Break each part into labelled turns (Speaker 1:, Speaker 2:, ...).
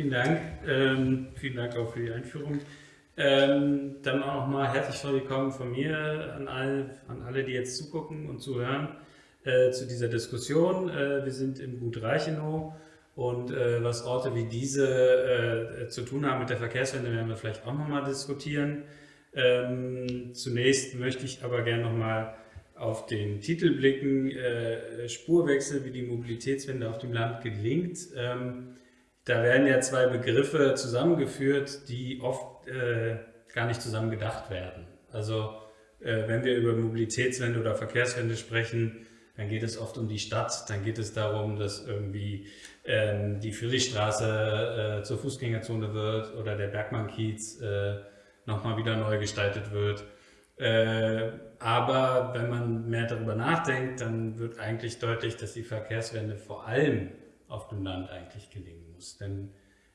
Speaker 1: vielen Dank. Ähm, vielen Dank auch für die Einführung. Ähm, dann auch nochmal herzlich willkommen von mir an alle, an alle, die jetzt zugucken und zuhören äh, zu dieser Diskussion. Äh, wir sind im Gut Reichenow und äh, was Orte wie diese äh, zu tun haben mit der Verkehrswende, werden wir vielleicht auch nochmal diskutieren. Ähm, zunächst möchte ich aber gerne nochmal auf den Titel blicken, äh, Spurwechsel, wie die Mobilitätswende auf dem Land gelingt. Ähm, da werden ja zwei Begriffe zusammengeführt, die oft äh, gar nicht zusammen gedacht werden. Also äh, wenn wir über Mobilitätswende oder Verkehrswende sprechen, dann geht es oft um die Stadt, dann geht es darum, dass irgendwie ähm, die Friedrichstraße äh, zur Fußgängerzone wird oder der Bergmannkiez äh, nochmal wieder neu gestaltet wird. Äh, aber wenn man mehr darüber nachdenkt, dann wird eigentlich deutlich, dass die Verkehrswende vor allem auf dem Land eigentlich gelingen muss. Denn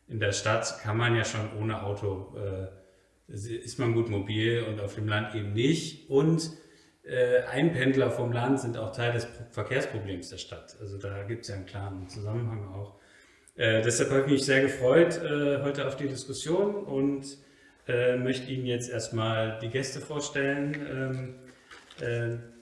Speaker 1: in der Stadt kann man ja schon ohne Auto, äh, ist man gut mobil und auf dem Land eben nicht. Und äh, Einpendler vom Land sind auch Teil des Verkehrsproblems der Stadt. Also da gibt es ja einen klaren Zusammenhang auch. Äh, deshalb habe ich mich sehr gefreut äh, heute auf die Diskussion und äh, möchte Ihnen jetzt erstmal die Gäste vorstellen. Ähm, äh,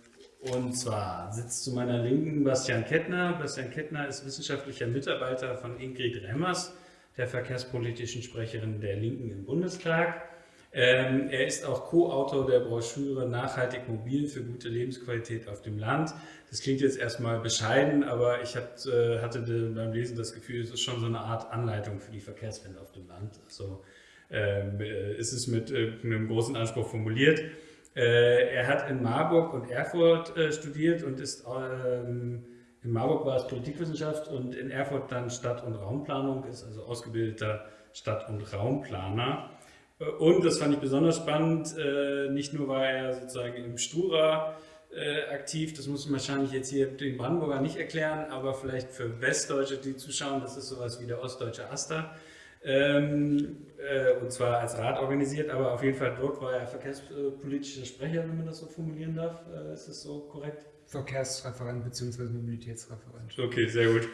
Speaker 1: und zwar sitzt zu meiner Linken Bastian Kettner. Bastian Kettner ist wissenschaftlicher Mitarbeiter von Ingrid Remmers, der verkehrspolitischen Sprecherin der Linken im Bundestag. Ähm, er ist auch Co-Autor der Broschüre Nachhaltig mobil für gute Lebensqualität auf dem Land. Das klingt jetzt erstmal bescheiden, aber ich äh, hatte beim Lesen das Gefühl, es ist schon so eine Art Anleitung für die Verkehrswende auf dem Land. Also ähm, äh, ist es mit äh, einem großen Anspruch formuliert. Äh, er hat in Marburg und Erfurt äh, studiert und ist ähm, in Marburg war es Politikwissenschaft und in Erfurt dann Stadt- und Raumplanung, ist also ausgebildeter Stadt- und Raumplaner. Und das fand ich besonders spannend, äh, nicht nur war er sozusagen im Stura äh, aktiv, das muss man wahrscheinlich jetzt hier den Brandenburger nicht erklären, aber vielleicht für Westdeutsche, die zuschauen, das ist sowas wie der ostdeutsche Aster. Ähm, äh, und zwar als Rat organisiert, aber auf jeden Fall dort war er verkehrspolitischer Sprecher, wenn man das so formulieren darf. ist das so korrekt?
Speaker 2: Verkehrsreferent bzw. Mobilitätsreferent.
Speaker 1: Okay, sehr gut.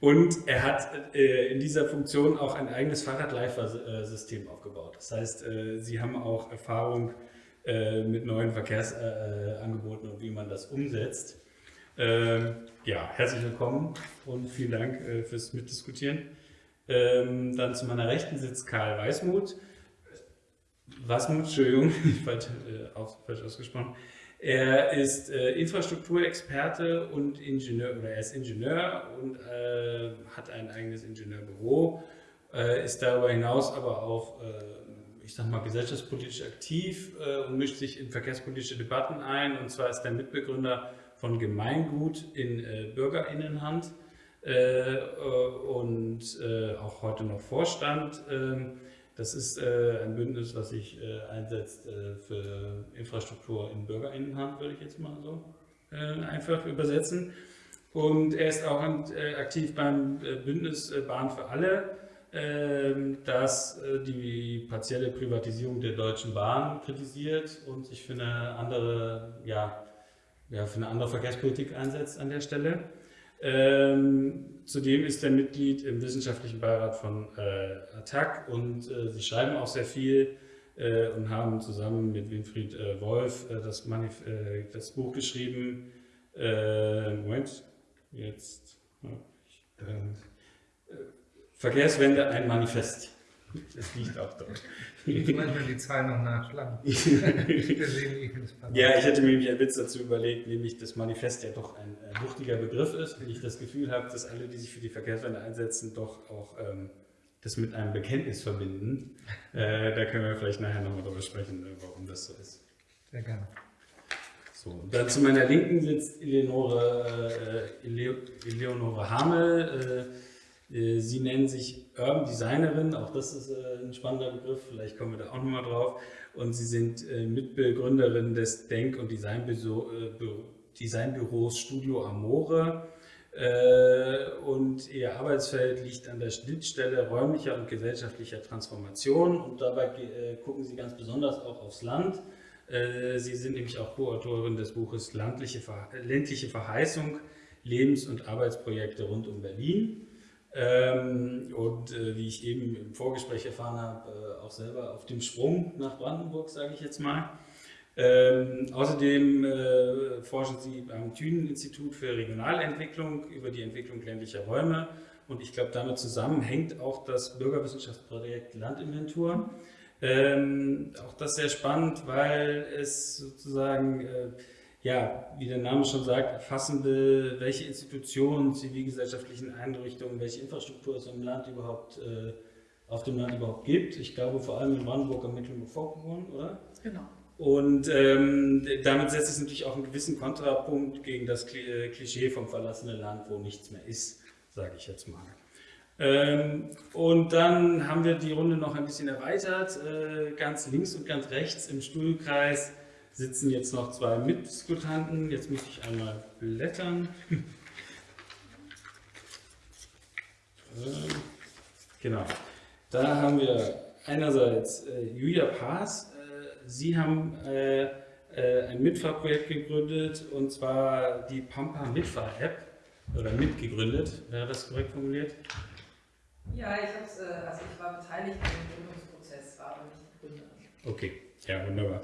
Speaker 1: Und er hat äh, in dieser Funktion auch ein eigenes Fahrradleifer-System aufgebaut. Das heißt, äh, sie haben auch Erfahrung äh, mit neuen Verkehrsangeboten und wie man das umsetzt. Ähm, ja, herzlich willkommen und vielen Dank äh, fürs Mitdiskutieren. Ähm, dann zu meiner Rechten sitzt Karl Weißmuth. Wasmuth, Entschuldigung, falsch, äh, falsch ausgesprochen. Er ist äh, Infrastrukturexperte und Ingenieur, oder er ist Ingenieur und äh, hat ein eigenes Ingenieurbüro, äh, ist darüber hinaus aber auch, äh, ich sag mal, gesellschaftspolitisch aktiv äh, und mischt sich in verkehrspolitische Debatten ein. Und zwar ist er Mitbegründer von Gemeingut in Bürgerinnenhand und auch heute noch Vorstand. Ähm, das ist äh, ein Bündnis, was sich äh, einsetzt äh, für Infrastruktur in Bürgerinnenhand, würde ich jetzt mal so äh, einfach übersetzen. Und er ist auch äh, aktiv beim äh, Bündnis Bahn für alle, ähm, das die partielle Privatisierung der Deutschen Bahn kritisiert und sich für eine andere, ja, ja, für eine andere Verkehrspolitik einsetzt an der Stelle. Ähm, zudem ist er Mitglied im wissenschaftlichen Beirat von äh, ATTAC und äh, sie schreiben auch sehr viel äh, und haben zusammen mit Winfried äh, Wolf äh, das, äh, das, Buch geschrieben. Moment, jetzt. Verkehrswende, ein Manifest.
Speaker 2: Das liegt auch dort. Ich manchmal die Zahlen noch nachschlagen.
Speaker 1: ja, ich hätte mir nämlich einen Witz dazu überlegt, nämlich dass Manifest ja doch ein äh, wuchtiger Begriff ist, wenn ich das Gefühl habe, dass alle, die sich für die Verkehrswende einsetzen, doch auch ähm, das mit einem Bekenntnis verbinden. Äh, da können wir vielleicht nachher nochmal darüber sprechen, äh, warum das so ist.
Speaker 2: Sehr gerne.
Speaker 1: So, dann zu meiner Linken sitzt Eleonore, äh, Eleonore Hamel. Äh, sie nennen sich Urban Designerin, auch das ist äh, ein spannender Begriff, vielleicht kommen wir da auch nochmal drauf. Und sie sind äh, Mitbegründerin des Denk- und Designbüros Studio Amore. Und ihr Arbeitsfeld liegt an der Schnittstelle räumlicher und gesellschaftlicher Transformation. Und dabei gucken sie ganz besonders auch aufs Land. Sie sind nämlich auch Co-Autorin des Buches Ländliche Verheißung, Lebens- und Arbeitsprojekte rund um Berlin. Ähm, und äh, wie ich eben im Vorgespräch erfahren habe, äh, auch selber auf dem Sprung nach Brandenburg, sage ich jetzt mal. Ähm, außerdem äh, forschen Sie beim Thünen-Institut für Regionalentwicklung über die Entwicklung ländlicher Räume. Und ich glaube, damit zusammenhängt auch das Bürgerwissenschaftsprojekt Landinventur. Ähm, auch das sehr spannend, weil es sozusagen äh, ja, wie der Name schon sagt, erfassen will, welche Institutionen, zivilgesellschaftlichen Einrichtungen, welche Infrastruktur es im Land überhaupt, äh, auf dem Land überhaupt gibt. Ich glaube vor allem in Brandenburg am Mecklenburg-Vorpommern, oder?
Speaker 3: Genau.
Speaker 1: Und ähm, damit setzt es natürlich auch einen gewissen Kontrapunkt gegen das äh, Klischee vom verlassenen Land, wo nichts mehr ist, sage ich jetzt mal. Ähm, und dann haben wir die Runde noch ein bisschen erweitert. Äh, ganz links und ganz rechts im Stuhlkreis sitzen jetzt noch zwei Mitdiskutanten. Jetzt muss ich einmal blättern. Ähm, genau. Da haben wir einerseits äh, Julia Paas. Äh, Sie haben äh, äh, ein Mitfahrprojekt gegründet und zwar die Pampa Mitfahr-App oder mitgegründet. Wäre das korrekt formuliert?
Speaker 3: Ja, ich, äh, also ich war beteiligt am Gründungsprozess, war aber nicht Gründerin.
Speaker 1: Okay, ja, wunderbar.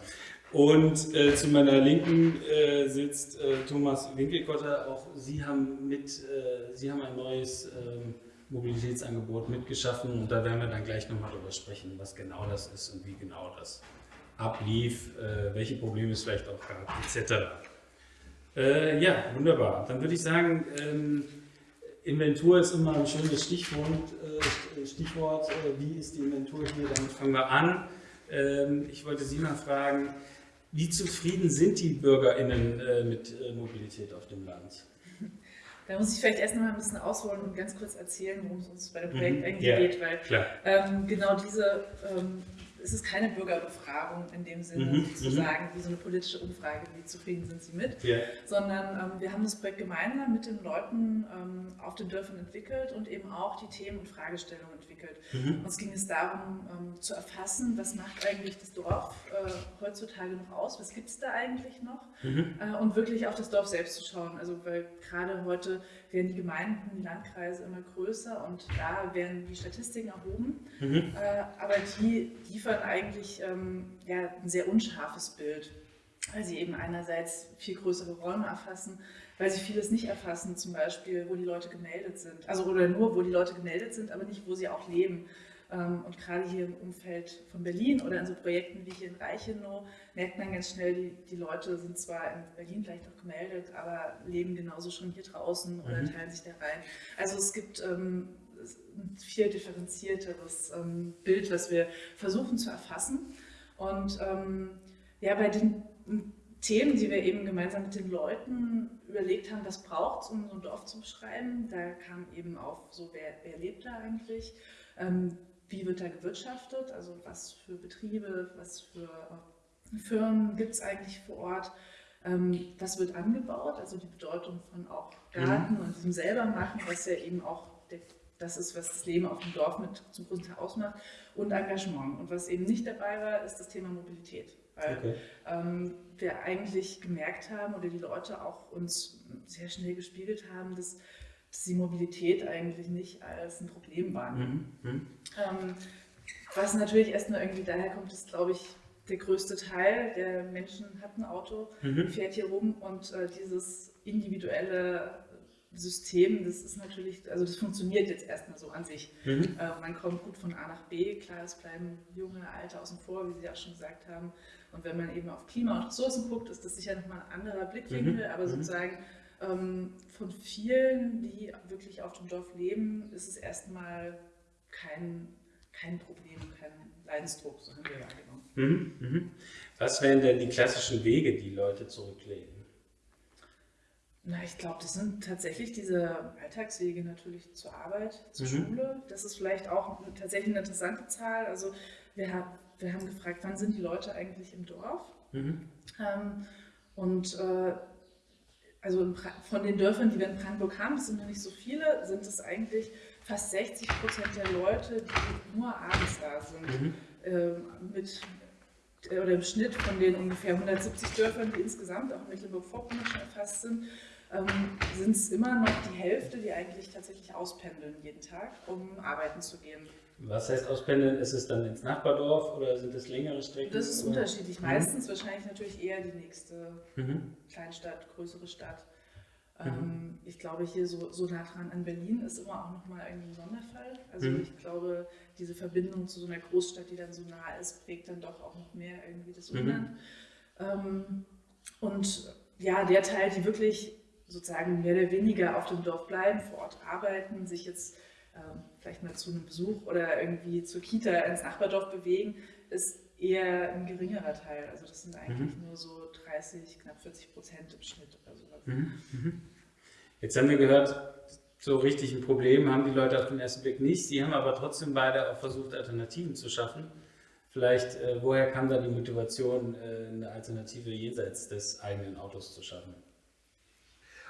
Speaker 1: Und äh, zu meiner Linken äh, sitzt äh, Thomas Winkelkotter. Auch Sie haben, mit, äh, Sie haben ein neues ähm, Mobilitätsangebot mitgeschaffen und da werden wir dann gleich nochmal darüber sprechen, was genau das ist und wie genau das ablief, äh, welche Probleme es vielleicht auch gab, etc. Äh, ja, wunderbar. Dann würde ich sagen, ähm, Inventur ist immer ein schönes Stichwort. Stichwort wie ist die Inventur hier? Damit fangen wir an. Ähm, ich wollte Sie mal fragen, wie zufrieden sind die BürgerInnen äh, mit äh, Mobilität auf dem Land?
Speaker 3: Da muss ich vielleicht erst noch mal ein bisschen ausholen und ganz kurz erzählen, worum es uns bei dem Projekt mhm, eigentlich yeah, geht, weil ähm, genau diese ähm, es ist keine Bürgerbefragung in dem Sinne, mhm, zu mhm. sagen, wie so eine politische Umfrage, wie zufrieden sind sie mit, yeah. sondern ähm, wir haben das Projekt gemeinsam mit den Leuten ähm, auf den Dörfern entwickelt und eben auch die Themen und Fragestellungen entwickelt. Mhm. Uns ging es darum, ähm, zu erfassen, was macht eigentlich das Dorf äh, heutzutage noch aus, was gibt es da eigentlich noch mhm. äh, und wirklich auf das Dorf selbst zu schauen. Also weil gerade heute werden die Gemeinden, die Landkreise immer größer und da werden die Statistiken erhoben, mhm. äh, aber die liefern eigentlich ähm, ja, ein sehr unscharfes Bild, weil sie eben einerseits viel größere Räume erfassen, weil sie vieles nicht erfassen, zum Beispiel, wo die Leute gemeldet sind, also oder nur, wo die Leute gemeldet sind, aber nicht, wo sie auch leben. Ähm, und gerade hier im Umfeld von Berlin oder in so Projekten wie hier in Reichenau merkt man ganz schnell, die, die Leute sind zwar in Berlin vielleicht noch gemeldet, aber leben genauso schon hier draußen oder mhm. teilen sich da rein. Also es gibt ähm, ein viel differenzierteres ähm, Bild, was wir versuchen zu erfassen. Und ähm, ja, bei den Themen, die wir eben gemeinsam mit den Leuten überlegt haben, was braucht es, um so ein Dorf zu beschreiben, da kam eben auf, so wer, wer lebt da eigentlich, ähm, wie wird da gewirtschaftet, also was für Betriebe, was für äh, Firmen gibt es eigentlich vor Ort, ähm, was wird angebaut, also die Bedeutung von auch Garten mhm. und diesem selber machen, was ja eben auch der, das ist, was das Leben auf dem Dorf mit zum großen Teil ausmacht, und Engagement. Und was eben nicht dabei war, ist das Thema Mobilität. Weil okay. ähm, wir eigentlich gemerkt haben oder die Leute auch uns sehr schnell gespiegelt haben, dass dass die Mobilität eigentlich nicht als ein Problem wahrnehmen. Mhm. Ähm, was natürlich erstmal irgendwie daher kommt, ist, glaube ich, der größte Teil der Menschen hat ein Auto, mhm. fährt hier rum und äh, dieses individuelle System, das ist natürlich, also das funktioniert jetzt erstmal so an sich. Mhm. Äh, man kommt gut von A nach B, klar, es bleiben junge, alte außen vor, wie Sie auch schon gesagt haben. Und wenn man eben auf Klima und Ressourcen guckt, ist das sicher nochmal ein anderer Blickwinkel, mhm. aber mhm. sozusagen von vielen, die wirklich auf dem Dorf leben, ist es erstmal kein, kein Problem, kein Leidensdruck, so haben wir wahrgenommen.
Speaker 1: Mhm, mhm. Was wären denn die klassischen Wege, die Leute zurücklegen?
Speaker 3: Na, ich glaube, das sind tatsächlich diese Alltagswege natürlich zur Arbeit, zur mhm. Schule. Das ist vielleicht auch tatsächlich eine interessante Zahl. Also wir, haben, wir haben gefragt, wann sind die Leute eigentlich im Dorf? Mhm. Ähm, und äh, also von den Dörfern, die wir in Brandenburg haben, das sind noch nicht so viele, sind es eigentlich fast 60 Prozent der Leute, die nur abends da sind. Mhm. Ähm, mit, oder im Schnitt von den ungefähr 170 Dörfern, die insgesamt auch in Mecklenburg-Vorpommern schon erfasst sind, ähm, sind es immer noch die Hälfte, die eigentlich tatsächlich auspendeln jeden Tag, um arbeiten zu gehen.
Speaker 1: Was heißt auspendeln? Ist es dann ins Nachbardorf oder sind es längere Strecken?
Speaker 3: Das ist unterschiedlich. Mhm. Meistens wahrscheinlich natürlich eher die nächste mhm. Kleinstadt, größere Stadt. Mhm. Ähm, ich glaube, hier so, so nah dran an Berlin ist immer auch nochmal irgendwie ein Sonderfall. Also mhm. ich glaube, diese Verbindung zu so einer Großstadt, die dann so nah ist, prägt dann doch auch noch mehr irgendwie das mhm. Umland. Ähm, und ja, der Teil, die wirklich sozusagen mehr oder weniger auf dem Dorf bleiben, vor Ort arbeiten, sich jetzt vielleicht mal zu einem Besuch oder irgendwie zur Kita ins Nachbardorf bewegen, ist eher ein geringerer Teil. Also das sind eigentlich mhm. nur so 30, knapp 40 Prozent im Schnitt oder sowas. Mhm.
Speaker 1: Mhm. Jetzt haben wir gehört, so richtig ein Problem haben die Leute auf den ersten Blick nicht. Sie haben aber trotzdem beide auch versucht, Alternativen zu schaffen. Vielleicht, äh, woher kam da die Motivation, äh, eine Alternative jenseits des eigenen Autos zu schaffen?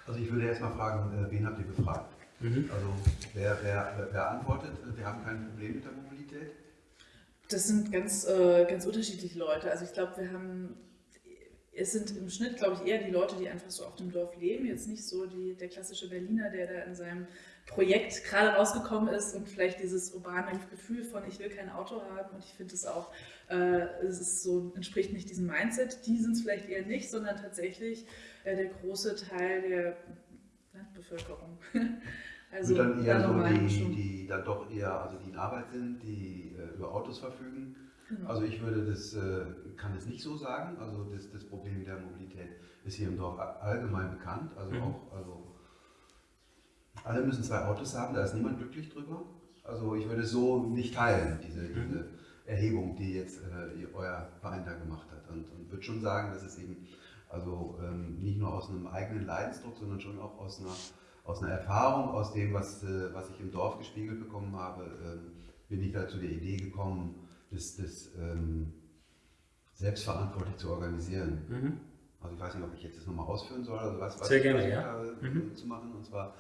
Speaker 4: Also ich würde erstmal fragen, äh, wen habt ihr gefragt? Mhm. Also wer, wer, wer antwortet, wir haben kein Problem mit der Mobilität?
Speaker 3: Das sind ganz, äh, ganz unterschiedliche Leute. Also ich glaube, wir haben, es sind im Schnitt, glaube ich, eher die Leute, die einfach so auf dem Dorf leben. Jetzt nicht so die, der klassische Berliner, der da in seinem Projekt gerade rausgekommen ist und vielleicht dieses urbane Gefühl von, ich will kein Auto haben und ich finde es auch, äh, es ist so, entspricht nicht diesem Mindset. Die sind es vielleicht eher nicht, sondern tatsächlich äh, der große Teil der Landbevölkerung.
Speaker 4: Also dann eher so die, die dann doch eher, also die in Arbeit sind, die äh, über Autos verfügen. Genau. Also ich würde das, äh, kann es nicht so sagen. Also das, das Problem der Mobilität ist hier im Dorf allgemein bekannt. Also mhm. auch, also alle müssen zwei Autos haben, da ist niemand glücklich drüber. Also ich würde es so nicht teilen, diese, mhm. diese Erhebung, die jetzt äh, euer Verein da gemacht hat. Und, und würde schon sagen, dass es eben also ähm, nicht nur aus einem eigenen Leidensdruck, sondern schon auch aus einer aus einer Erfahrung, aus dem, was, äh, was ich im Dorf gespiegelt bekommen habe, ähm, bin ich da zu der Idee gekommen, das, das ähm, selbstverantwortlich zu organisieren. Mhm. Also ich weiß nicht, ob ich jetzt das nochmal ausführen soll, also was, was
Speaker 1: Sehr gerne, ja.
Speaker 4: Mhm. zu machen. Und zwar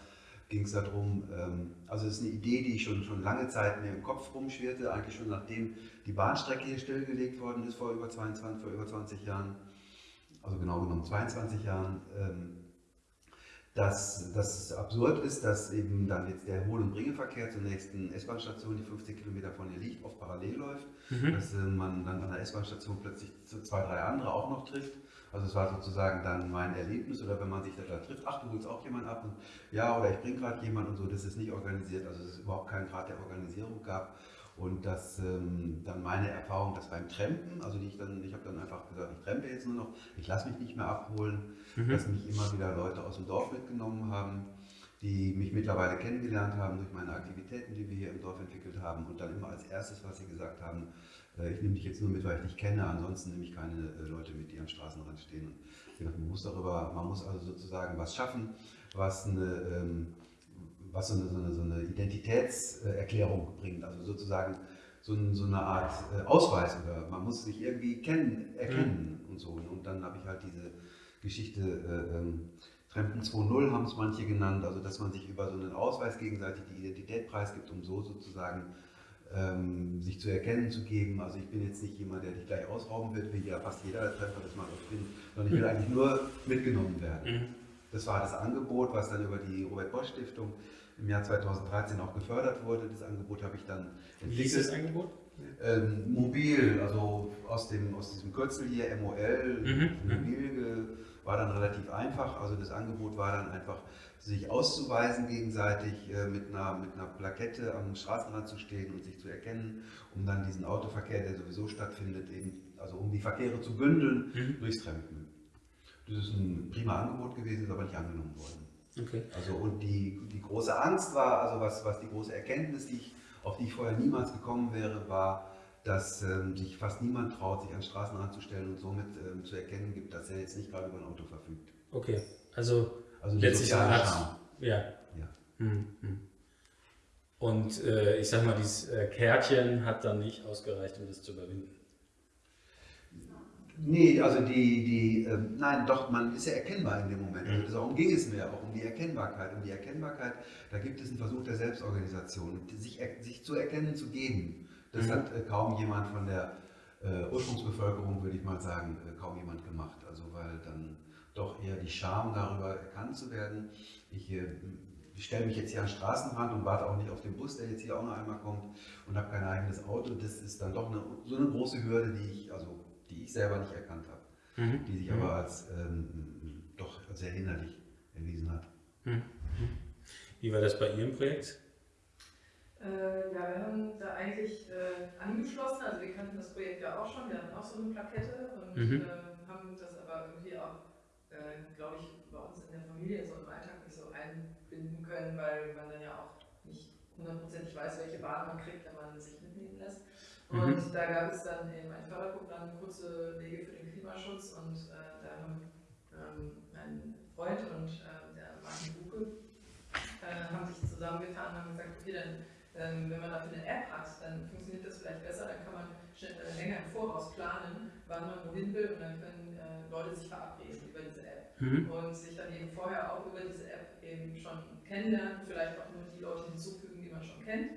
Speaker 4: ging es darum, ähm, also es ist eine Idee, die schon, schon lange Zeit mir im Kopf rumschwirrte, eigentlich schon nachdem die Bahnstrecke hier stillgelegt worden ist vor über 22, vor über 20 Jahren, also genau genommen 22 Jahren. Ähm, dass das absurd ist, dass eben dann jetzt der Hohl- und Bringeverkehr zur nächsten S-Bahn-Station, die 50 Kilometer von hier liegt, oft parallel läuft, mhm. dass äh, man dann an der S-Bahn-Station plötzlich zwei, drei andere auch noch trifft. Also es war sozusagen dann mein Erlebnis oder wenn man sich da, trifft, ach du holst auch jemand ab und ja oder ich bringe gerade jemand und so, das ist nicht organisiert, also es ist überhaupt keinen Grad der Organisierung gab. Und dass ähm, dann meine Erfahrung, dass beim Trampen, also die ich dann, ich habe dann einfach gesagt, ich trampe jetzt nur noch, ich lasse mich nicht mehr abholen, mhm. dass mich immer wieder Leute aus dem Dorf mitgenommen haben, die mich mittlerweile kennengelernt haben durch meine Aktivitäten, die wir hier im Dorf entwickelt haben. Und dann immer als erstes, was sie gesagt haben, äh, ich nehme dich jetzt nur mit, weil ich dich kenne, ansonsten nehme ich keine äh, Leute mit, die am Straßenrand stehen. Und ich dachte, man muss darüber, man muss also sozusagen was schaffen, was eine ähm, was so eine, so eine, so eine Identitätserklärung bringt, also sozusagen so, ein, so, eine Art äh, Ausweis oder man muss sich irgendwie kennen, erkennen mhm. und so. Und dann habe ich halt diese Geschichte, äh, ähm, Fremden 2.0 haben es manche genannt, also dass man sich über so einen Ausweis gegenseitig die Identität preisgibt, um so sozusagen ähm, sich zu erkennen zu geben. Also ich bin jetzt nicht jemand, der dich gleich ausrauben wird, wie ja fast jeder Treffer das mal auch findet, sondern ich will mhm. eigentlich nur mitgenommen werden. Mhm. Das war das Angebot, was dann über die Robert Bosch Stiftung im Jahr 2013 auch gefördert wurde. Das Angebot habe ich dann
Speaker 1: entwickelt. Wie ist das Angebot?
Speaker 4: Ähm, mobil, also aus, dem, aus diesem Kürzel hier, MOL, mhm. mobil war dann relativ einfach. Also das Angebot war dann einfach, sich auszuweisen gegenseitig, äh, mit, einer, mit einer Plakette am Straßenrand zu stehen und sich zu erkennen, um dann diesen Autoverkehr, der sowieso stattfindet, eben, also um die Verkehre zu bündeln, mhm. durchs Trampen. Das ist ein prima Angebot gewesen, ist aber nicht angenommen worden. Okay. Also und die, die große Angst war, also was, was die große Erkenntnis, die ich, auf die ich vorher niemals gekommen wäre, war, dass ähm, sich fast niemand traut, sich an Straßen anzustellen und somit ähm, zu erkennen gibt, dass er jetzt nicht gerade über ein Auto verfügt.
Speaker 1: Okay, also, also letztlich eine Art, ja. ja. Hm, hm. Und äh, ich sag mal, dieses äh, Kärtchen hat dann nicht ausgereicht, um das zu überwinden.
Speaker 4: Nee, also die, die äh, nein, doch, man ist ja erkennbar in dem Moment. Also darum ging es mir auch um die Erkennbarkeit. Um die Erkennbarkeit, da gibt es einen Versuch der Selbstorganisation, sich, sich zu erkennen, zu geben. Das mhm. hat äh, kaum jemand von der äh, Ursprungsbevölkerung, würde ich mal sagen, äh, kaum jemand gemacht. Also weil dann doch eher die Scham darüber erkannt zu werden. Ich, äh, ich stelle mich jetzt hier an den Straßenrand und warte auch nicht auf den Bus, der jetzt hier auch noch einmal kommt und habe kein eigenes Auto. Das ist dann doch eine, so eine große Hürde, die ich, also, die ich selber nicht erkannt habe, mhm. die sich mhm. aber als ähm, doch sehr hinderlich erwiesen hat. Mhm.
Speaker 1: Wie war das bei Ihrem Projekt?
Speaker 5: Äh, ja, wir haben da eigentlich äh, angeschlossen, also wir kannten das Projekt ja auch schon, wir hatten auch so eine Plakette und mhm. äh, haben das aber irgendwie auch, äh, glaube ich, bei uns in der Familie so im Alltag nicht so einbinden können, weil man dann ja auch nicht hundertprozentig weiß, welche Waren man kriegt, wenn man sich mitnehmen lässt. Und mhm. da gab es dann eben ein Förderprogramm, kurze Wege für den Klimaschutz und äh, da haben ähm, mein Freund und äh, der Martin Buke haben sich zusammengetan und haben gesagt, okay, dann ähm, wenn man dafür eine App hat, dann funktioniert das vielleicht besser, dann kann man schnell, äh, länger im Voraus planen, wann man wohin will und dann können äh, Leute sich verabreden über diese App mhm. und sich dann eben vorher auch über diese App eben schon kennenlernen, vielleicht auch nur die Leute hinzufügen, die man schon kennt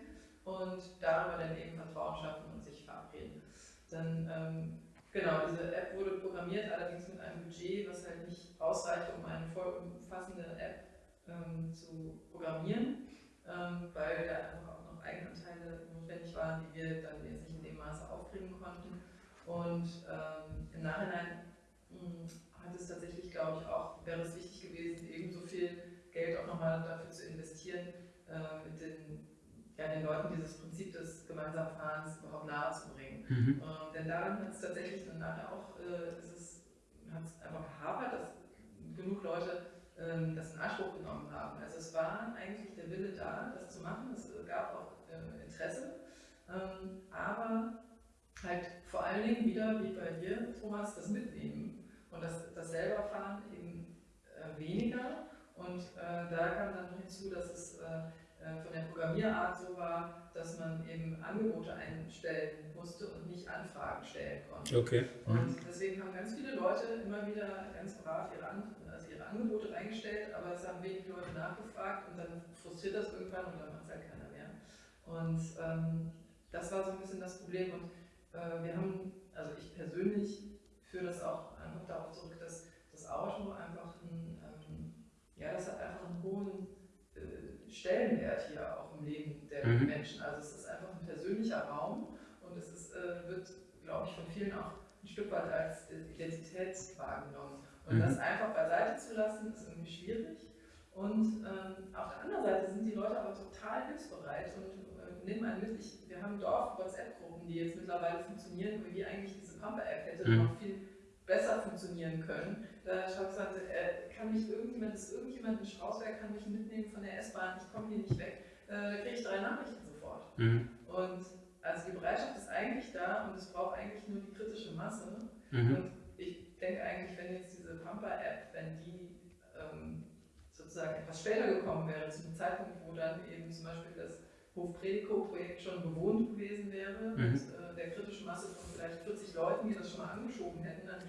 Speaker 5: und darüber dann eben Vertrauen schaffen und verabreden. Dann, ähm, genau, diese App wurde programmiert, allerdings mit einem Budget, was halt nicht ausreicht, um eine voll umfassende App ähm, zu programmieren, ähm, weil da einfach Eigenanteile notwendig waren, die wir dann jetzt nicht in dem Maße aufbringen konnten. Und ähm, im Nachhinein mh, hm, hat es tatsächlich, glaube ich, auch, wäre es wichtig gewesen, ebenso viel Geld auch nochmal dafür zu investieren, äh, mit den, ja, den Leuten dieses Prinzip des gemeinsamen Fahrens überhaupt nahezubringen. Mhm. Ähm, denn daran hat es tatsächlich dann nachher auch, äh, ist es, hat es einfach gehapert, dass genug Leute ähm, das in Anspruch genommen haben. Also es war eigentlich der Wille da, das zu machen. Es gab auch äh, Interesse. Ähm, aber halt vor allen Dingen wieder, wie bei dir, Thomas, das Mitnehmen und das, das selber fahren eben äh, weniger. Und äh, da kam dann noch hinzu, dass es äh, von der Programmierart so war, dass man eben Angebote einstellen musste und nicht Anfragen stellen konnte.
Speaker 1: Okay.
Speaker 5: Und deswegen haben ganz viele Leute immer wieder ganz brav ihre, An also ihre Angebote reingestellt, aber es haben wenig Leute nachgefragt und dann frustriert das irgendwann und dann macht es halt keiner mehr. Und ähm, das war so ein bisschen das Problem. Und äh, wir haben, also ich persönlich führe das auch einfach darauf zurück, dass das Auto einfach ein, ähm, ja, das hat einfach einen hohen äh, Stellenwert hier auch im Leben der mhm. Menschen. Also es ist einfach ein persönlicher Raum und es ist, äh, wird, glaube ich, von vielen auch ein Stück weit als Identität wahrgenommen. Und mhm. das einfach beiseite zu lassen, ist irgendwie schwierig. Und ähm, auf der anderen Seite sind die Leute aber total hilfsbereit und nimm einen mit. Ich, wir haben Dorf-WhatsApp-Gruppen, die jetzt mittlerweile funktionieren, wie eigentlich diese Pamper-App hätte mhm. noch viel besser funktionieren können. Da schaut es äh, kann mich irgendjemand, ist irgendjemand in Strausberg, kann mich mitnehmen von der S-Bahn, ich komme hier nicht weg. Äh, kriege ich drei Nachrichten sofort. Mhm. Und also die Bereitschaft ist eigentlich da und es braucht eigentlich nur die kritische Masse. Mhm. Und ich denke eigentlich, wenn jetzt diese Pamper-App, wenn die ähm, sozusagen etwas später gekommen wäre, zu einem Zeitpunkt, wo dann eben zum Beispiel das Hofprediko-Projekt schon bewohnt gewesen wäre, mhm. mit äh, der kritischen Masse von vielleicht 40 Leuten, die das schon mal angeschoben hätten, dann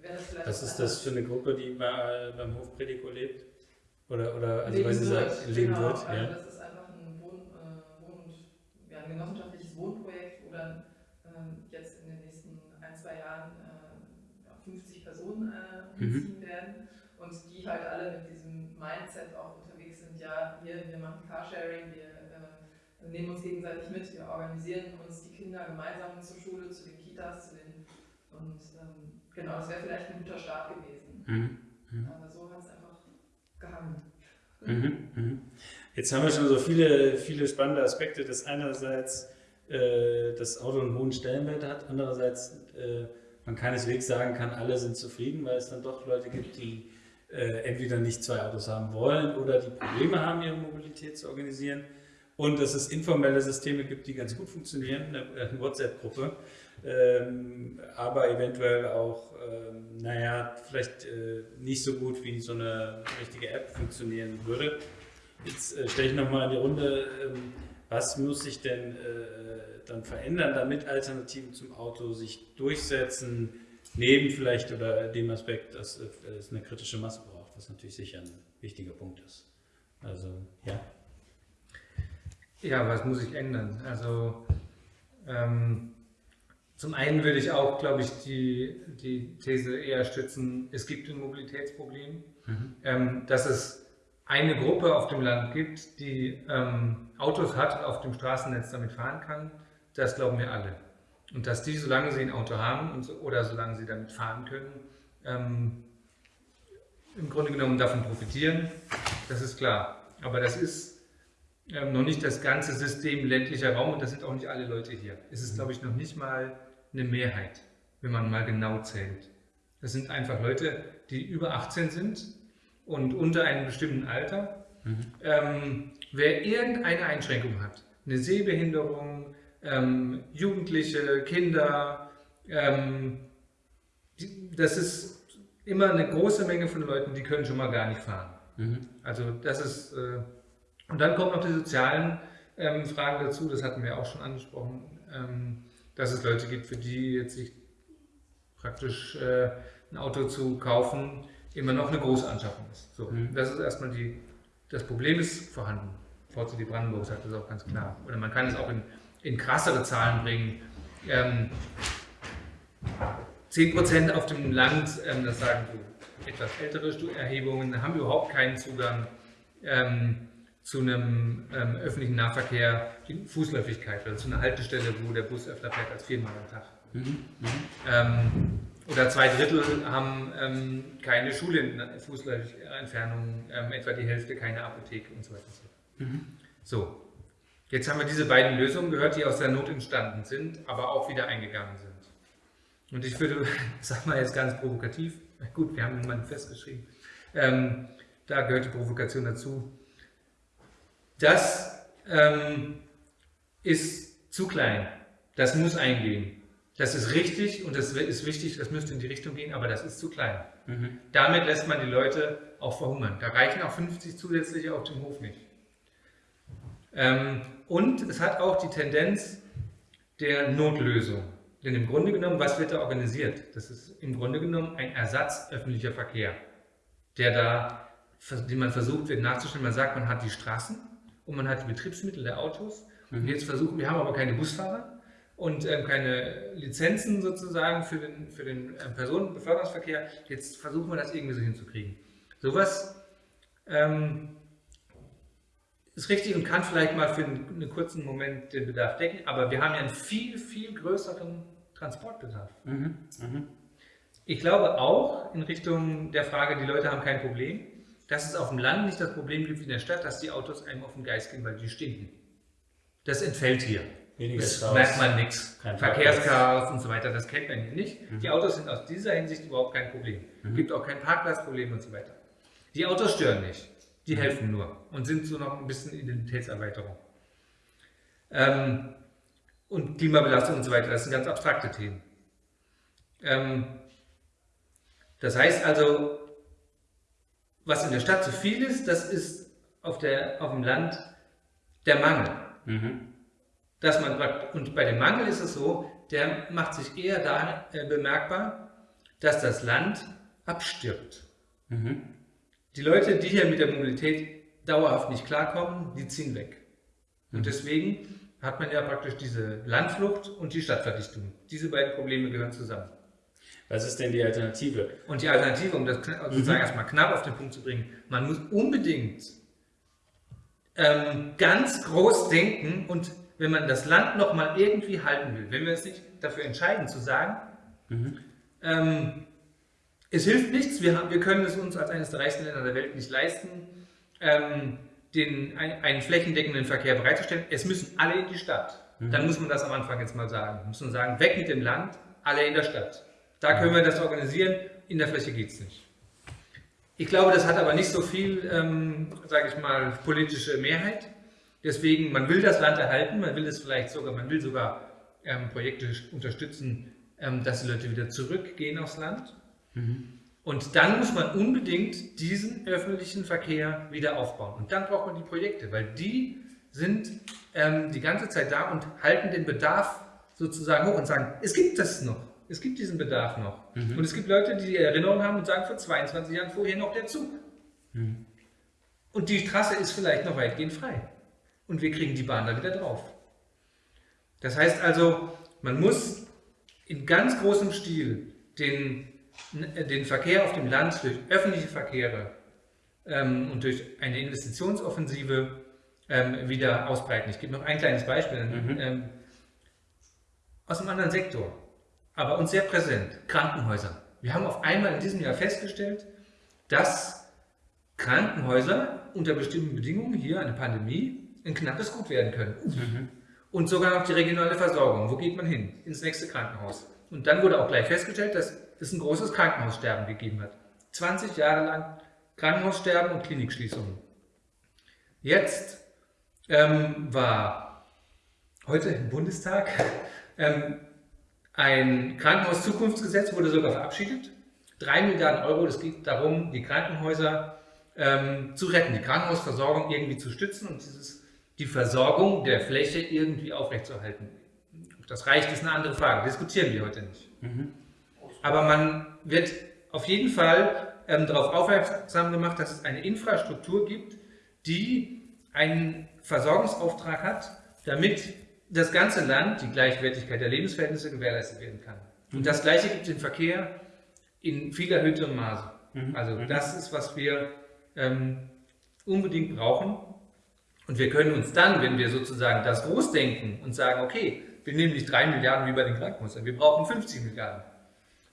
Speaker 5: wäre das vielleicht.
Speaker 1: Was ist das für eine Gruppe, die bei, beim Hofprediko lebt? Oder, oder also weil Sie sagen, leben
Speaker 5: genau,
Speaker 1: wird?
Speaker 5: Also das ist einfach ein, Wohn, äh, Wohn und, ja, ein genossenschaftliches Wohnprojekt, wo dann äh, jetzt in den nächsten ein, zwei Jahren äh, 50 Personen äh, umziehen mhm. werden und die halt alle mit diesem Mindset auch unterwegs sind, ja, wir, wir machen Carsharing, wir wir nehmen uns gegenseitig mit, wir organisieren uns die Kinder gemeinsam zur Schule, zu den Kitas, zu den und ähm, genau, das wäre vielleicht ein guter Start gewesen. Mhm. Mhm. Aber so hat es einfach gehangen.
Speaker 1: Mhm. Mhm. Jetzt haben wir schon so viele, viele spannende Aspekte, dass einerseits äh, das Auto einen hohen Stellenwert hat, andererseits äh, man keineswegs sagen kann, alle sind zufrieden, weil es dann doch Leute gibt, die äh, entweder nicht zwei Autos haben wollen oder die Probleme haben, ihre Mobilität zu organisieren und dass es informelle Systeme gibt, die ganz gut funktionieren, eine WhatsApp-Gruppe, ähm, aber eventuell auch, ähm, naja, vielleicht äh, nicht so gut wie so eine richtige App funktionieren würde. Jetzt äh, stelle ich nochmal in die Runde, ähm, was muss sich denn äh, dann verändern, damit Alternativen zum Auto sich durchsetzen, neben vielleicht oder dem Aspekt, dass es eine kritische Masse braucht, was natürlich sicher ein wichtiger Punkt ist. Also, ja.
Speaker 2: Ja, was muss sich ändern? Also ähm, Zum einen würde ich auch, glaube ich, die, die These eher stützen, es gibt ein Mobilitätsproblem, mhm. ähm, dass es eine Gruppe auf dem Land gibt, die ähm, Autos hat und auf dem Straßennetz damit fahren kann, das glauben wir alle. Und dass die, solange sie ein Auto haben und so, oder solange sie damit fahren können, ähm, im Grunde genommen davon profitieren, das ist klar. Aber das ist ähm, noch nicht das ganze System ländlicher Raum und das sind auch nicht alle Leute hier. Es ist, glaube ich, noch nicht mal eine Mehrheit, wenn man mal genau zählt. Das sind einfach Leute, die über 18 sind und unter einem bestimmten Alter. Mhm. Ähm, wer irgendeine Einschränkung hat, eine Sehbehinderung, ähm, Jugendliche, Kinder, ähm, das ist immer eine große Menge von Leuten, die können schon mal gar nicht fahren. Mhm. Also das ist, äh, und dann kommen noch die sozialen ähm, Fragen dazu, das hatten wir auch schon angesprochen, ähm, dass es Leute gibt, für die jetzt sich praktisch äh, ein Auto zu kaufen, immer noch eine große Anschaffung ist. So, mhm. Das ist erstmal die, das Problem ist vorhanden. VCD Brandenburg sagt das auch ganz klar. Oder man kann es auch in, in krassere Zahlen bringen. Ähm, 10% auf dem Land, ähm, das sagen so etwas ältere Erhebungen, haben überhaupt keinen Zugang ähm, zu einem ähm, öffentlichen Nahverkehr in Fußläufigkeit oder zu einer Haltestelle, wo der Bus öfter fährt als viermal am Tag. Mhm. Mhm. Ähm, oder zwei Drittel haben ähm, keine Schulfußläufigentfernung, ähm, etwa die Hälfte keine Apotheke und so weiter. Mhm. So, jetzt haben wir diese beiden Lösungen gehört, die aus der Not entstanden sind, aber auch wieder eingegangen sind. Und ich würde, sag mal jetzt ganz provokativ, gut, wir haben ein Manifest geschrieben, ähm, da gehört die Provokation dazu. Das ähm, ist zu klein. Das muss eingehen. Das ist richtig und das ist wichtig, das müsste in die Richtung gehen, aber das ist zu klein. Mhm. Damit lässt man die Leute auch verhungern. Da reichen auch 50 zusätzliche auf dem Hof nicht. Ähm, und es hat auch die Tendenz der Notlösung. Denn im Grunde genommen, was wird da organisiert? Das ist im Grunde genommen ein Ersatz öffentlicher Verkehr, der da, den man versucht wird nachzustellen. Man sagt, man hat die Straßen und man hat die Betriebsmittel der Autos. Mhm. Und jetzt versuchen, wir haben aber keine Busfahrer und ähm, keine Lizenzen sozusagen für den, für den ähm, Personenbeförderungsverkehr. Jetzt versuchen wir das irgendwie so hinzukriegen. Sowas ähm, ist richtig und kann vielleicht mal für einen, einen, kurzen Moment den Bedarf decken, aber wir haben ja einen viel, viel größeren Transportbedarf. Mhm. Mhm. Ich glaube auch in Richtung der Frage, die Leute haben kein Problem, dass es auf dem Land nicht das Problem gibt wie in der Stadt, dass die Autos einem auf den Geist gehen, weil die stinken. Das entfällt hier. Weniger das Chaos. merkt man nichts. Verkehrschaos und so weiter, das kennt man hier nicht. Mhm. Die Autos sind aus dieser Hinsicht überhaupt kein Problem. Es mhm. gibt auch kein Parkplatzproblem und so weiter. Die Autos stören nicht. Die mhm. helfen nur und sind so noch ein bisschen Identitätserweiterung. Ähm, und Klimabelastung und so weiter, das sind ganz abstrakte Themen. Ähm, das heißt also, was in der Stadt zu viel ist, das ist auf, der, auf dem Land der Mangel. Mhm dass man, und bei dem Mangel ist es so, der macht sich eher da äh, bemerkbar, dass das Land abstirbt. Mhm. Die Leute, die hier mit der Mobilität dauerhaft nicht klarkommen, die ziehen weg. Mhm. Und deswegen hat man ja praktisch diese Landflucht und die Stadtverdichtung. Diese beiden Probleme gehören zusammen.
Speaker 1: Was ist denn die Alternative?
Speaker 2: Und die Alternative, um das sozusagen mhm. erstmal knapp auf den Punkt zu bringen, man muss unbedingt ähm, ganz groß denken und wenn man das Land noch mal irgendwie halten will, wenn wir uns nicht dafür entscheiden zu sagen, mhm. ähm, es hilft nichts, wir, haben, wir können es uns als eines der reichsten Länder der Welt nicht leisten, ähm, den, ein, einen flächendeckenden Verkehr bereitzustellen. Es müssen alle in die Stadt. Mhm. Dann muss man das am Anfang jetzt mal sagen. Wir müssen sagen, weg mit dem Land, alle in der Stadt. Da können wir das organisieren, in der Fläche geht es nicht. Ich glaube, das hat aber nicht so viel, ähm, sage ich mal, politische Mehrheit. Deswegen, man will das Land erhalten, man will es vielleicht sogar, man will sogar ähm, Projekte unterstützen, ähm, dass die Leute wieder zurückgehen aufs Land. Mhm. Und dann muss man unbedingt diesen öffentlichen Verkehr wieder aufbauen. Und dann braucht man die Projekte, weil die sind ähm, die ganze Zeit da und halten den Bedarf sozusagen hoch und sagen, es gibt das noch, es gibt diesen Bedarf noch. Mhm. Und es gibt Leute, die die Erinnerung haben und sagen, vor 22 Jahren vorher noch der Zug. Mhm. Und die Trasse ist vielleicht noch weitgehend frei und wir kriegen die Bahn da wieder drauf. Das heißt also, man muss in ganz großem Stil den, den Verkehr auf dem Land durch öffentliche Verkehre ähm, und durch eine Investitionsoffensive ähm, wieder ausbreiten. Ich gebe noch ein kleines Beispiel mhm. ähm, aus einem anderen Sektor, aber uns sehr präsent, Krankenhäuser. Wir haben auf einmal in diesem Jahr festgestellt, dass Krankenhäuser unter bestimmten Bedingungen hier eine Pandemie ein knappes Gut werden können. Mhm. Und sogar noch die regionale Versorgung. Wo geht man hin? Ins nächste Krankenhaus. Und dann wurde auch gleich festgestellt, dass es ein großes Krankenhaussterben gegeben hat. 20 Jahre lang Krankenhaussterben und Klinikschließungen. Jetzt ähm, war heute im Bundestag ähm, ein Krankenhauszukunftsgesetz, wurde sogar verabschiedet. Drei Milliarden Euro, es geht darum, die Krankenhäuser ähm, zu retten, die Krankenhausversorgung irgendwie zu stützen und dieses, die Versorgung der Fläche irgendwie aufrechtzuerhalten. Ob das reicht, ist eine andere Frage, diskutieren wir heute nicht. Mhm. Aber man wird auf jeden Fall ähm, darauf aufmerksam gemacht, dass es eine Infrastruktur gibt, die einen Versorgungsauftrag hat, damit das ganze Land die Gleichwertigkeit der Lebensverhältnisse gewährleistet werden kann. Und mhm. das Gleiche gibt es im Verkehr in viel erhöhtem Maße. Mhm. Also mhm. das ist, was wir ähm, unbedingt brauchen. Und wir können uns dann, wenn wir sozusagen das groß denken und sagen, okay, wir nehmen nicht drei Milliarden wie bei den Krankenhäusern, wir brauchen 50 Milliarden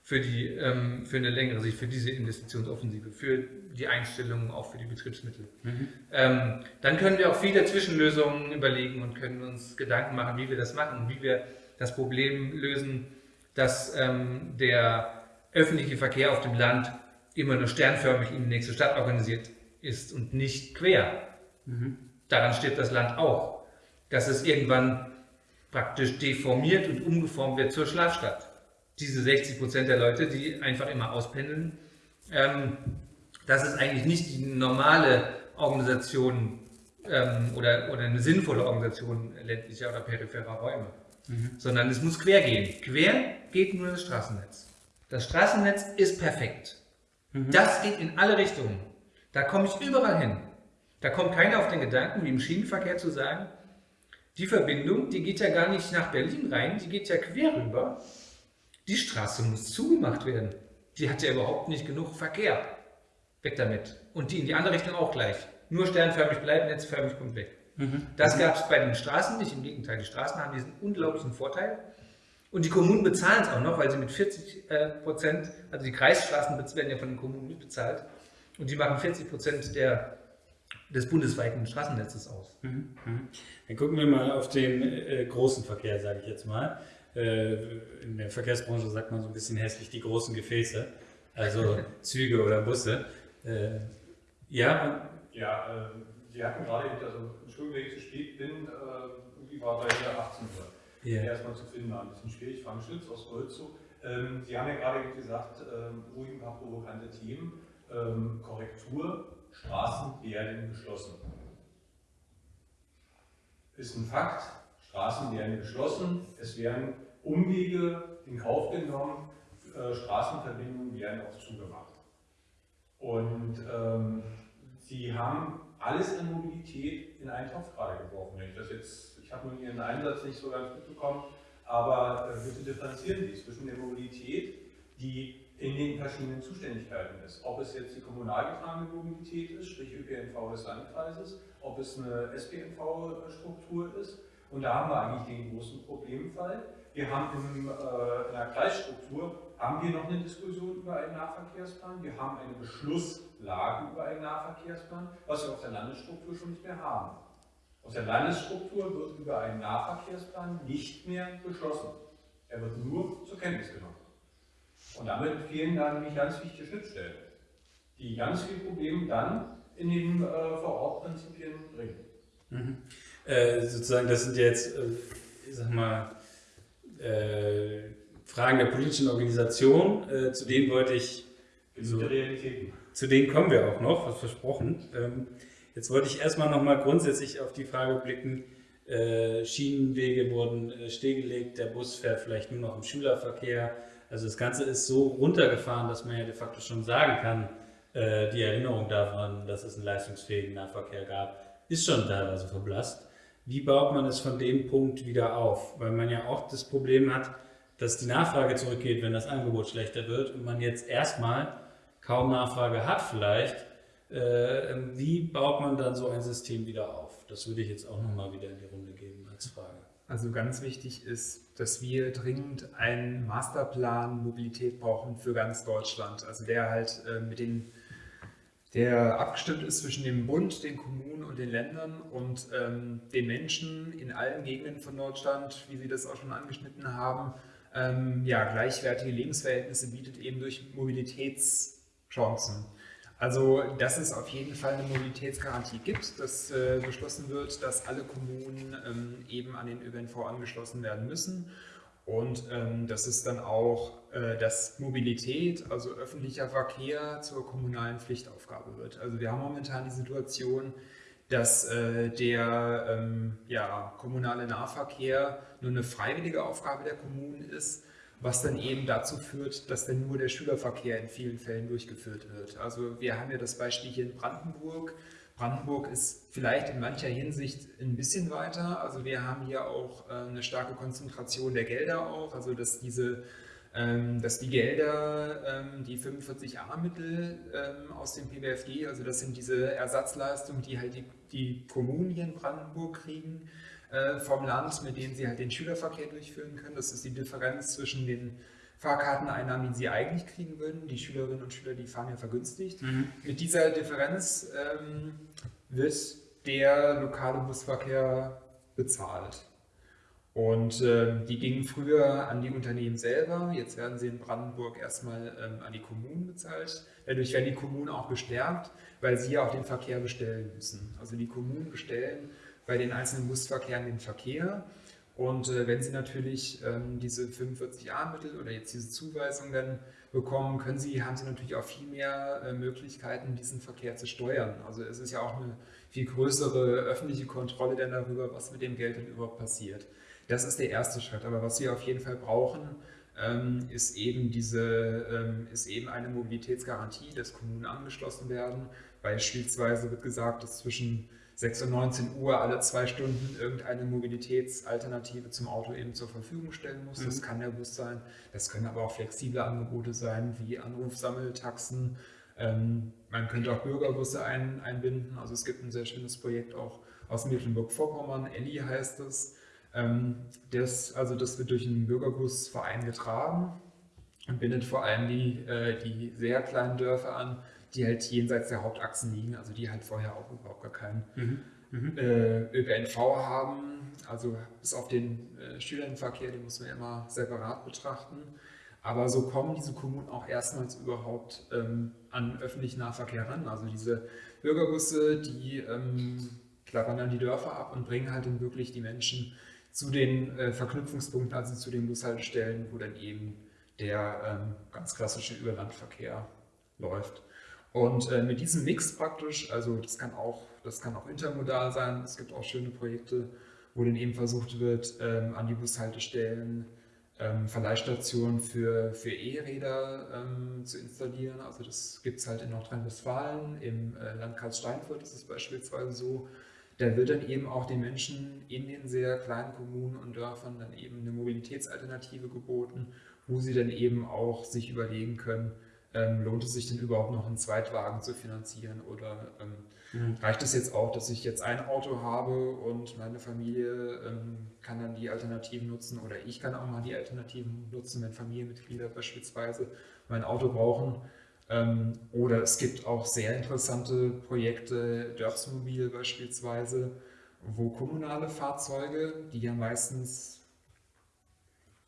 Speaker 2: für, die, ähm, für eine längere Sicht, für diese Investitionsoffensive, für die Einstellungen, auch für die Betriebsmittel. Mhm. Ähm, dann können wir auch viele Zwischenlösungen überlegen und können uns Gedanken machen, wie wir das machen und wie wir das Problem lösen, dass ähm, der öffentliche Verkehr auf dem Land immer nur sternförmig in die nächste Stadt organisiert ist und nicht quer. Mhm. Daran stirbt das Land auch. Dass es irgendwann praktisch deformiert und umgeformt wird zur Schlafstadt. Diese 60 Prozent der Leute, die einfach immer auspendeln, ähm, das ist eigentlich nicht die normale Organisation ähm, oder, oder eine sinnvolle Organisation ländlicher oder peripherer Räume, mhm. sondern es muss quer gehen. Quer geht nur das Straßennetz. Das Straßennetz ist perfekt. Mhm. Das geht in alle Richtungen. Da komme ich überall hin. Da kommt keiner auf den Gedanken, wie im Schienenverkehr zu sagen, die Verbindung, die geht ja gar nicht nach Berlin rein, die geht ja quer rüber. Die Straße muss zugemacht werden. Die hat ja überhaupt nicht genug Verkehr. Weg damit. Und die in die andere Richtung auch gleich. Nur sternförmig bleiben, netzförmig kommt weg. Mhm. Das gab es bei den Straßen nicht. Im Gegenteil, die Straßen haben diesen unglaublichen Vorteil. Und die Kommunen bezahlen es auch noch, weil sie mit 40 äh, Prozent, also die Kreisstraßen werden ja von den Kommunen mitbezahlt. Und die machen 40 Prozent der, des bundesweiten Straßennetzes aus. Mhm.
Speaker 1: mhm. Dann gucken wir mal auf den äh, großen Verkehr, sage ich jetzt mal. Äh, in der Verkehrsbranche sagt man so ein bisschen hässlich die großen Gefäße, also Züge oder Busse. Äh, ja?
Speaker 6: Ja, äh, Sie hatten gerade, also Entschuldigung, wenn ich zu spät bin, äh, war bei der 18 Uhr. Yeah. Erstmal zu finden war ein bisschen schwierig. Frank Schütz aus Golzow. Ähm, Sie haben ja gerade gesagt, ähm, ruhig ein paar provokante Themen. Ähm, Korrektur, Straßen werden geschlossen. Ist ein Fakt, Straßen werden geschlossen, es werden Umwege in Kauf genommen, äh, Straßenverbindungen werden auch zugemacht. Und ähm, Sie haben alles an Mobilität in einen Topf gerade geworfen. Ich ich habe nur Ihren Einsatz nicht so ganz mitbekommen, aber äh, bitte differenzieren Sie zwischen der Mobilität, die in den verschiedenen Zuständigkeiten ist. Ob es jetzt die kommunal getragene Mobilität ist, sprich ÖPNV des Landkreises, ob es eine SPNV-Struktur ist. Und da haben wir eigentlich den großen Problemfall. Wir haben in, äh, in der Kreisstruktur haben wir noch eine Diskussion über einen Nahverkehrsplan. Wir haben eine Beschlusslage über einen Nahverkehrsplan, was wir auf der Landesstruktur schon nicht mehr haben. Aus der Landesstruktur wird über einen Nahverkehrsplan nicht mehr beschlossen. Er wird nur zur Kenntnis genommen. Und damit fehlen dann nämlich ganz wichtige Schnittstellen, die ganz viele Probleme dann in den äh, Vor-Ort-Prinzipien bringen.
Speaker 1: Mhm. Äh, sozusagen, das sind jetzt, äh, ich sag mal, äh, Fragen der politischen Organisation. Äh, zu denen wollte ich.
Speaker 6: So, Realitäten.
Speaker 1: Zu denen kommen wir auch noch, was versprochen. Ähm, jetzt wollte ich erstmal nochmal grundsätzlich auf die Frage blicken. Äh, Schienenwege wurden äh, stillgelegt, der Bus fährt vielleicht nur noch im Schülerverkehr. Also das Ganze ist so runtergefahren, dass man ja de facto schon sagen kann, äh, die Erinnerung daran, dass es einen leistungsfähigen Nahverkehr gab, ist schon teilweise verblasst. Wie baut man es von dem Punkt wieder auf? Weil man ja auch das Problem hat, dass die Nachfrage zurückgeht, wenn das Angebot schlechter wird und man jetzt erstmal kaum Nachfrage hat vielleicht, äh, wie baut man dann so ein System wieder auf? Das würde ich jetzt auch nochmal wieder in die Runde geben als Frage.
Speaker 7: Also ganz wichtig ist, dass wir dringend einen Masterplan Mobilität brauchen für ganz Deutschland. Also der halt äh, mit den der abgestimmt ist zwischen dem Bund, den Kommunen und den Ländern und ähm, den Menschen in allen Gegenden von Deutschland, wie Sie das auch schon angeschnitten haben, ähm, ja, gleichwertige Lebensverhältnisse bietet eben durch Mobilitätschancen. Also, dass es auf jeden Fall eine Mobilitätsgarantie gibt, dass äh, beschlossen wird, dass alle Kommunen ähm, eben an den ÖPNV angeschlossen werden müssen und ähm, dass es dann auch, äh, dass Mobilität, also öffentlicher Verkehr zur kommunalen Pflichtaufgabe wird. Also wir haben momentan die Situation, dass äh, der ähm, ja, kommunale Nahverkehr nur eine freiwillige Aufgabe der Kommunen ist, was dann eben dazu führt, dass dann nur der Schülerverkehr in vielen Fällen durchgeführt wird. Also wir haben ja das Beispiel hier in Brandenburg. Brandenburg ist vielleicht in mancher Hinsicht ein bisschen weiter. Also wir haben hier auch äh, eine starke Konzentration der Gelder auch, also dass diese ähm, dass die Gelder, ähm, die 45a-Mittel ähm, aus dem PBFG, also das sind diese Ersatzleistungen, die halt die, die Kommunen hier in Brandenburg kriegen äh, vom Land, mit denen sie halt den Schülerverkehr durchführen können. Das ist die Differenz zwischen den Fahrkarteneinnahmen, die sie eigentlich kriegen würden. Die Schülerinnen und Schüler, die fahren ja vergünstigt. Mhm. Mit dieser Differenz ähm, wird der lokale Busverkehr bezahlt. Und äh, die gingen früher an die Unternehmen selber, jetzt werden sie in Brandenburg erstmal ähm, an die Kommunen bezahlt. Dadurch werden die Kommunen auch gestärkt, weil sie ja auch den Verkehr bestellen müssen. Also die Kommunen bestellen bei den einzelnen Busverkehren den Verkehr. Und äh, wenn Sie natürlich ähm, diese 45a-Mittel oder jetzt diese Zuweisung dann bekommen, können Sie, haben Sie natürlich auch viel mehr äh, Möglichkeiten, diesen Verkehr zu steuern. Also es ist ja auch eine viel größere öffentliche Kontrolle dann darüber, was mit dem Geld denn überhaupt passiert. Das ist der erste Schritt. Aber was wir auf jeden Fall brauchen, ähm, ist, eben diese, ähm, ist eben eine Mobilitätsgarantie, dass Kommunen angeschlossen werden. Beispielsweise wird gesagt, dass zwischen 6 und 19 Uhr alle zwei Stunden irgendeine Mobilitätsalternative zum Auto eben zur Verfügung stellen muss. Mhm. Das kann der Bus sein. Das können aber auch flexible Angebote sein, wie Anrufsammeltaxen. Ähm, man könnte auch Bürgerbusse ein, einbinden. Also es gibt ein sehr schönes Projekt auch aus Mecklenburg-Vorpommern, Elli heißt es. Ähm, das, also das wird durch einen Bürgerbusverein getragen und bindet vor allem die, äh, die sehr kleinen Dörfer an, die halt jenseits der Hauptachsen liegen, also die halt vorher auch überhaupt gar keinen mhm. Mhm. Äh, ÖPNV haben. Also bis auf den äh, Schülerverkehr, den muss man ja immer separat betrachten. Aber so kommen diese Kommunen auch erstmals überhaupt ähm, an öffentlichen Nahverkehr ran. Also diese Bürgerbusse, die ähm, klappern dann die Dörfer ab und bringen halt dann wirklich die Menschen zu den äh, Verknüpfungspunkten, also zu den Bushaltestellen, wo dann eben der ähm, ganz klassische Überlandverkehr läuft. Und äh, mit diesem Mix praktisch, also das kann, auch, das kann auch intermodal sein, es gibt auch schöne Projekte, wo dann eben versucht wird, ähm, an die Bushaltestellen ähm, Verleihstationen für, für E-Räder ähm, zu installieren. Also das gibt es halt in Nordrhein-Westfalen, im äh, Landkreis Steinfurt ist es beispielsweise so, da wird dann eben auch den Menschen in den sehr kleinen Kommunen und Dörfern dann eben eine Mobilitätsalternative geboten, wo sie dann eben auch sich überlegen können, ähm, lohnt es sich denn überhaupt noch einen Zweitwagen zu finanzieren oder ähm, mhm. reicht es jetzt auch, dass ich jetzt ein Auto habe und meine Familie ähm, kann dann die Alternativen nutzen oder ich kann auch mal die Alternativen nutzen, wenn Familienmitglieder beispielsweise mein Auto brauchen. Ähm, oder es gibt auch sehr interessante Projekte, Dörfsmobil beispielsweise, wo kommunale Fahrzeuge, die ja meistens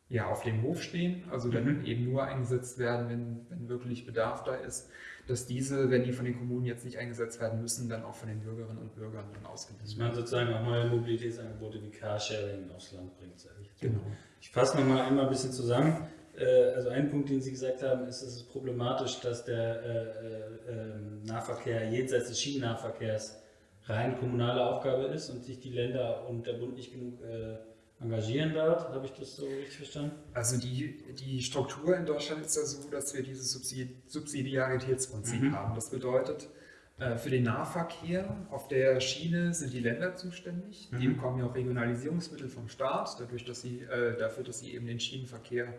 Speaker 7: ja, auf dem Hof stehen, also dann mhm. eben nur eingesetzt werden, wenn, wenn wirklich Bedarf da ist, dass diese, wenn die von den Kommunen jetzt nicht eingesetzt werden müssen, dann auch von den Bürgerinnen und Bürgern dann ausgewiesen
Speaker 1: werden. Dass man sozusagen auch neue Mobilitätsangebote wie Carsharing aufs Land bringt, sage ich.
Speaker 7: Genau.
Speaker 1: Ich fasse nochmal einmal ein bisschen zusammen. Äh, also ein Punkt, den Sie gesagt haben, ist, es ist problematisch, dass der äh, äh, ähm, Nahverkehr jenseits des Schienennahverkehrs rein kommunale Aufgabe ist und sich die Länder und der Bund nicht genug engagieren dort. Habe ich das so richtig verstanden?
Speaker 7: Also die, die Struktur in Deutschland ist ja so, dass wir dieses Subsidiaritätsprinzip mhm. haben. Das bedeutet, für den Nahverkehr auf der Schiene sind die Länder zuständig. Mhm. Die bekommen ja auch Regionalisierungsmittel vom Staat, dadurch, dass sie, äh, dafür, dass sie eben den Schienenverkehr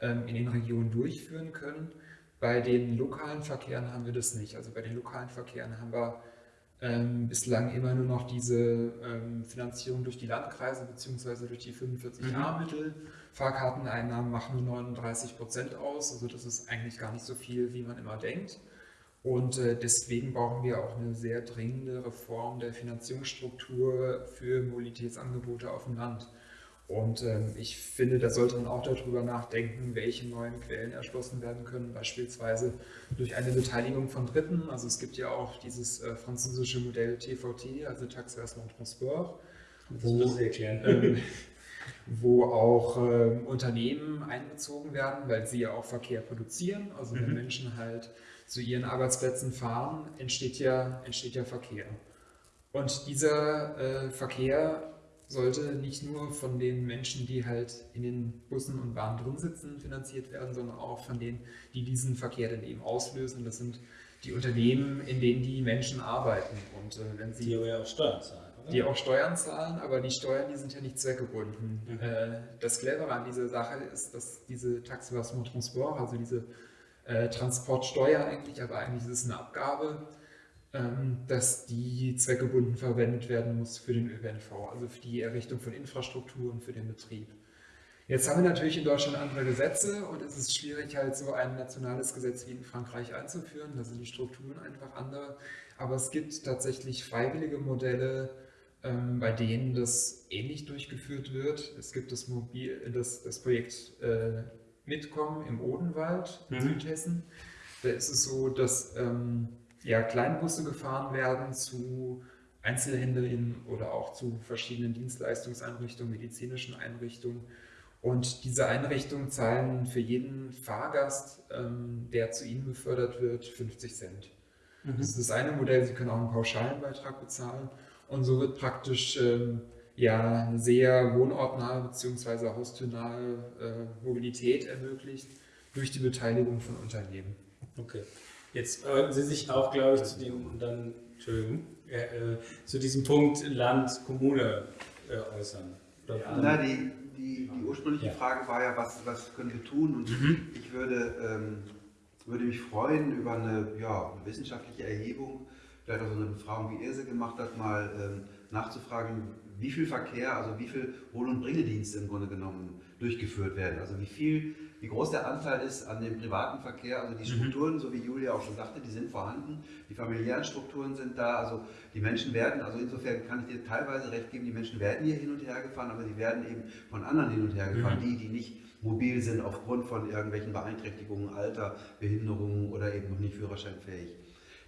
Speaker 7: in den Regionen durchführen können. Bei den lokalen Verkehren haben wir das nicht. Also bei den lokalen Verkehren haben wir ähm, bislang immer nur noch diese ähm, Finanzierung durch die Landkreise bzw. durch die 45a-Mittel. Mhm. Fahrkarteneinnahmen machen nur 39 Prozent aus, also das ist eigentlich gar nicht so viel, wie man immer denkt. Und äh, deswegen brauchen wir auch eine sehr dringende Reform der Finanzierungsstruktur für Mobilitätsangebote auf dem Land. Und ähm, ich finde, da sollte man auch darüber nachdenken, welche neuen Quellen erschlossen werden können, beispielsweise durch eine Beteiligung von Dritten. Also es gibt ja auch dieses äh, französische Modell TVT, also Versement Transport.
Speaker 1: Erklären.
Speaker 7: Ähm, wo auch ähm, Unternehmen einbezogen werden, weil sie ja auch Verkehr produzieren. Also wenn mhm. Menschen halt zu ihren Arbeitsplätzen fahren, entsteht ja, entsteht ja Verkehr. Und dieser äh, Verkehr sollte nicht nur von den Menschen, die halt in den Bussen und Bahnen drin sitzen, finanziert werden, sondern auch von denen, die diesen Verkehr dann eben auslösen. Das sind die Unternehmen, in denen die Menschen arbeiten. Und äh, wenn sie
Speaker 1: die ja auch Steuern zahlen.
Speaker 7: Oder? Die auch Steuern zahlen, aber die Steuern, die sind ja nicht zweckgebunden. Mhm. Äh, das Clevere an dieser Sache ist, dass diese Taxe Transport, also diese äh, Transportsteuer eigentlich, aber eigentlich ist es eine Abgabe, dass die zweckgebunden verwendet werden muss für den ÖPNV, also für die Errichtung von Infrastruktur und für den Betrieb. Jetzt haben wir natürlich in Deutschland andere Gesetze und es ist schwierig, halt so ein nationales Gesetz wie in Frankreich einzuführen. Da sind die Strukturen einfach andere. Aber es gibt tatsächlich freiwillige Modelle, ähm, bei denen das ähnlich durchgeführt wird. Es gibt das, Mobil, das, das Projekt äh, Mitkommen im Odenwald in mhm. Südhessen. Da ist es so, dass ähm, ja, Kleinbusse gefahren werden zu Einzelhändlern oder auch zu verschiedenen Dienstleistungseinrichtungen, medizinischen Einrichtungen. Und diese Einrichtungen zahlen für jeden Fahrgast, ähm, der zu ihnen befördert wird, 50 Cent. Mhm. Das ist das eine Modell. Sie können auch einen pauschalen Beitrag bezahlen. Und so wird praktisch ähm, ja, sehr wohnortnahe bzw. haustürnahe äh, Mobilität ermöglicht durch die Beteiligung von Unternehmen.
Speaker 1: Okay. Jetzt wollten Sie sich auch, glaube ich, zu dem dann, Entschuldigung, äh, zu diesem Punkt Land, Kommune äh, äußern.
Speaker 4: Ja. Na, die, die, die ursprüngliche ja. Frage war ja, was, was können wir tun? Und mhm. ich würde, ähm, würde mich freuen über eine, ja, eine wissenschaftliche Erhebung, vielleicht auch so eine Befragung, wie ihr sie gemacht habt, mal ähm, nachzufragen, wie viel Verkehr, also wie viel Wohl- und Bringedienste im Grunde genommen durchgeführt werden. Also wie viel, wie groß der Anteil ist an dem privaten Verkehr. Also die mhm. Strukturen, mhm. so wie Julia auch schon sagte, die sind vorhanden. Die familiären Strukturen sind da. Also die Menschen werden, also insofern kann ich dir teilweise recht geben, die Menschen werden hier hin und her gefahren, aber sie werden eben von anderen hin und her gefahren. Mhm. Die, die nicht mobil sind aufgrund von irgendwelchen Beeinträchtigungen, Alter, Behinderungen oder eben noch nicht führerscheinfähig.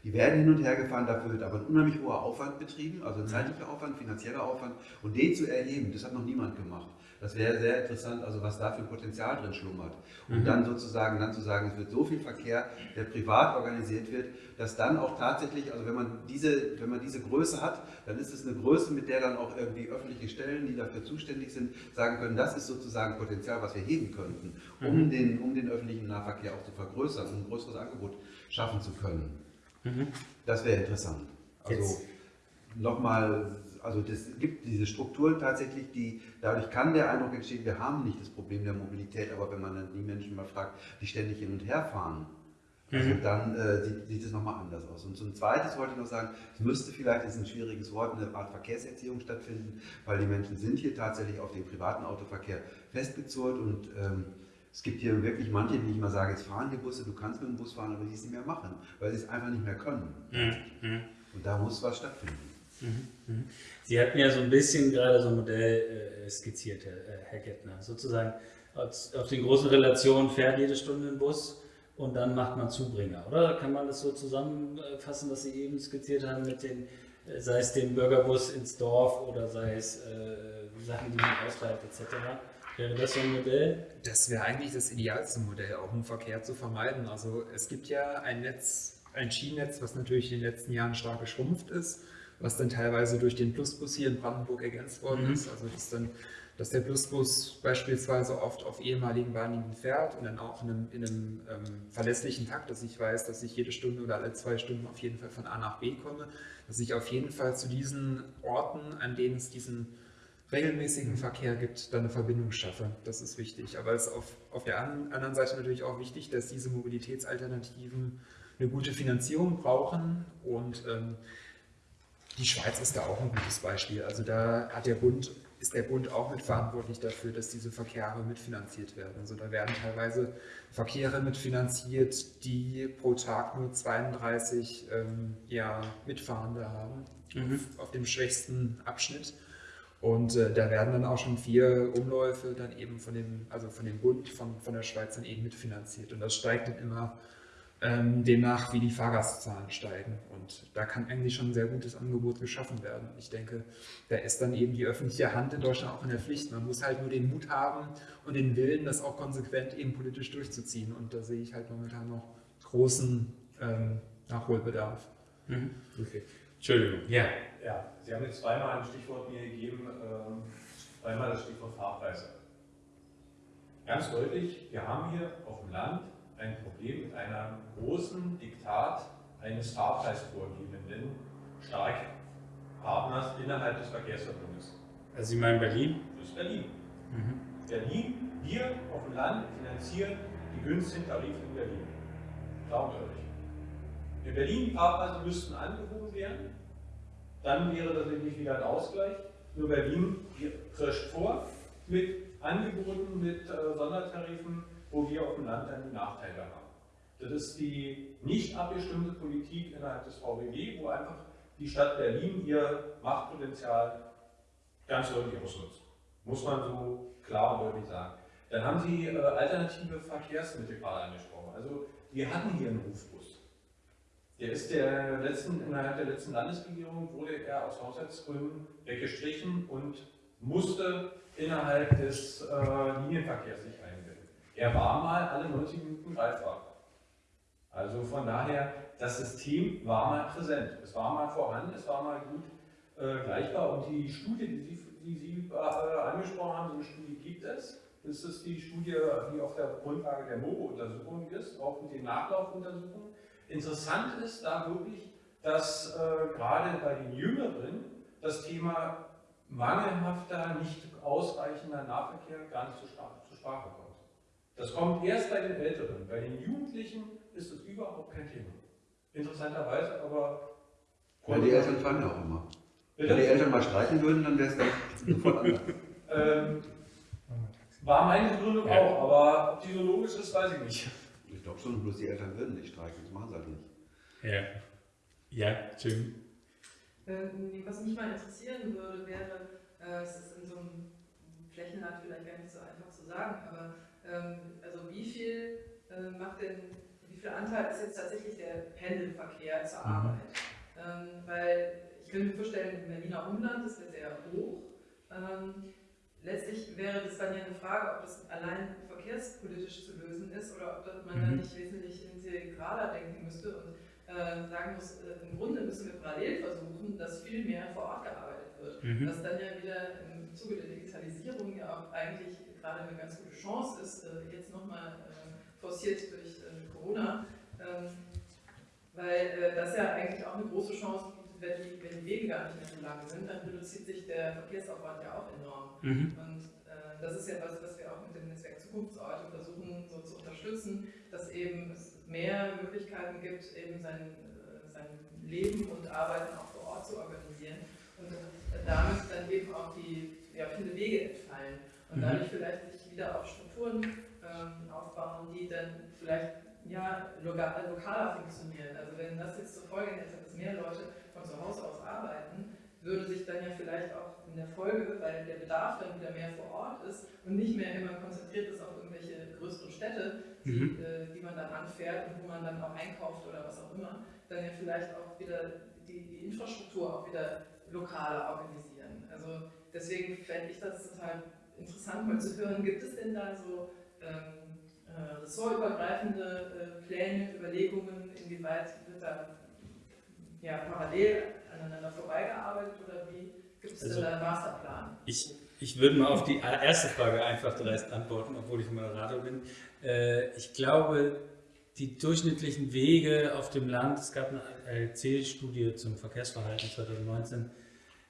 Speaker 4: Die werden hin und her gefahren, dafür wird aber ein unheimlich hoher Aufwand betrieben, also ein mhm. zeitlicher Aufwand, finanzieller Aufwand. Und den zu erheben, das hat noch niemand gemacht. Das wäre sehr interessant, also was da für Potenzial drin schlummert. Und mhm. dann sozusagen, dann zu sagen, es wird so viel Verkehr, der privat organisiert wird, dass dann auch tatsächlich, also wenn man diese, wenn man diese Größe hat, dann ist es eine Größe, mit der dann auch irgendwie öffentliche Stellen, die dafür zuständig sind, sagen können, das ist sozusagen Potenzial, was wir heben könnten, um, mhm. den, um den öffentlichen Nahverkehr auch zu vergrößern, um ein größeres Angebot schaffen zu können. Mhm. Das wäre interessant. Also nochmal, also es gibt diese Strukturen tatsächlich, die, dadurch kann der Eindruck entstehen, wir haben nicht das Problem der Mobilität, aber wenn man dann die Menschen mal fragt, die ständig hin und her fahren, also mhm. dann äh, sieht, sieht es nochmal anders aus. Und zum Zweiten wollte ich noch sagen, es müsste vielleicht, das ist ein schwieriges Wort, eine Art Verkehrserziehung stattfinden, weil die Menschen sind hier tatsächlich auf den privaten Autoverkehr festgezurrt und ähm, es gibt hier wirklich manche, die ich mal sage, jetzt fahren die Busse, du kannst mit dem Bus fahren, aber die es nicht mehr machen, weil sie es einfach nicht mehr können. Mhm. Und da muss was stattfinden. Mhm.
Speaker 1: mhm. Sie hatten ja so ein bisschen gerade so ein Modell äh, skizziert, Herr, äh, Gettner. Sozusagen auf den großen Relationen fährt jede Stunde ein Bus und dann macht man Zubringer, oder? Kann man das so zusammenfassen, was Sie eben skizziert haben mit den, äh, sei es den Bürgerbus ins Dorf oder sei es äh, Sachen, die man ausreibt etc.? Wäre das so ein Modell?
Speaker 7: Das wäre eigentlich das idealste Modell, auch um Verkehr zu vermeiden. Also es gibt ja ein Netz, ein Schienennetz, was natürlich in den letzten Jahren stark geschrumpft ist, was dann teilweise durch den Plusbus hier in Brandenburg ergänzt worden mhm. ist. Also das dann dass der Plusbus beispielsweise oft auf ehemaligen Bahnlinien fährt und dann auch in einem, in einem ähm, verlässlichen Takt, dass ich weiß, dass ich jede Stunde oder alle zwei Stunden auf jeden Fall von A nach B komme, dass ich auf jeden Fall zu diesen Orten, an denen es diesen regelmäßigen Verkehr gibt, dann eine Verbindung schaffe. Das ist wichtig. Aber es ist auf, auf der anderen Seite natürlich auch wichtig, dass diese Mobilitätsalternativen eine gute Finanzierung brauchen und ähm, die Schweiz ist da auch ein gutes Beispiel. Also da hat der Bund, ist der Bund auch mitverantwortlich dafür, dass diese Verkehre mitfinanziert werden. Also da werden teilweise Verkehre mitfinanziert, die pro Tag nur 32 ähm, ja, Mitfahrende haben mhm. auf, auf, dem schwächsten Abschnitt. Und äh, da werden dann auch schon vier Umläufe dann eben von dem, also von dem Bund, von, von der Schweiz dann eben mitfinanziert. Und das steigt dann immer ähm, demnach, wie die Fahrgastzahlen steigen. Und da kann eigentlich schon ein sehr gutes Angebot geschaffen werden. Ich denke, da ist dann eben die öffentliche Hand in Deutschland auch in der Pflicht. Man muss halt nur den Mut haben und den Willen, das auch konsequent eben politisch durchzuziehen. Und da sehe ich halt momentan noch großen ähm, Nachholbedarf.
Speaker 1: Mhm. Okay. Entschuldigung.
Speaker 6: Ja. ja. Sie haben jetzt zweimal ein Stichwort mir gegeben, ähm, zweimal das Stichwort Fahrpreise. Ganz deutlich, wir haben hier auf dem Land ein Problem mit einem großen Diktat eines fahrpreisvorgebenden Starkpartners innerhalb des Verkehrsverbundes.
Speaker 1: Also Sie meinen Berlin?
Speaker 6: Das ist Berlin. Mhm. Berlin, wir auf dem Land finanzieren die günstigen Tarife in Berlin. Klar und deutlich. In Berlin die Fahrpreise müssten angehoben werden, dann wäre das nämlich wieder ein Ausgleich. Nur Berlin prescht vor mit Angeboten, mit äh, Sondertarifen, wo wir auf dem Land dann die Nachteile haben. Das ist die nicht abgestimmte Politik innerhalb des VBG, wo einfach die Stadt Berlin ihr Machtpotenzial ganz deutlich ausnutzt. Muss man so klar und deutlich sagen. Dann haben Sie äh, alternative Verkehrsmittel gerade angesprochen. Also wir hatten hier einen Rufbus. Der ist der letzten, innerhalb der letzten Landesregierung wurde er aus Haushaltsgründen weggestrichen und musste innerhalb des äh, Linienverkehrs sich er war mal alle 90 Minuten greifbar. Also von daher, das System war mal präsent. Es war mal vorhanden, es war mal gut äh, gleichbar. Und die Studie, die Sie, die Sie äh, angesprochen haben, so eine Studie gibt es. Das ist die Studie, die auf der Grundlage der MOBO-Untersuchung ist, auch mit den Nachlaufuntersuchungen. Interessant ist da wirklich, dass äh, gerade bei den Jüngeren das Thema mangelhafter, nicht ausreichender Nahverkehr gar nicht zur Sprache kommt. Das kommt erst bei den Älteren. Bei den Jugendlichen ist es überhaupt kein Thema. Interessanterweise, aber.
Speaker 4: Ja, die Eltern fahren ja auch immer. Bitte? Wenn die Eltern mal streiten würden, dann wäre es dann sofort anders.
Speaker 6: ähm, war meine Begründung ja. auch, aber ob die so logisch ist, weiß ich nicht.
Speaker 4: Ich glaube schon, bloß die Eltern würden nicht streiken, das machen sie halt nicht.
Speaker 1: Ja. Ja, Jim.
Speaker 5: Ähm, was mich mal interessieren würde, wäre, äh, es ist in so einem Flächenland vielleicht gar nicht so einfach zu sagen, aber also wie viel äh, macht denn, wie viel Anteil ist jetzt tatsächlich der Pendelverkehr zur mhm. Arbeit? Ähm, weil ich könnte mir vorstellen, im Berliner Umland ist der sehr hoch. Ähm, letztlich wäre das dann ja eine Frage, ob das allein verkehrspolitisch zu lösen ist oder ob man mhm. dann nicht wesentlich integraler denken müsste und äh, sagen muss, äh, im Grunde müssen wir parallel versuchen, dass viel mehr vor Ort gearbeitet wird. Mhm. Was dann ja wieder im Zuge der Digitalisierung ja auch eigentlich gerade eine ganz gute Chance ist, äh, jetzt nochmal äh, forciert durch äh, Corona, ähm, weil das ja eigentlich auch eine große Chance bietet, wenn die, wenn die Wege gar nicht mehr so lang sind, dann reduziert sich der Verkehrsaufwand ja auch enorm. Mhm. Und das ist ja was, was wir auch mit dem Netzwerk Zukunftsort versuchen so zu unterstützen, dass eben es mehr Möglichkeiten gibt, eben sein, sein Leben und Arbeiten auch vor Ort zu organisieren und damit dann eben auch die ja, viele Wege entfallen und mhm. dadurch vielleicht sich wieder auch Strukturen ähm, aufbauen, die dann vielleicht ja, lokal, lokaler funktionieren. Also wenn das jetzt zur Folge hätte, dass mehr Leute von zu Hause aus arbeiten, würde sich dann ja vielleicht auch in der Folge, weil der Bedarf dann wieder mehr vor Ort ist und nicht mehr immer konzentriert ist auf irgendwelche größeren Städte, die, mhm. äh, die man dann anfährt und wo man dann auch einkauft oder was auch immer, dann ja vielleicht auch wieder die, die Infrastruktur auch wieder lokaler organisieren. Also deswegen fände ich das total interessant mal zu hören, gibt es denn da so ähm, äh, ressortübergreifende äh, Pläne, Überlegungen, inwieweit wird da ja, parallel aneinander vorbeigearbeitet oder wie gibt es also, denn da einen Masterplan?
Speaker 1: Ich, Ich würde mal auf die erste Frage einfach dreist antworten, obwohl ich Moderator bin. Äh, ich glaube, die durchschnittlichen Wege auf dem Land, es gab eine LC-Studie zum Verkehrsverhalten 2019,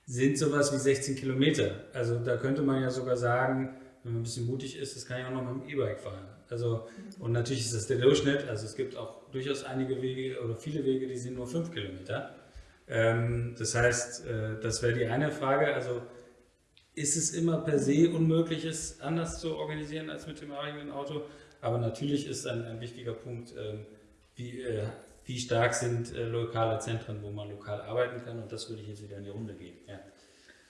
Speaker 1: sind sowas wie 16 Kilometer. Also da könnte man ja sogar sagen, wenn man ein bisschen mutig ist, das kann ich auch noch mit dem E-Bike fahren. Also, und natürlich ist das der Durchschnitt, also es gibt auch durchaus einige Wege oder viele Wege, die sind nur 5 Kilometer. Ähm, das heißt, äh, das wäre die eine Frage. Also ist es immer per se unmöglich, es anders zu organisieren als mit dem eigenen Auto? Aber natürlich ist ein, ein wichtiger Punkt, ähm, wie, äh, wie stark sind äh, lokale Zentren, wo man lokal arbeiten kann. Und das würde ich jetzt wieder in die Runde gehen. Ja.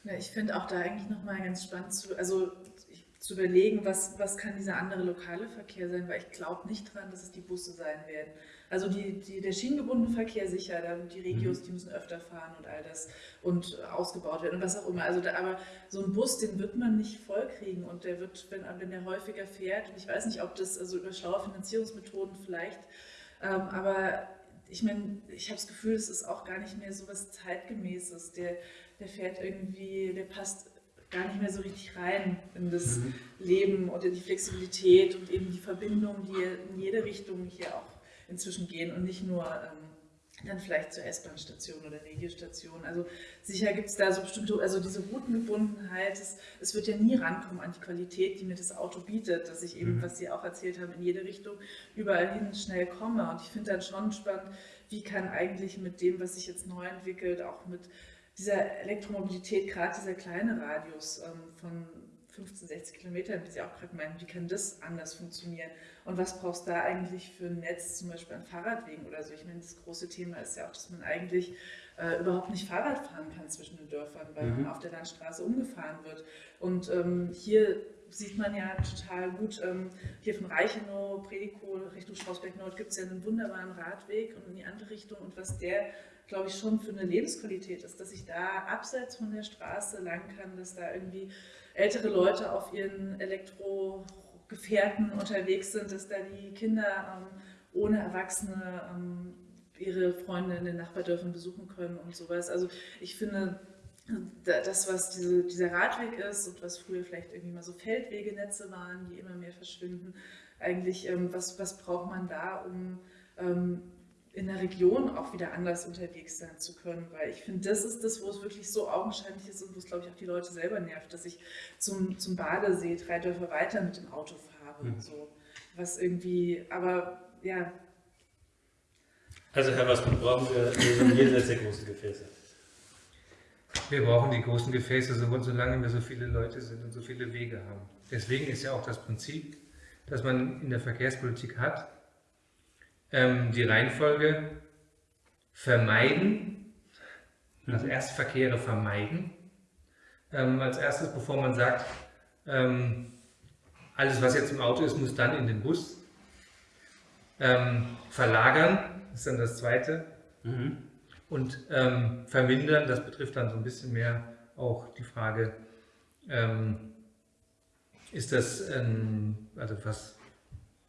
Speaker 3: Ja, ich finde auch da eigentlich nochmal ganz spannend zu, also zu überlegen, was, was kann dieser andere lokale Verkehr sein, weil ich glaube nicht dran, dass es die Busse sein werden. Also die, die, der schienengebundene Verkehr sicher, da, die Regios, mhm. die müssen öfter fahren und all das und ausgebaut werden und was auch immer. Also da, aber so ein Bus, den wird man nicht vollkriegen und der wird, wenn, wenn der häufiger fährt, und ich weiß nicht, ob das also über schlaue Finanzierungsmethoden vielleicht, ähm, aber ich meine, ich habe das Gefühl, es ist auch gar nicht mehr so was Zeitgemäßes. Der, der fährt irgendwie, der passt gar nicht mehr so richtig rein in das mhm. Leben und in die Flexibilität und eben die Verbindungen, die in jede Richtung hier auch inzwischen gehen und nicht nur ähm, dann vielleicht zur S-Bahn-Station oder Regiostation. Also sicher gibt es da so bestimmte, also diese Routengebundenheit, es, es, wird ja nie rankommen an die Qualität, die mir das Auto bietet, dass ich eben, mhm. was Sie auch erzählt haben, in jede Richtung überall hin schnell komme. Und ich finde dann schon spannend, wie kann eigentlich mit dem, was sich jetzt neu entwickelt, auch mit dieser Elektromobilität, gerade dieser kleine Radius ähm, von 15, 60 Kilometern, wie Sie auch gerade meinen, wie kann das anders funktionieren? Und was brauchst du da eigentlich für ein Netz, zum Beispiel an Fahrradwegen oder so? Ich meine, das große Thema ist ja auch, dass man eigentlich äh, überhaupt nicht Fahrrad fahren kann zwischen den Dörfern, weil mhm. man auf der Landstraße umgefahren wird. Und ähm, hier sieht man ja total gut, ähm, hier von Reichenow, Predikow Richtung Strausberg Nord gibt es ja einen wunderbaren Radweg und in die andere Richtung und was der glaube ich, schon für eine Lebensqualität ist, dass ich da abseits von der Straße lang kann, dass da irgendwie ältere Leute auf ihren Elektrogefährten unterwegs sind, dass da die Kinder ähm, ohne Erwachsene ähm, ihre Freunde in den Nachbardörfern besuchen können und sowas. Also ich finde, das, was diese, dieser Radweg ist und was früher vielleicht irgendwie mal so Feldwegenetze waren, die immer mehr verschwinden, eigentlich, ähm, was, was braucht man da, um ähm, in der Region auch wieder anders unterwegs sein zu können, weil ich finde, das ist das, wo es wirklich so augenscheinlich ist und wo es, glaube ich, auch die Leute selber nervt, dass ich zum, zum Badesee drei Dörfer weiter mit dem Auto fahre mhm. und so. Was irgendwie, aber ja.
Speaker 1: Also Herr Wassmann, brauchen wir jenseits der großen Gefäße?
Speaker 2: Wir brauchen die großen Gefäße, solange wir so viele Leute sind und so viele Wege haben. Deswegen ist ja auch das Prinzip, das man in der Verkehrspolitik hat, ähm, die Reihenfolge vermeiden, also erst Verkehre vermeiden. Ähm, als erstes, bevor man sagt, ähm, alles was jetzt im Auto ist, muss dann in den Bus. Ähm, verlagern ist dann das zweite. Mhm. Und ähm, vermindern, das betrifft dann so ein bisschen mehr auch die Frage, ähm, ist das, also was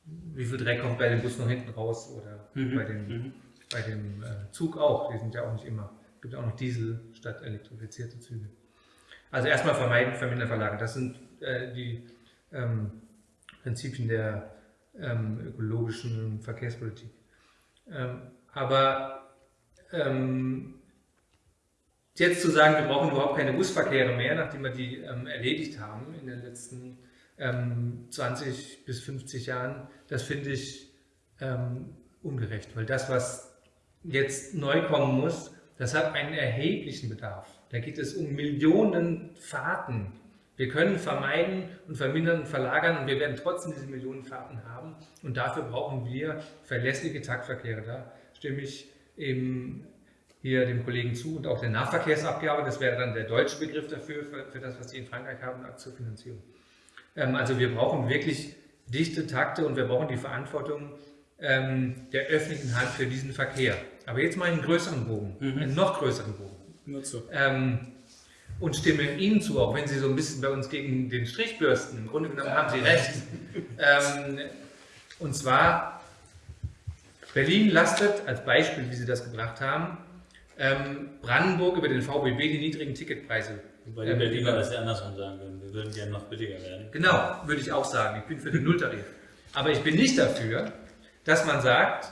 Speaker 2: wie viel Dreck kommt bei dem Bus noch hinten raus oder mhm. bei dem, mhm. bei dem äh, Zug auch. Die sind ja auch nicht immer. Es gibt auch noch Diesel statt elektrifizierte Züge. Also erstmal vermeiden, vermindern, verlagern. Das sind äh, die ähm, Prinzipien der ähm, ökologischen Verkehrspolitik. Ähm, aber ähm, jetzt zu sagen, wir brauchen überhaupt keine Busverkehre mehr, nachdem wir die ähm, erledigt haben in den letzten Jahren, ähm, 20 bis 50 Jahren, das finde ich ähm, ungerecht, weil das, was jetzt neu kommen muss, das hat einen erheblichen Bedarf. Da geht es um Millionen Fahrten. Wir können vermeiden und vermindern und verlagern und wir werden trotzdem diese Millionen Fahrten haben. Und dafür brauchen wir verlässliche Taktverkehre. Da stimme ich eben hier dem Kollegen zu und auch der Nahverkehrsabgabe. Das wäre dann der deutsche Begriff dafür, für, für das, was die in Frankreich haben, zur Finanzierung. Ähm, also wir brauchen wirklich dichte Takte und wir brauchen die Verantwortung ähm, der öffentlichen Hand für diesen Verkehr. Aber jetzt mal einen größeren Bogen, mhm. einen noch größeren Bogen.
Speaker 1: Nur so.
Speaker 2: Ähm, und stimme Ihnen zu, auch wenn Sie so ein bisschen bei uns gegen den Strich bürsten. Im Grunde genommen haben Sie recht. und zwar, Berlin lastet, als Beispiel, wie Sie das gebracht haben, Brandenburg über den VBB die niedrigen Ticketpreise
Speaker 1: Weil die Berliner das ja andersrum sagen würden. Wir würden gerne noch billiger werden.
Speaker 2: Genau, würde ich auch sagen. Ich bin für den Nulltarif. Aber ich bin nicht dafür, dass man sagt,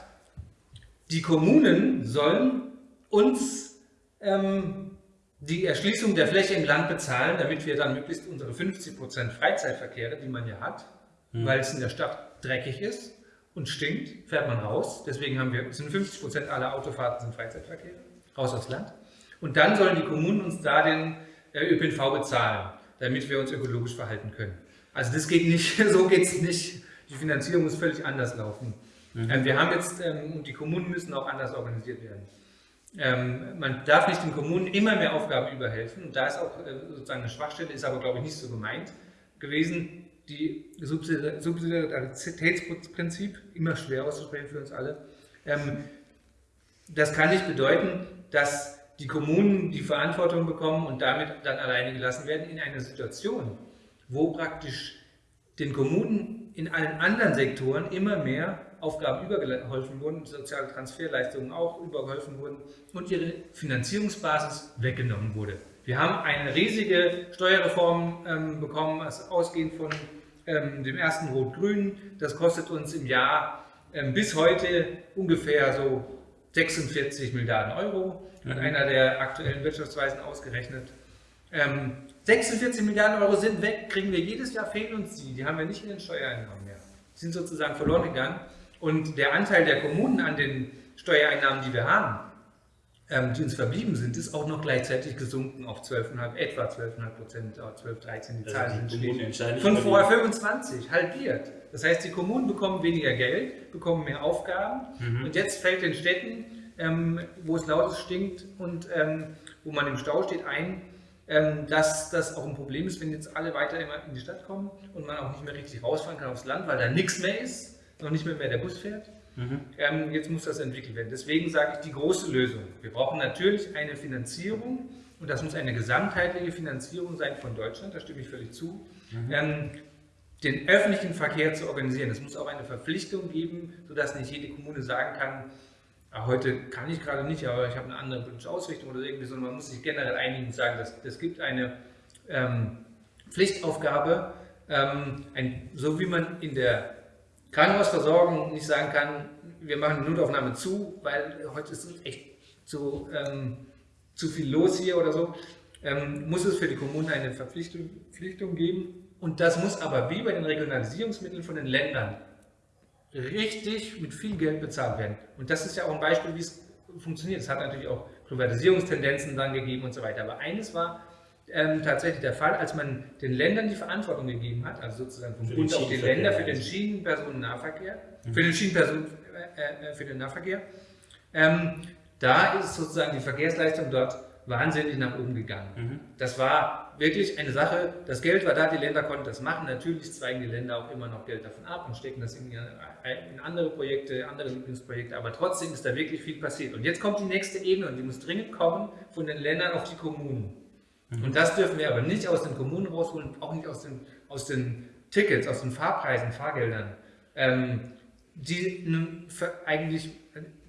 Speaker 2: die Kommunen sollen uns ähm, die Erschließung der Fläche im Land bezahlen, damit wir dann möglichst unsere 50% Freizeitverkehre, die man ja hat, mhm. weil es in der Stadt dreckig ist und stinkt, fährt man raus. Deswegen haben wir, sind 50% aller Autofahrten sind Freizeitverkehre, raus aufs Land. Und dann sollen die Kommunen uns da den ÖPNV bezahlen, damit wir uns ökologisch verhalten können. Also das geht nicht, so geht es nicht. Die Finanzierung muss völlig anders laufen. Mhm. Ähm, wir haben jetzt, ähm, und die Kommunen müssen auch anders organisiert werden. Ähm, man darf nicht den Kommunen immer mehr Aufgaben überhelfen. Und da ist auch äh, sozusagen eine Schwachstelle, ist aber glaube ich nicht so gemeint gewesen. Die Subsidiaritätsprinzip, immer schwer auszusprechen für uns alle, das kann nicht bedeuten, dass die Kommunen die Verantwortung bekommen und damit dann alleine gelassen werden in einer Situation, wo praktisch den Kommunen in allen anderen Sektoren immer mehr Aufgaben übergeholfen wurden, soziale Transferleistungen auch übergeholfen wurden und ihre Finanzierungsbasis weggenommen wurde. Wir haben eine riesige Steuerreform ähm, bekommen, ausgehend von ähm, dem ersten Rot-Grün. Das kostet uns im Jahr ähm, bis heute ungefähr so 46 Milliarden Euro, hat mhm. einer der aktuellen Wirtschaftsweisen ausgerechnet. Ähm, 46 Milliarden Euro sind weg, kriegen wir jedes Jahr, fehlen uns die. Die haben wir nicht in den Steuereinnahmen mehr. Die sind sozusagen verloren gegangen. Und der Anteil der Kommunen an den Steuereinnahmen, die wir haben, ähm, die uns verblieben sind, ist auch noch gleichzeitig gesunken auf 12,5, etwa 12,5 Prozent, 12, 13, die Zahlen sind steht. Von vorher 25, halbiert. Das heißt, die Kommunen bekommen weniger Geld, bekommen mehr Aufgaben mhm. und jetzt fällt den Städten, ähm, wo es lautes stinkt und ähm, wo man im Stau steht, ein, ähm, dass das auch ein Problem ist, wenn jetzt alle weiter immer in die Stadt kommen und man auch nicht mehr richtig rausfahren kann aufs Land, weil da nichts mehr ist noch nicht mehr, mehr der Bus fährt. Mhm. Ähm, jetzt muss das entwickelt werden. Deswegen sage ich die große Lösung. Wir brauchen natürlich eine Finanzierung und das muss eine gesamtheitliche Finanzierung sein von Deutschland, da stimme ich völlig zu. Mhm. Den öffentlichen Verkehr zu organisieren. Es muss auch eine Verpflichtung geben, sodass nicht jede Kommune sagen kann, ach, heute kann ich gerade nicht, aber ich habe eine andere politische Ausrichtung oder irgendwie, sondern man muss sich generell einigen und sagen, dass es gibt eine ähm, Pflichtaufgabe, ähm, ein, so wie man in der Krankenhausversorgung nicht sagen kann, wir machen die Notaufnahme zu, weil heute ist echt zu, ähm, zu viel los hier oder so, ähm, muss es für die Kommunen eine Verpflichtung, Verpflichtung geben. Und das muss aber wie bei den Regionalisierungsmitteln von den Ländern richtig mit viel Geld bezahlt werden. Und das ist ja auch ein Beispiel, wie es funktioniert. Es hat natürlich auch Privatisierungstendenzen dann gegeben und so weiter. Aber eines war, ähm, tatsächlich der Fall, als man den Ländern die Verantwortung gegeben hat, also sozusagen vom Bund auf die Länder für den Schienenpersonennahverkehr, mhm. für den Schienenpersonen, äh, äh, für den Nahverkehr, ähm, da ist sozusagen die Verkehrsleistung dort wahnsinnig nach oben gegangen. Mhm. Das war wirklich eine Sache, das Geld war da, die Länder konnten das machen. Natürlich zweigen die Länder auch immer noch Geld davon ab und stecken das in, in andere Projekte, andere Lieblingsprojekte, aber trotzdem ist da wirklich viel passiert. Und jetzt kommt die nächste Ebene und die muss dringend kommen von den Ländern auf die Kommunen. Mhm. Und das dürfen wir aber nicht aus den Kommunen rausholen, auch nicht aus den, aus den Tickets, aus den Fahrpreisen, Fahrgeldern, ähm, die eigentlich,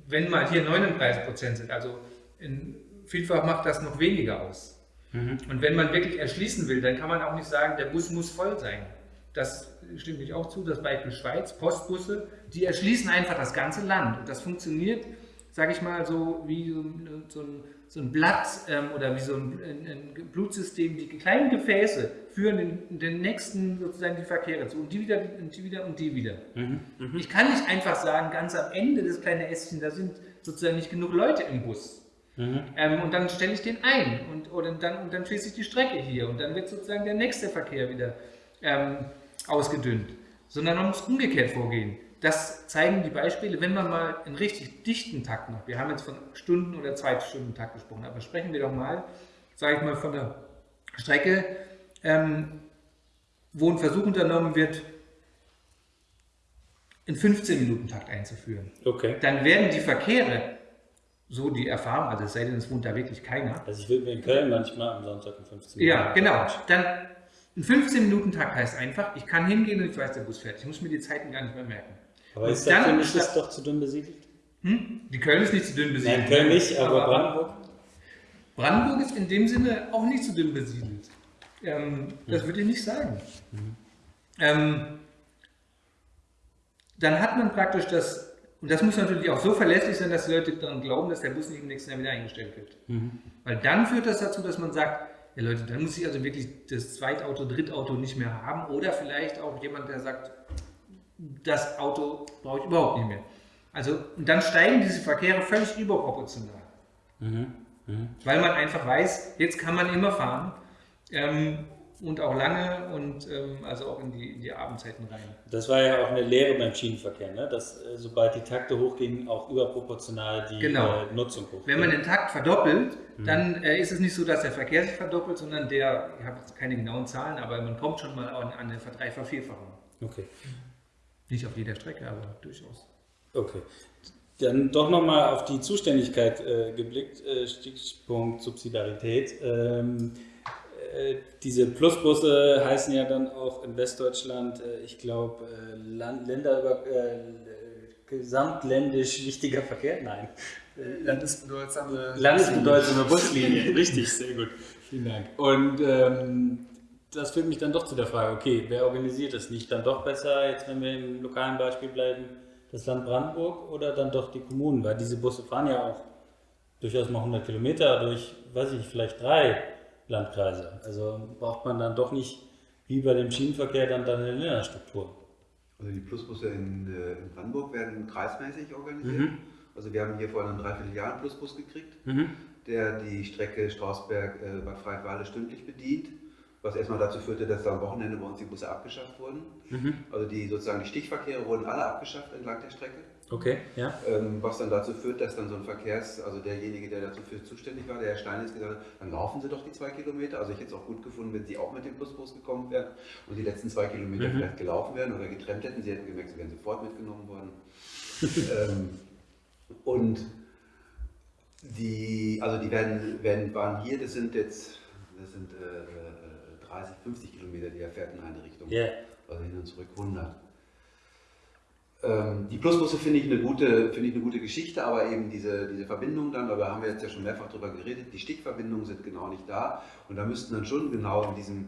Speaker 2: wenn mal hier 39 Prozent sind, also in, vielfach macht das noch weniger aus. Mhm. Und wenn man wirklich erschließen will, dann kann man auch nicht sagen, der Bus muss voll sein. Das stimmt mich auch zu, das Beispiel Schweiz, Postbusse, die erschließen einfach das ganze Land. Und das funktioniert, sage ich mal, so wie so, so ein so ein Blatt ähm, oder wie so ein, ein, ein, Blutsystem, die kleinen Gefäße führen den, den, nächsten sozusagen die Verkehre zu und die wieder und die wieder und die wieder. Mhm, mh. Ich kann nicht einfach sagen, ganz am Ende des kleinen Ästchen, da sind sozusagen nicht genug Leute im Bus. Mhm. Ähm, und dann stelle ich den ein und, oder dann, und dann schließe ich die Strecke hier und dann wird sozusagen der nächste Verkehr wieder ähm, ausgedünnt. Sondern man muss umgekehrt vorgehen das zeigen die Beispiele, wenn man mal einen richtig dichten Takt macht. Wir haben jetzt von Stunden- oder Zweitstunden-Takt gesprochen, aber sprechen wir doch mal, sage ich mal, von der Strecke, ähm, wo ein Versuch unternommen wird, in 15-Minuten-Takt einzuführen. Okay. Dann werden die Verkehre, so die Erfahrung, also es sei denn, es wohnt da wirklich keiner.
Speaker 1: Also ich will mir in Köln manchmal am Sonntag in 15
Speaker 2: Minuten. Ja, genau. Dann ein 15-Minuten-Takt heißt einfach, ich kann hingehen und ich weiß, der Bus fährt. Ich muss mir die Zeiten gar nicht mehr merken.
Speaker 1: Aber ist dann, Köln ist doch zu dünn besiedelt?
Speaker 2: Hm? Die Köln ist nicht zu dünn besiedelt.
Speaker 1: Nein, Köln nicht, aber, aber Brandenburg?
Speaker 2: Brandenburg ist in dem Sinne auch nicht so dünn besiedelt. Ähm, das würde ich nicht sagen. Mhm. Ähm, dann hat man praktisch das, und das muss natürlich auch so verlässlich sein, dass die Leute daran glauben, dass der Bus nicht im nächsten Jahr wieder eingestellt wird. Mhm. Weil dann führt das dazu, dass man sagt, ja Leute, dann muss ich also wirklich das Zweitauto, Drittauto nicht mehr haben. Oder vielleicht auch jemand, der sagt, das Auto brauche ich überhaupt nicht mehr. Also, und dann steigen diese Verkehre völlig überproportional. Mhm. Mhm. Weil man einfach weiß, jetzt kann man immer fahren. Ähm, und auch lange und ähm, also auch in die, in die Abendzeiten rein.
Speaker 1: Das war ja auch eine Lehre beim Schienenverkehr, ne? dass äh, sobald die Takte hochgingen, auch überproportional die
Speaker 2: genau.
Speaker 1: äh, Nutzung
Speaker 2: hochgeht. Wenn man den Takt verdoppelt, mhm. dann äh, ist es nicht so, dass der Verkehr sich verdoppelt, sondern der, ich habe jetzt keine genauen Zahlen, aber man kommt schon mal an, an eine Verdreifach, Vierfachung.
Speaker 1: Okay.
Speaker 2: Nicht auf jeder Strecke, aber durchaus.
Speaker 1: Okay. Dann doch nochmal auf die Zuständigkeit äh, geblickt, äh, Stichpunkt Subsidiarität. Ähm, äh, diese Plusbusse heißen ja dann auch in Westdeutschland, äh, ich glaube, äh, Länder über gesamtländisch wichtiger Verkehr? Nein.
Speaker 7: Landesbedeutsame
Speaker 1: Landesbedeutsame Buslinien, richtig, sehr gut. Vielen Dank. Und ähm, das führt mich dann doch zu der Frage, okay, wer organisiert das nicht dann doch besser, jetzt wenn wir im lokalen Beispiel bleiben, das Land Brandenburg oder dann doch die Kommunen? Weil diese Busse fahren ja auch durchaus mal 100 Kilometer durch, weiß ich, vielleicht drei Landkreise. Also braucht man dann doch nicht wie bei dem Schienenverkehr dann, dann eine Länderstruktur.
Speaker 4: Also die Plusbusse in, äh, in Brandenburg werden kreismäßig organisiert. Mhm. Also wir haben hier vor einem Dreivierteljahr einen Plusbus gekriegt, mhm. der die Strecke Strausberg-Bad äh, Freienwalde stündlich bedient was erstmal dazu führte, dass da am Wochenende bei uns die Busse abgeschafft wurden. Mhm. Also die sozusagen die Stichverkehre wurden alle abgeschafft entlang der Strecke.
Speaker 1: Okay, ja.
Speaker 4: Ähm, was dann dazu führt, dass dann so ein Verkehrs, also derjenige, der dafür zuständig war, der Herr Stein, ist gesagt hat, dann laufen Sie doch die zwei Kilometer. Also ich hätte es auch gut gefunden, wenn Sie auch mit dem Busbus gekommen wären und die letzten zwei Kilometer mhm. vielleicht gelaufen wären oder getrennt hätten. Sie hätten gemerkt, Sie wären sofort mitgenommen worden. ähm, und die, also die werden, werden, waren hier, das sind jetzt, das sind äh, 30, 50 Kilometer, die er fährt in eine Richtung.
Speaker 1: Yeah.
Speaker 4: Also hin und zurück 100. Ähm, die Plusbusse finde ich, eine gute, ich eine gute Geschichte, aber eben diese, diese Verbindung dann, da haben wir jetzt ja schon mehrfach drüber geredet, die Stichverbindungen sind genau nicht da und da müssten dann schon genau in diesem,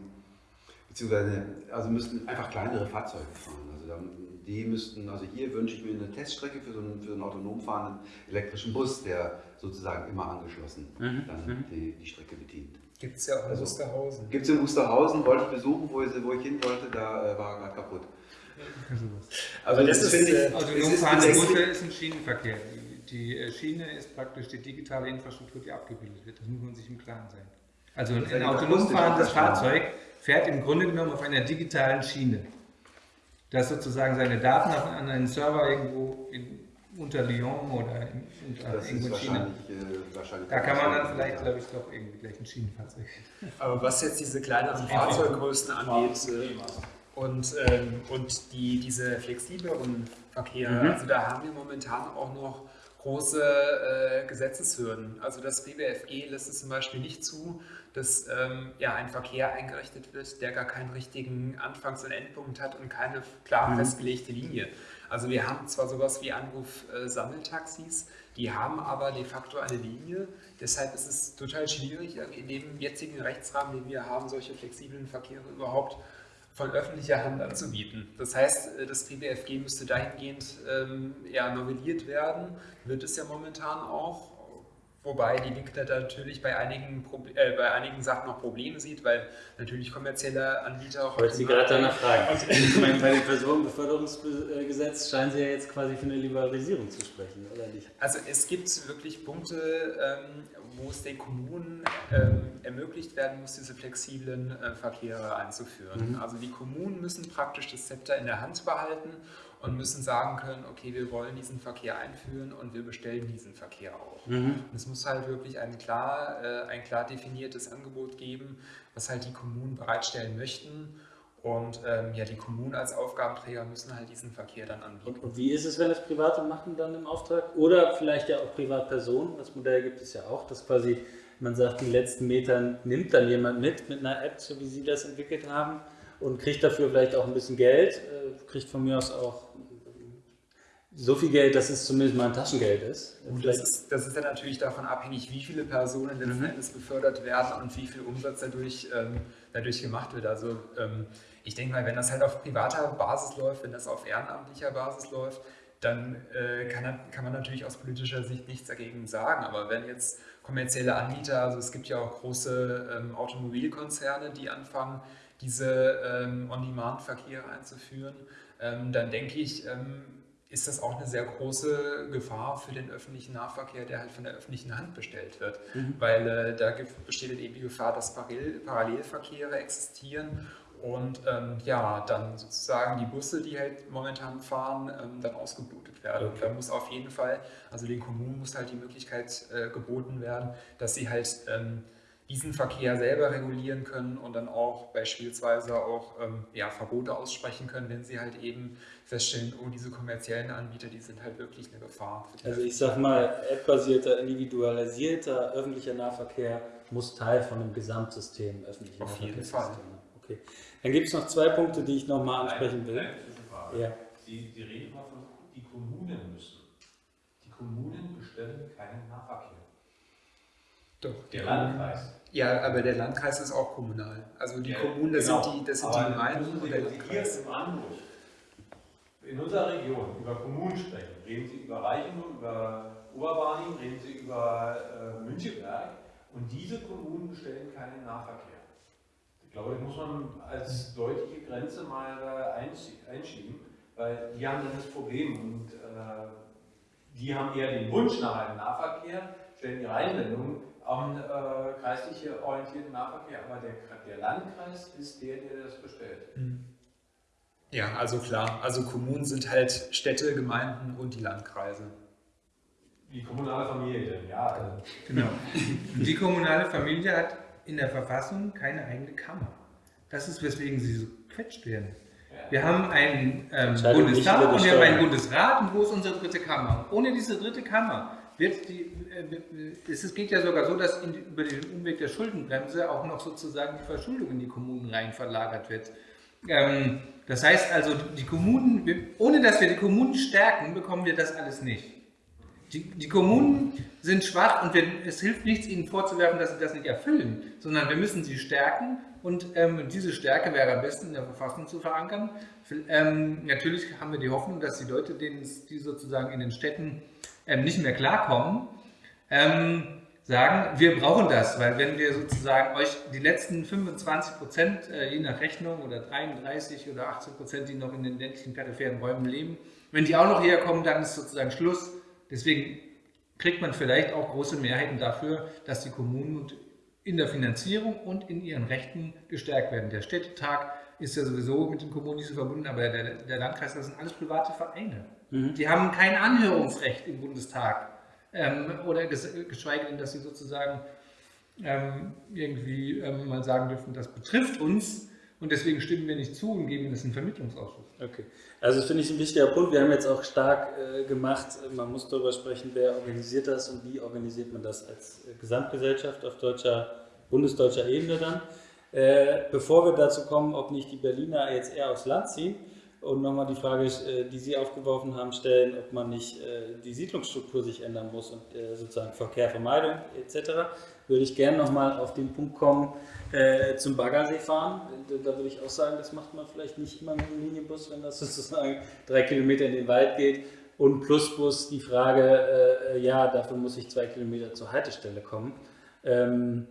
Speaker 4: beziehungsweise, also müssten einfach kleinere Fahrzeuge fahren. Also dann, die müssten, also hier wünsche ich mir eine Teststrecke für so einen, für einen autonom fahrenden elektrischen Bus, der sozusagen immer angeschlossen mhm. dann mhm. Die, die Strecke bedient.
Speaker 7: Gibt es ja auch in also, Wusterhausen.
Speaker 4: Gibt es in Wusterhausen, wollte ich besuchen, wo ich, wo ich hin wollte, da äh, war gerade kaputt.
Speaker 2: Also das, das ist, äh, autonom fahrende Busse ist ein Schienenverkehr. Die, die, äh, Schiene ist praktisch die digitale Infrastruktur, die abgebildet wird. Das muss man sich im Klaren sein. Also ein, ein autonom fahrendes Fahrzeug fährt im Grunde genommen auf einer digitalen Schiene. Das sozusagen seine Daten an einen Server irgendwo in, unter Lyon oder in, unter das in China. Äh, wahrscheinlich da kann man dann vielleicht, glaube ich, doch irgendwie gleich ein Schienenfahrzeug.
Speaker 7: Aber was jetzt diese kleineren Fahrzeuggrößen angeht äh, und, ähm, und die, diese flexibleren Verkehre, mhm. also da haben wir momentan auch noch große äh, Gesetzeshürden. Also das BWFG lässt es zum Beispiel nicht zu, dass ähm, ja, ein Verkehr eingerichtet wird, der gar keinen richtigen Anfangs- und Endpunkt hat und keine klar mhm. festgelegte Linie. Also wir haben zwar sowas wie Anruf-Sammeltaxis, die haben aber de facto eine Linie. Deshalb ist es total schwierig, in dem jetzigen Rechtsrahmen, den wir haben, solche flexiblen Verkehre überhaupt von öffentlicher Hand anzubieten. Das heißt, äh, das PBFG müsste dahingehend ähm, ja, novelliert werden, wird es ja momentan auch. Wobei die Linke da natürlich bei einigen, äh, bei einigen Sachen noch Probleme sieht, weil natürlich kommerzielle Anbieter
Speaker 1: auch. Wollte Sie gerade danach fragen. ich meine, bei dem Personenbeförderungsgesetz scheinen Sie ja jetzt quasi für eine Liberalisierung zu sprechen, oder nicht?
Speaker 7: Also es gibt wirklich Punkte, ähm, wo es den Kommunen ähm, ermöglicht werden muss, diese flexiblen äh, Verkehre einzuführen. Mhm. Also die Kommunen müssen praktisch das Zepter in der Hand behalten und müssen sagen können, okay, wir wollen diesen Verkehr einführen und wir bestellen diesen Verkehr auch. Mhm. Es muss halt wirklich ein klar, äh, ein klar definiertes Angebot geben, was halt die Kommunen bereitstellen möchten. Und ähm, ja, die Kommunen als Aufgabenträger müssen halt diesen Verkehr dann anbieten.
Speaker 1: Und, wie ist es, wenn es Private machen dann im Auftrag? Oder vielleicht ja auch Privatpersonen? Das Modell gibt es ja auch, dass quasi man sagt, die letzten Meter nimmt dann jemand mit, mit einer App, so wie Sie das entwickelt haben und kriegt dafür vielleicht auch ein bisschen Geld, äh, kriegt von mir aus auch so viel Geld, dass es zumindest mal ein Taschengeld ist.
Speaker 7: Und das ist, das ist dann natürlich davon abhängig, wie viele Personen letzten mhm. Endes befördert werden und wie viel Umsatz dadurch, ähm, dadurch gemacht wird. Also ähm, ich denke mal, wenn das halt auf privater Basis läuft, wenn das auf ehrenamtlicher Basis läuft, dann äh, kann, kann, man natürlich aus politischer Sicht nichts dagegen sagen. Aber wenn jetzt kommerzielle Anbieter, also es gibt ja auch große ähm, Automobilkonzerne, die anfangen, diese ähm, On-Demand-Verkehre einzuführen, ähm, dann denke ich, ähm, ist das auch eine sehr große Gefahr für den öffentlichen Nahverkehr, der halt von der öffentlichen Hand bestellt wird. Mhm. Weil äh, da besteht eben die Gefahr, dass Parallelverkehre existieren und ähm, ja, dann sozusagen die Busse, die halt momentan fahren, ähm, dann ausgeblutet werden. Okay. da muss auf jeden Fall, also den Kommunen muss halt die Möglichkeit äh, geboten werden, dass sie halt ähm, diesen Verkehr selber regulieren können und dann auch beispielsweise auch ähm, ja, Verbote aussprechen können, wenn sie halt eben feststellen, oh, diese kommerziellen Anbieter, die sind halt wirklich eine Gefahr.
Speaker 1: also ich sag mal, app-basierter, individualisierter öffentlicher Nahverkehr muss Teil von einem Gesamtsystem öffentlicher
Speaker 7: Auf jeden Fall.
Speaker 1: Okay. Dann gibt es noch zwei Punkte, die ich nochmal ansprechen will.
Speaker 6: Ja. Sie, Sie reden mal von, die Kommunen müssen. Die Kommunen bestellen keinen Nahverkehr.
Speaker 7: Doch. Der Landkreis. Ja, aber der Landkreis ist auch kommunal. Also die ja, Kommunen, das genau. sind die, das sind die Gemeinden und der Landkreis.
Speaker 6: Im Anruf in unserer Region über Kommunen sprechen, reden Sie über Reichenau, über Oberbarnim, reden Sie über äh, Münchenberg und diese Kommunen bestellen keinen Nahverkehr. Ich glaube, das muss man als deutliche Grenze mal äh, einschieben, weil die haben dann das Problem und äh, die haben eher den Wunsch nach einem Nahverkehr, stellen ihre Einwendungen am äh, kreislich orientierten Nahverkehr, aber der, der Landkreis ist der, der das bestellt.
Speaker 7: Mhm. Ja, also klar. Also Kommunen sind halt Städte, Gemeinden und die Landkreise.
Speaker 6: Die kommunale Familie, ja.
Speaker 2: Genau. Die kommunale Familie hat in der Verfassung keine eigene Kammer. Das ist, weswegen sie so quetscht werden. Wir haben einen ähm, Bundestag und wir haben einen Bundesrat und wo ist unsere dritte Kammer? Ohne diese dritte Kammer wird die, äh, es geht ja sogar so, dass in, über den Umweg der Schuldenbremse auch noch sozusagen die Verschuldung in die Kommunen rein verlagert wird. Ähm, das heißt also, die Kommunen, ohne dass wir die Kommunen stärken, bekommen wir das alles nicht. Die, die Kommunen sind schwach und wir, es hilft nichts, ihnen vorzuwerfen, dass sie das nicht erfüllen, sondern wir müssen sie stärken und ähm, diese Stärke wäre am besten in der Verfassung zu verankern. Ähm, natürlich haben wir die Hoffnung, dass die Leute, denen die sozusagen in den Städten ähm, nicht mehr klarkommen, ähm, sagen, wir brauchen das, weil wenn wir sozusagen euch die letzten 25 Prozent, äh, je nach Rechnung, oder 33 oder 18 Prozent, die noch in den ländlichen peripheren Räumen leben, wenn die auch noch herkommen, dann ist sozusagen Schluss. Deswegen kriegt man vielleicht auch große Mehrheiten dafür, dass die Kommunen in der Finanzierung und in ihren Rechten gestärkt werden. Der Städtetag ist ja sowieso mit den Kommunen nicht so verbunden, aber der, der Landkreis, das sind alles private Vereine. Mhm. Die haben kein Anhörungsrecht im Bundestag ähm, oder geschweige denn, dass sie sozusagen ähm, irgendwie ähm, mal sagen dürfen, das betrifft uns und deswegen stimmen wir nicht zu und geben das einen Vermittlungsausschuss.
Speaker 1: Okay, also das finde ich ein wichtiger Punkt. Wir haben jetzt auch stark äh, gemacht, man muss darüber sprechen, wer organisiert das und wie organisiert man das als äh, Gesamtgesellschaft auf deutscher, bundesdeutscher Ebene dann. Äh, bevor wir dazu kommen, ob nicht die Berliner jetzt eher aufs Land ziehen, und nochmal die Frage, äh, die Sie aufgeworfen haben, stellen, ob man nicht äh, die Siedlungsstruktur sich ändern muss und äh, sozusagen Verkehrvermeidung etc., würde ich gerne nochmal auf den Punkt kommen, zum Baggersee fahren. Da würde ich auch sagen, das macht man vielleicht nicht immer mit dem Linienbus, wenn das sozusagen drei Kilometer in den Wald geht. Und Plusbus die Frage, ja, dafür muss ich zwei Kilometer zur Haltestelle kommen. Ähm,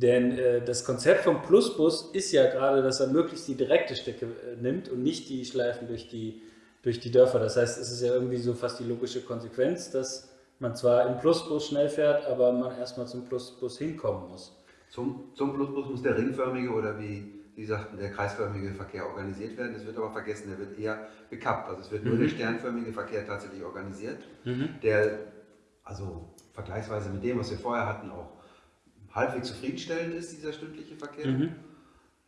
Speaker 1: denn äh, das Konzept vom Plusbus ist ja gerade, dass er möglichst die direkte Strecke äh, nimmt und nicht die Schleifen durch die, durch die Dörfer. Das heißt, es ist ja irgendwie so fast die logische Konsequenz, dass man zwar im Plusbus schnell fährt, aber man erstmal zum Plusbus hinkommen muss.
Speaker 4: Zum, zum Plusbus muss der ringförmige oder wie Sie sagten, der kreisförmige Verkehr organisiert werden. Das wird aber vergessen, der wird eher gekappt. Also es wird mhm. nur der sternförmige Verkehr tatsächlich organisiert, mhm. der also vergleichsweise mit dem, was wir vorher hatten, auch halbwegs zufriedenstellend ist, dieser stündliche Verkehr. Mhm.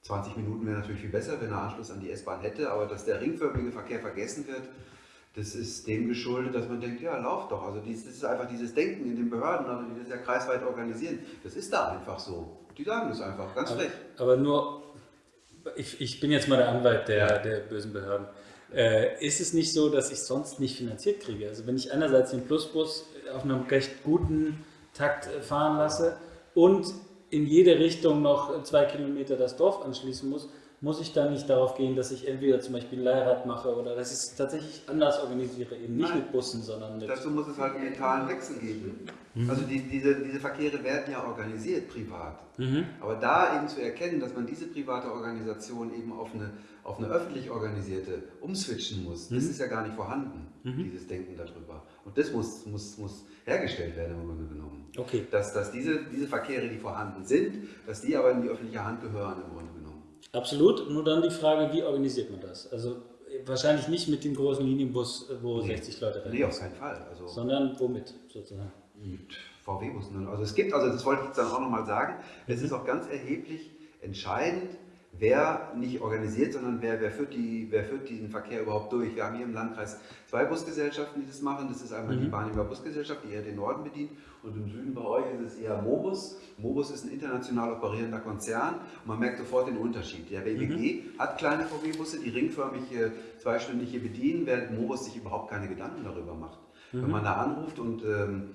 Speaker 4: 20 Minuten wäre natürlich viel besser, wenn er Anschluss an die S-Bahn hätte, aber dass der ringförmige Verkehr vergessen wird, das ist dem geschuldet, dass man denkt, ja, lauf doch. Also das ist einfach dieses Denken in den Behörden, also die das ja kreisweit organisieren. Das ist da einfach so. Die sagen das einfach, ganz
Speaker 1: aber,
Speaker 4: frech.
Speaker 1: Aber nur, ich, ich bin jetzt mal der Anwalt der, ja. der bösen Behörden. äh, ist es nicht so, dass ich sonst nicht finanziert kriege. Also wenn ich einerseits den Plusbus auf einem recht guten Takt äh, fahren lasse und in jede Richtung noch zwei Kilometer das Dorf anschließen muss, muss ich dann nicht darauf gehen, dass ich entweder zum Beispiel Leihrad mache oder dass ich es tatsächlich anders organisiere, eben nicht Nein. mit Bussen, sondern mit...
Speaker 4: Dazu muss es halt einen mentalen Wechsel geben. Mhm. Also die, diese, diese Verkehre werden ja organisiert privat. Mhm. Aber da eben zu erkennen, dass man diese private Organisation eben auf eine, auf eine öffentlich organisierte umswitchen muss, mhm. das ist ja gar nicht vorhanden, mhm. dieses Denken darüber. Und das muss, muss, muss hergestellt werden im Grunde genommen. Okay. Dass, dass diese, diese Verkehre, die vorhanden sind, dass die aber in die öffentliche Hand gehören im Grunde genommen.
Speaker 1: Absolut. Nur dann die Frage, wie organisiert man das? Also wahrscheinlich nicht mit dem großen Linienbus, wo nee. 60 Leute
Speaker 4: rennen. Nee, auf keinen Fall.
Speaker 1: Also sondern womit sozusagen?
Speaker 4: Mit VW-Bussen. Also es gibt, also das wollte ich jetzt dann auch nochmal sagen, es mhm. ist auch ganz erheblich entscheidend, wer nicht organisiert, sondern wer, wer, führt die, wer führt diesen Verkehr überhaupt durch. Wir haben hier im Landkreis zwei Busgesellschaften, die das machen. Das ist einmal mhm. die Barniger Busgesellschaft, die eher den Norden bedient und im Süden bei euch ist es eher Mobus. Mobus ist ein international operierender Konzern und man merkt sofort den Unterschied. Der BWG mhm. hat kleine VW-Busse, die ringförmig zweistündig hier bedienen, während Mobus sich überhaupt keine Gedanken darüber macht. Mhm. Wenn man da anruft und ähm,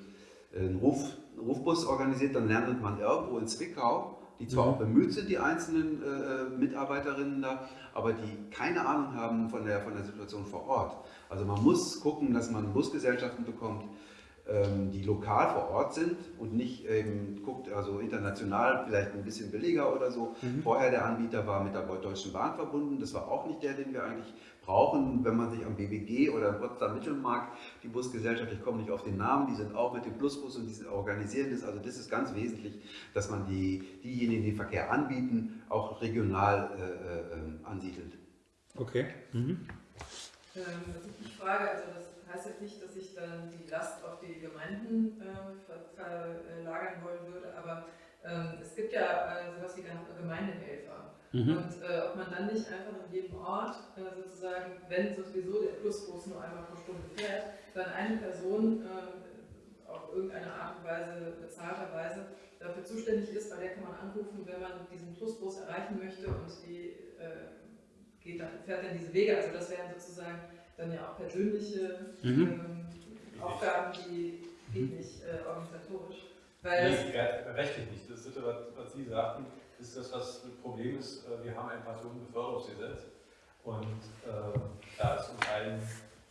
Speaker 4: einen, Ruf, Rufbus organisiert, dann lernt man irgendwo in Zwickau die zwar mhm. auch bemüht sind, die einzelnen äh, Mitarbeiterinnen da, aber die keine Ahnung haben von der, von der Situation vor Ort. Also man muss gucken, dass man Busgesellschaften bekommt, die lokal vor Ort sind und nicht eben guckt, also international vielleicht ein bisschen billiger oder so. Mhm. Vorher der Anbieter war mit der Deutschen Bahn verbunden, das war auch nicht der, den wir eigentlich brauchen, wenn man sich am BBG oder am Potsdam Mittelmarkt, die Busgesellschaft, ich komme nicht auf den Namen, die sind auch mit dem Plusbus und die organisieren das, also das ist ganz wesentlich, dass man die, diejenigen, die den Verkehr anbieten, auch regional äh, äh, ansiedelt.
Speaker 1: Okay. Mhm.
Speaker 5: Ähm, also ich frage, also das heißt nicht, dass ich dann die Last auf die Gemeinden äh, verlagern wollen würde, aber ähm, es gibt ja äh, sowas wie Gemeindehelfer. Mhm. Und äh, ob man dann nicht einfach in jedem Ort äh, sozusagen, wenn sowieso der Plusbus nur einmal pro Stunde fährt, dann eine Person äh, auf irgendeine Art und Weise, bezahlterweise, dafür zuständig ist, bei der kann man anrufen, wenn man diesen Plusbus erreichen möchte und die äh, geht dann, fährt dann diese Wege. Also das wären sozusagen dann ja auch persönliche mhm. ähm, Aufgaben, die geht nicht äh, organisatorisch.
Speaker 6: Weil nee, rechtlich nicht. Das ist, was, was Sie sagten, ist das, was das Problem ist. Äh, wir haben ein Personenbeförderungsgesetz und äh, da ist uns allen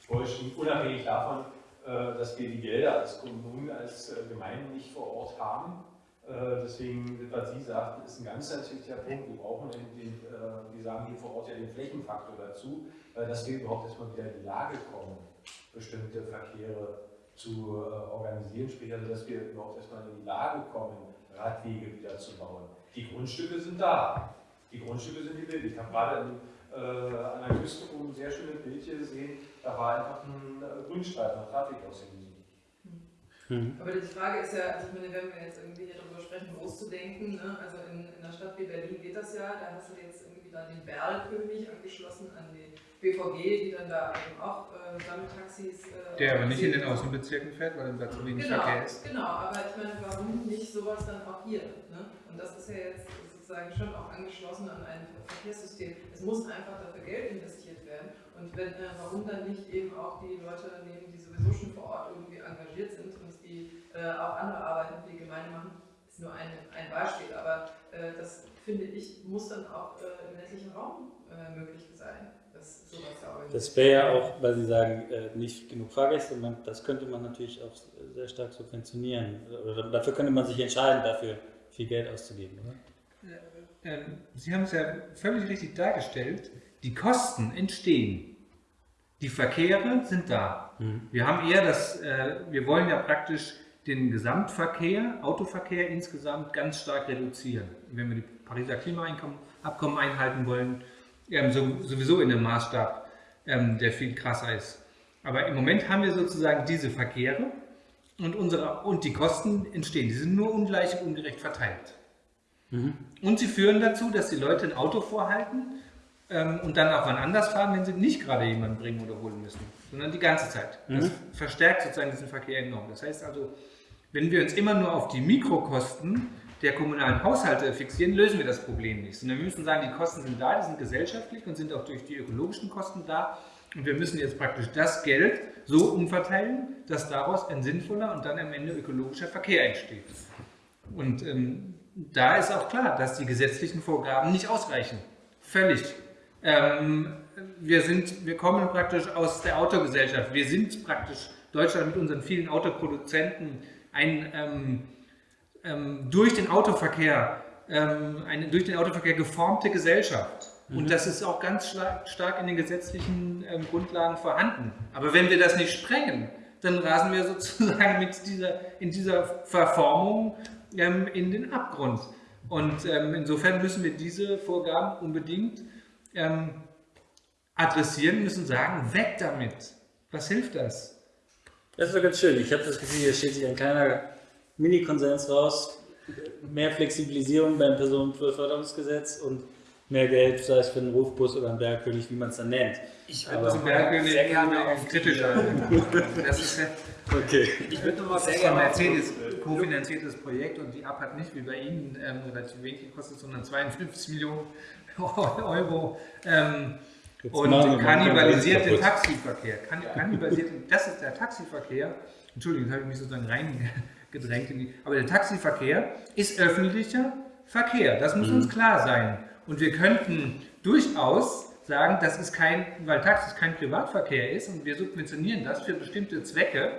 Speaker 6: Deutschen, unabhängig davon, äh, dass wir die Gelder als Kommunen, als äh, Gemeinden nicht vor Ort haben, deswegen, was Sie sagten, ist ein ganz, wichtiger Punkt. Wir brauchen den, den äh, wir sagen hier vor Ort ja den Flächenfaktor dazu, dass wir überhaupt erstmal wieder in die Lage kommen, bestimmte Verkehre zu äh, organisieren, sprich also, dass wir überhaupt erstmal in die Lage kommen, Radwege wieder zu bauen. Die Grundstücke sind da. Die Grundstücke sind die Bild. Ich habe gerade in, äh, an der Küste oben ein sehr schönes Bild hier gesehen, da war einfach ein Grünstreifen, ein Radweg ausgewiesen.
Speaker 5: Mhm. Aber die Frage ist ja, also ich meine, wenn wir jetzt irgendwie hier darüber sprechen, groß zu denken, ne? also in, in einer Stadt wie Berlin geht das ja, da hast du jetzt irgendwie dann den Berlkönig angeschlossen an die BVG, die dann da eben auch äh, Sammeltaxis.
Speaker 8: Äh, Der aber nicht in den Außenbezirken fährt, weil da zu wenig
Speaker 5: genau,
Speaker 8: Verkehr ist.
Speaker 5: Genau, aber ich meine, warum nicht sowas dann auch hier? Ne? Und das ist ja jetzt sozusagen schon auch angeschlossen an ein Verkehrssystem. Es muss einfach dafür Geld investiert werden. Und wenn, äh, warum dann nicht eben auch die Leute nehmen, die sowieso schon vor Ort irgendwie engagiert sind äh, auch andere Arbeiten für die Gemeinde machen, ist nur ein, ein Beispiel, aber äh, das finde ich, muss dann auch äh, im ländlichen Raum äh, möglich sein. Das,
Speaker 1: das wäre ja auch, weil Sie sagen, äh, nicht genug Fahrgäste, man, das könnte man natürlich auch sehr stark subventionieren. Oder dafür könnte man sich entscheiden, dafür viel Geld auszugeben, oder?
Speaker 8: Ähm, Sie haben es ja völlig richtig dargestellt. Die Kosten entstehen. Die Verkehre sind da. Mhm. Wir haben eher das, äh, wir wollen ja praktisch den Gesamtverkehr, Autoverkehr insgesamt ganz stark reduzieren. Wenn wir die Pariser Klimaabkommen einhalten wollen, ähm, sowieso in einem Maßstab, ähm, der viel krasser ist. Aber im Moment haben wir sozusagen diese Verkehre und, unsere, und die Kosten entstehen. Die sind nur ungleich und ungerecht verteilt. Mhm. Und sie führen dazu, dass die Leute ein Auto vorhalten ähm, und dann auch wann anders fahren, wenn sie nicht gerade jemanden bringen oder holen müssen, sondern die ganze Zeit. Das mhm. verstärkt sozusagen diesen Verkehr enorm. Das heißt also, wenn wir uns immer nur auf die Mikrokosten der kommunalen Haushalte fixieren, lösen wir das Problem nicht. Sondern wir müssen sagen, die Kosten sind da, die sind gesellschaftlich und sind auch durch die ökologischen Kosten da.
Speaker 2: Und wir müssen jetzt praktisch das Geld so umverteilen, dass daraus ein sinnvoller und dann am Ende ökologischer Verkehr entsteht. Und ähm, da ist auch klar, dass die gesetzlichen Vorgaben nicht ausreichen. Völlig. Ähm, wir, sind, wir kommen praktisch aus der Autogesellschaft. Wir sind praktisch Deutschland mit unseren vielen Autoproduzenten ein ähm, ähm, durch den Autoverkehr ähm, eine durch den Autoverkehr geformte Gesellschaft. Mhm. Und das ist auch ganz stark in den gesetzlichen ähm, Grundlagen vorhanden. Aber wenn wir das nicht sprengen, dann rasen wir sozusagen mit dieser, in dieser Verformung ähm, in den Abgrund. Und insofern müssen wir diese Vorgaben unbedingt adressieren, müssen sagen, weg damit. Was hilft das?
Speaker 1: Das ist doch ganz schön. Ich habe das Gefühl, hier steht sich ein kleiner Mini-Konsens raus. Mehr Flexibilisierung beim Personenförderungsgesetz und mehr Geld, sei es für einen Rufbus oder einen Bergkönig, wie man es dann nennt.
Speaker 2: Ich würde zum Bergkönig sehr gerne auf kritisch Das ist ja
Speaker 1: okay.
Speaker 2: Ich würde nochmal sehr gerne Mercedes kofinanziertes Projekt und die App hat nicht wie bei Ihnen ähm, relativ wenig gekostet, sondern 52 Millionen Euro. Ähm, und kannibalisiert den Taxiverkehr. Kannibalisiert, das ist der Taxiverkehr. Entschuldigung, jetzt habe ich mich sozusagen reingedrängt. In die, aber der Taxiverkehr ist öffentlicher Verkehr. Das muss mhm. uns klar sein. Und wir könnten durchaus sagen, das ist kein, weil Taxis kein Privatverkehr ist und wir subventionieren das für bestimmte Zwecke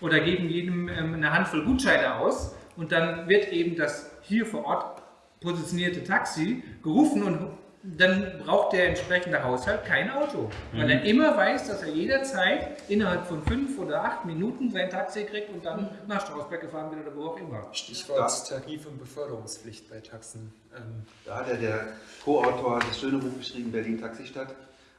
Speaker 2: oder geben jedem ähm, eine Handvoll Gutscheine aus und dann wird eben das hier vor Ort positionierte Taxi gerufen und dann braucht der entsprechende Haushalt kein Auto, weil er mhm. immer weiß, dass er jederzeit innerhalb von fünf oder acht Minuten sein Taxi kriegt und dann nach Strausberg gefahren wird oder wo auch immer.
Speaker 7: Stichwort Tarif- und Beförderungspflicht bei Taxen.
Speaker 4: Ähm. Da hat ja der Co-Autor das schöne Buch geschrieben, Berlin Taxistadt.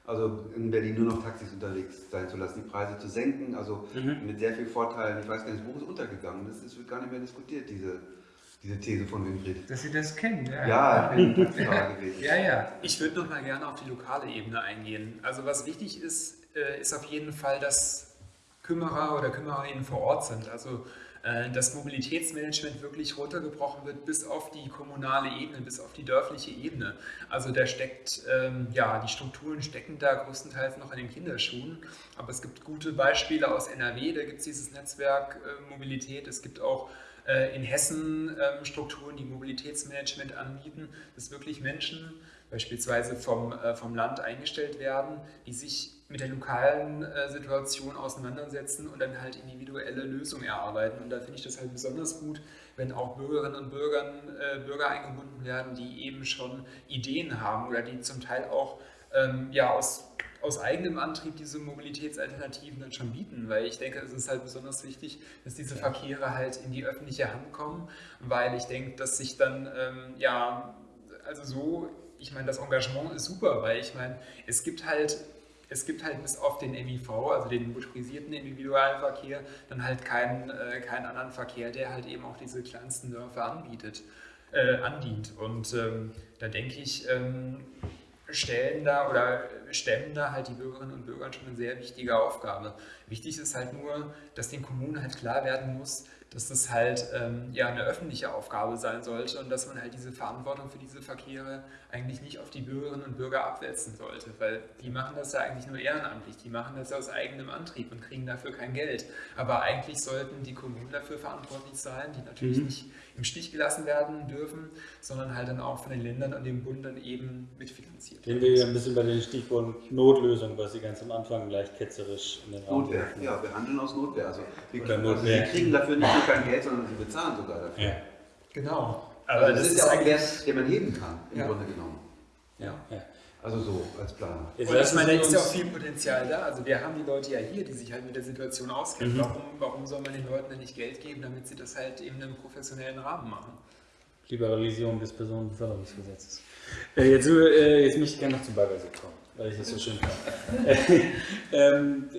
Speaker 4: Also in Berlin nur noch Taxis unterwegs sein zu lassen, die Preise zu senken, also mhm. mit sehr viel Vorteilen. Ich weiß gar nicht, das Buch ist untergegangen, das wird gar nicht mehr diskutiert, diese diese These von Winfried.
Speaker 2: Dass Sie das kennen,
Speaker 4: ja. Ja, ich bin gewesen.
Speaker 7: ja, ja. Ich würde noch mal gerne auf die lokale Ebene eingehen. Also was wichtig ist, äh, ist auf jeden Fall, dass Kümmerer oder Kümmererinnen vor Ort sind. Also äh, dass Mobilitätsmanagement wirklich runtergebrochen wird bis auf die kommunale Ebene, bis auf die dörfliche Ebene. Also da steckt, ähm, ja, die Strukturen stecken da größtenteils noch in den Kinderschuhen, aber es gibt gute Beispiele aus NRW, da gibt es dieses Netzwerk äh, Mobilität, es gibt auch äh, in Hessen ähm, Strukturen, die Mobilitätsmanagement anbieten, dass wirklich Menschen beispielsweise vom, äh, vom Land eingestellt werden, die sich mit der lokalen äh, Situation auseinandersetzen und dann halt individuelle Lösungen erarbeiten. Und da finde ich das halt besonders gut, wenn auch Bürgerinnen und Bürgern, Bürger eingebunden werden, die eben schon Ideen haben oder die zum Teil auch ähm, ja, aus aus eigenem Antrieb diese Mobilitätsalternativen dann schon bieten, weil ich denke, es ist halt besonders wichtig, dass diese Verkehre halt in die öffentliche Hand kommen, weil ich denke, dass sich dann, ähm, ja, also so, ich meine, das Engagement ist super, weil ich meine, es gibt halt es gibt halt bis auf den MIV, also den motorisierten Individualverkehr, dann halt keinen, äh, keinen anderen Verkehr, der halt eben auch diese kleinsten Dörfer anbietet, äh, andient. Und ähm, da denke ich, ähm, stellen da oder stemmen da halt die Bürgerinnen und Bürger schon eine sehr wichtige Aufgabe. Wichtig ist halt nur, dass den Kommunen halt klar werden muss, dass das halt ähm, ja eine öffentliche Aufgabe sein sollte und dass man halt diese Verantwortung für diese Verkehre eigentlich nicht auf die Bürgerinnen und Bürger abwälzen sollte, weil die machen das ja eigentlich nur ehrenamtlich, die machen das ja aus eigenem Antrieb und kriegen dafür kein Geld. Aber eigentlich sollten die Kommunen dafür verantwortlich sein, die natürlich mhm. nicht im Stich gelassen werden dürfen, sondern halt dann auch von den Ländern und dem Bund dann eben mitfinanziert.
Speaker 1: Gehen wir ein bisschen bei den Stichwort Notlösung, was Sie ganz am Anfang gleich ketzerisch in den
Speaker 4: Raum Notwehr, ja, wir handeln aus Notwehr. Also wir, also wir kriegen dafür nicht nur kein Geld, sondern sie bezahlen sogar dafür. Ja.
Speaker 2: Genau.
Speaker 4: Aber also das, das, ist ja auch ein Wert, den man heben kann, im ja. Grunde genommen.
Speaker 1: Ja. ja.
Speaker 4: Also so als Planer.
Speaker 7: Und ich meine, da ist ja auch viel Potenzial da. Also wir haben die Leute ja hier, die sich halt mit der Situation auskennen. Mhm. Warum, warum soll man den Leuten denn nicht Geld geben, damit sie das halt eben in einem professionellen Rahmen machen?
Speaker 1: Liberalisierung des Personenbeförderungsgesetzes. Äh, jetzt, äh, jetzt möchte ich gerne noch zum Baggersee kommen, weil ich das so schön fand. ähm,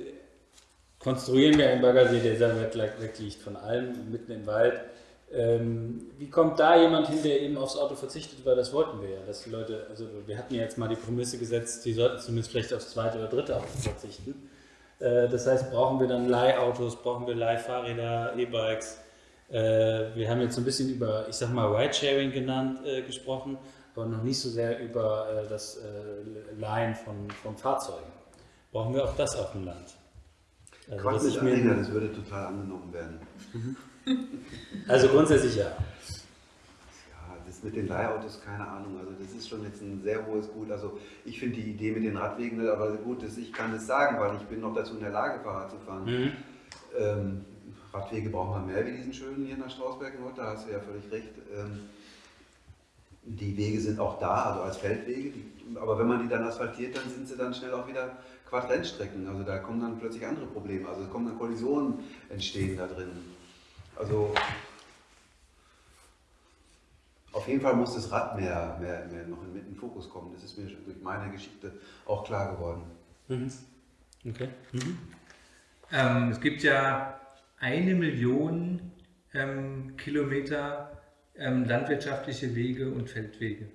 Speaker 1: konstruieren wir einen Baggersee, der sehr weit weg liegt von allem, mitten im Wald ähm, wie kommt da jemand hin, der eben aufs Auto verzichtet, weil das wollten wir ja, dass die Leute, also wir hatten ja jetzt mal die Prämisse gesetzt, die sollten zumindest vielleicht aufs zweite oder dritte Auto verzichten. Äh, das heißt, brauchen wir dann Leihautos, brauchen wir Leihfahrräder, E-Bikes. Äh, wir haben jetzt so ein bisschen über, ich sag mal, Ridesharing genannt, äh, gesprochen, aber noch nicht so sehr über das Leihen von, von Fahrzeugen. brauchen wir auch das auf dem Land.
Speaker 4: Also, Quatsch mit Anhänger, das würde total angenommen werden.
Speaker 1: Also grundsätzlich ja.
Speaker 4: Ja, das mit den Leihautos, keine Ahnung, also das ist schon jetzt ein sehr hohes Gut. Also ich finde die Idee mit den Radwegen, aber gut, das, ich kann es sagen, weil ich bin noch dazu in der Lage, Fahrrad zu fahren. Mhm. Ähm, Radwege brauchen wir mehr wie diesen schönen hier nach Strausberg da hast du ja völlig recht. Ähm, die Wege sind auch da, also als Feldwege, aber wenn man die dann asphaltiert, dann sind sie dann schnell auch wieder Quadrennstrecken. Also da kommen dann plötzlich andere Probleme. Also es kommen dann Kollisionen entstehen da drin. Also auf jeden Fall muss das Rad mehr, mehr, mehr noch in den Fokus kommen. Das ist mir schon durch meine Geschichte auch klar geworden.
Speaker 2: Mhm. Okay. Mhm. Ähm, es gibt ja eine Million ähm, Kilometer ähm, landwirtschaftliche Wege und Feldwege.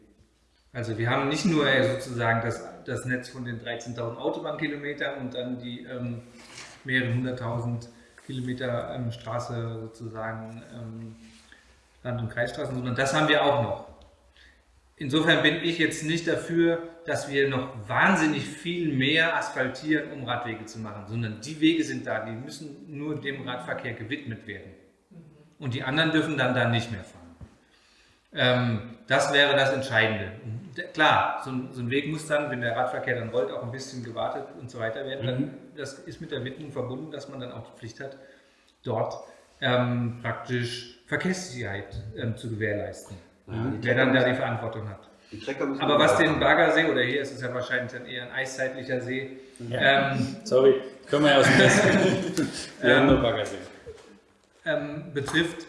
Speaker 2: Also wir haben nicht nur äh, sozusagen das, das Netz von den 13.000 Autobahnkilometern und dann die ähm, mehreren hunderttausend Kilometer ähm, Straße sozusagen ähm, Land- und Kreisstraßen, sondern das haben wir auch noch. Insofern bin ich jetzt nicht dafür, dass wir noch wahnsinnig viel mehr asphaltieren, um Radwege zu machen, sondern die Wege sind da, die müssen nur dem Radverkehr gewidmet werden. Und die anderen dürfen dann da nicht mehr fahren. Ähm, das wäre das Entscheidende. Klar, so ein, so ein, Weg muss dann, wenn der Radverkehr dann rollt, auch ein bisschen gewartet und so weiter werden. Dann, mhm. das ist mit der Widmung verbunden, dass man dann auch die Pflicht hat, dort ähm, praktisch Verkehrssicherheit ähm, zu gewährleisten. Ja, wer dann da die Verantwortung hat. Die Aber was den Baggersee, oder hier ist es ja wahrscheinlich dann eher ein eiszeitlicher See.
Speaker 1: Ja. Ähm, Sorry, können wir ja aus dem Westen. wir haben nur Baggersee.
Speaker 2: Ähm, betrifft,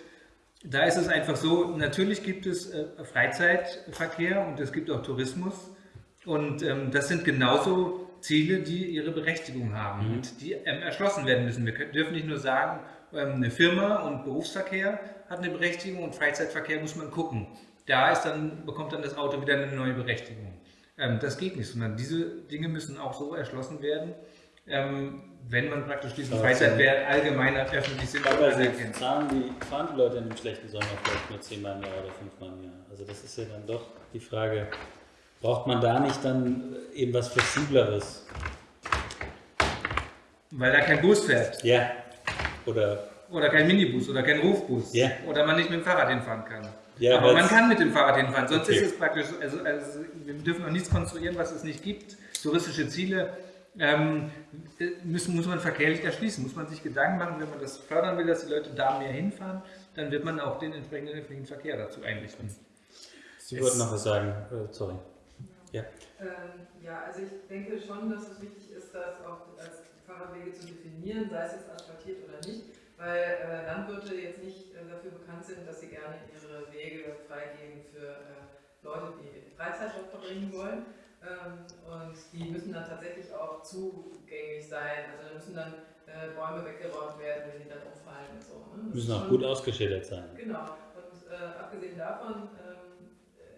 Speaker 2: da ist es einfach so, natürlich gibt es äh, Freizeitverkehr und es gibt auch Tourismus. Und ähm, das sind genauso Ziele, die ihre Berechtigung haben mhm. und die ähm, erschlossen werden müssen. Wir dürfen nicht nur sagen, ähm, eine Firma und Berufsverkehr hat eine Berechtigung und Freizeitverkehr muss man gucken. Da ist dann, bekommt dann das Auto wieder eine neue Berechtigung. Das geht nicht, sondern diese Dinge müssen auch so erschlossen werden, wenn man praktisch diesen Freizeitwert allgemeiner öffentlich sind.
Speaker 1: Aber anerkennt. Fahren die, fahren die Leute in einem schlechten Sommer vielleicht nur zehnmal im Jahr oder fünfmal im Jahr? Also das ist ja dann doch die Frage, braucht man da nicht dann eben was Flexibleres?
Speaker 2: Weil da kein Bus fährt.
Speaker 1: Ja. Oder,
Speaker 2: oder kein Minibus oder kein Rufbus. Ja. Oder man nicht mit dem Fahrrad hinfahren kann. Ja, aber man kann mit dem Fahrrad hinfahren, sonst okay. ist es praktisch, also, also wir dürfen noch nichts konstruieren, was es nicht gibt. Touristische Ziele ähm, müssen, muss man verkehrlich erschließen, muss man sich Gedanken machen, wenn man das fördern will, dass die Leute da mehr hinfahren, dann wird man auch den entsprechenden öffentlichen Verkehr dazu einrichten.
Speaker 1: Sie wollten noch was sagen, äh, sorry.
Speaker 5: Ja. Ähm, ja, also ich denke schon, dass es wichtig ist, das auch als Fahrradwege zu definieren, sei es jetzt asphaltiert oder nicht, weil äh, Landwirte jetzt nicht äh, dafür bekannt sind, dass sie gerne ihre Wege freigeben für äh, Leute, die Freizeit dort verbringen wollen und die müssen dann tatsächlich auch zugänglich sein. Also da müssen dann äh, Bäume weggeräumt werden, wenn die dann umfallen und so.
Speaker 1: Ne? Müssen auch gut ausgeschildert sein.
Speaker 5: Genau. Und äh, abgesehen davon ähm,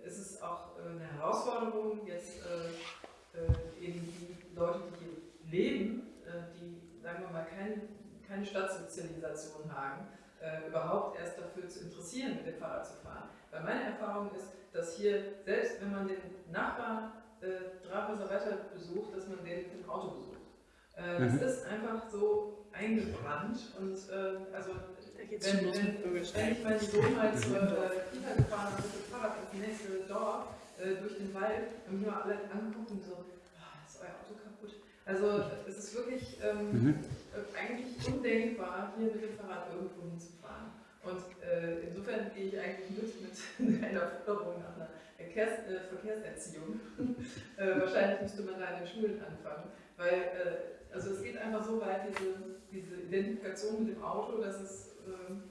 Speaker 5: ist es auch äh, eine Herausforderung, jetzt äh, äh, eben die Leute, die hier leben, äh, die, sagen wir mal, kein, keine Stadtsozialisation haben, überhaupt erst dafür zu interessieren, mit dem Fahrrad zu fahren. Weil meine Erfahrung ist, dass hier, selbst wenn man den Nachbarn äh, drei Häuser weiter besucht, dass man den im Auto besucht. Äh, mhm. Das ist einfach so eingebrannt und äh, also wenn, wenn, wenn, ich meinen Sohn mal zur äh, Kita gefahren habe mit dem Fahrrad ins nächste Dorf äh, durch den Wald, haben wir alle angeguckt und so, oh, ist euer Auto kaputt. Also es ist wirklich ähm, mhm. Äh, eigentlich undenkbar, hier mit dem Fahrrad irgendwo hinzufahren. Und äh, insofern gehe ich eigentlich mit mit einer Förderung nach einer Verkehrs, äh, Verkehrserziehung. äh, wahrscheinlich müsste man da in den Schulen anfangen, weil äh, also es geht einfach so weit, diese, diese Identifikation mit dem Auto, dass es, ähm,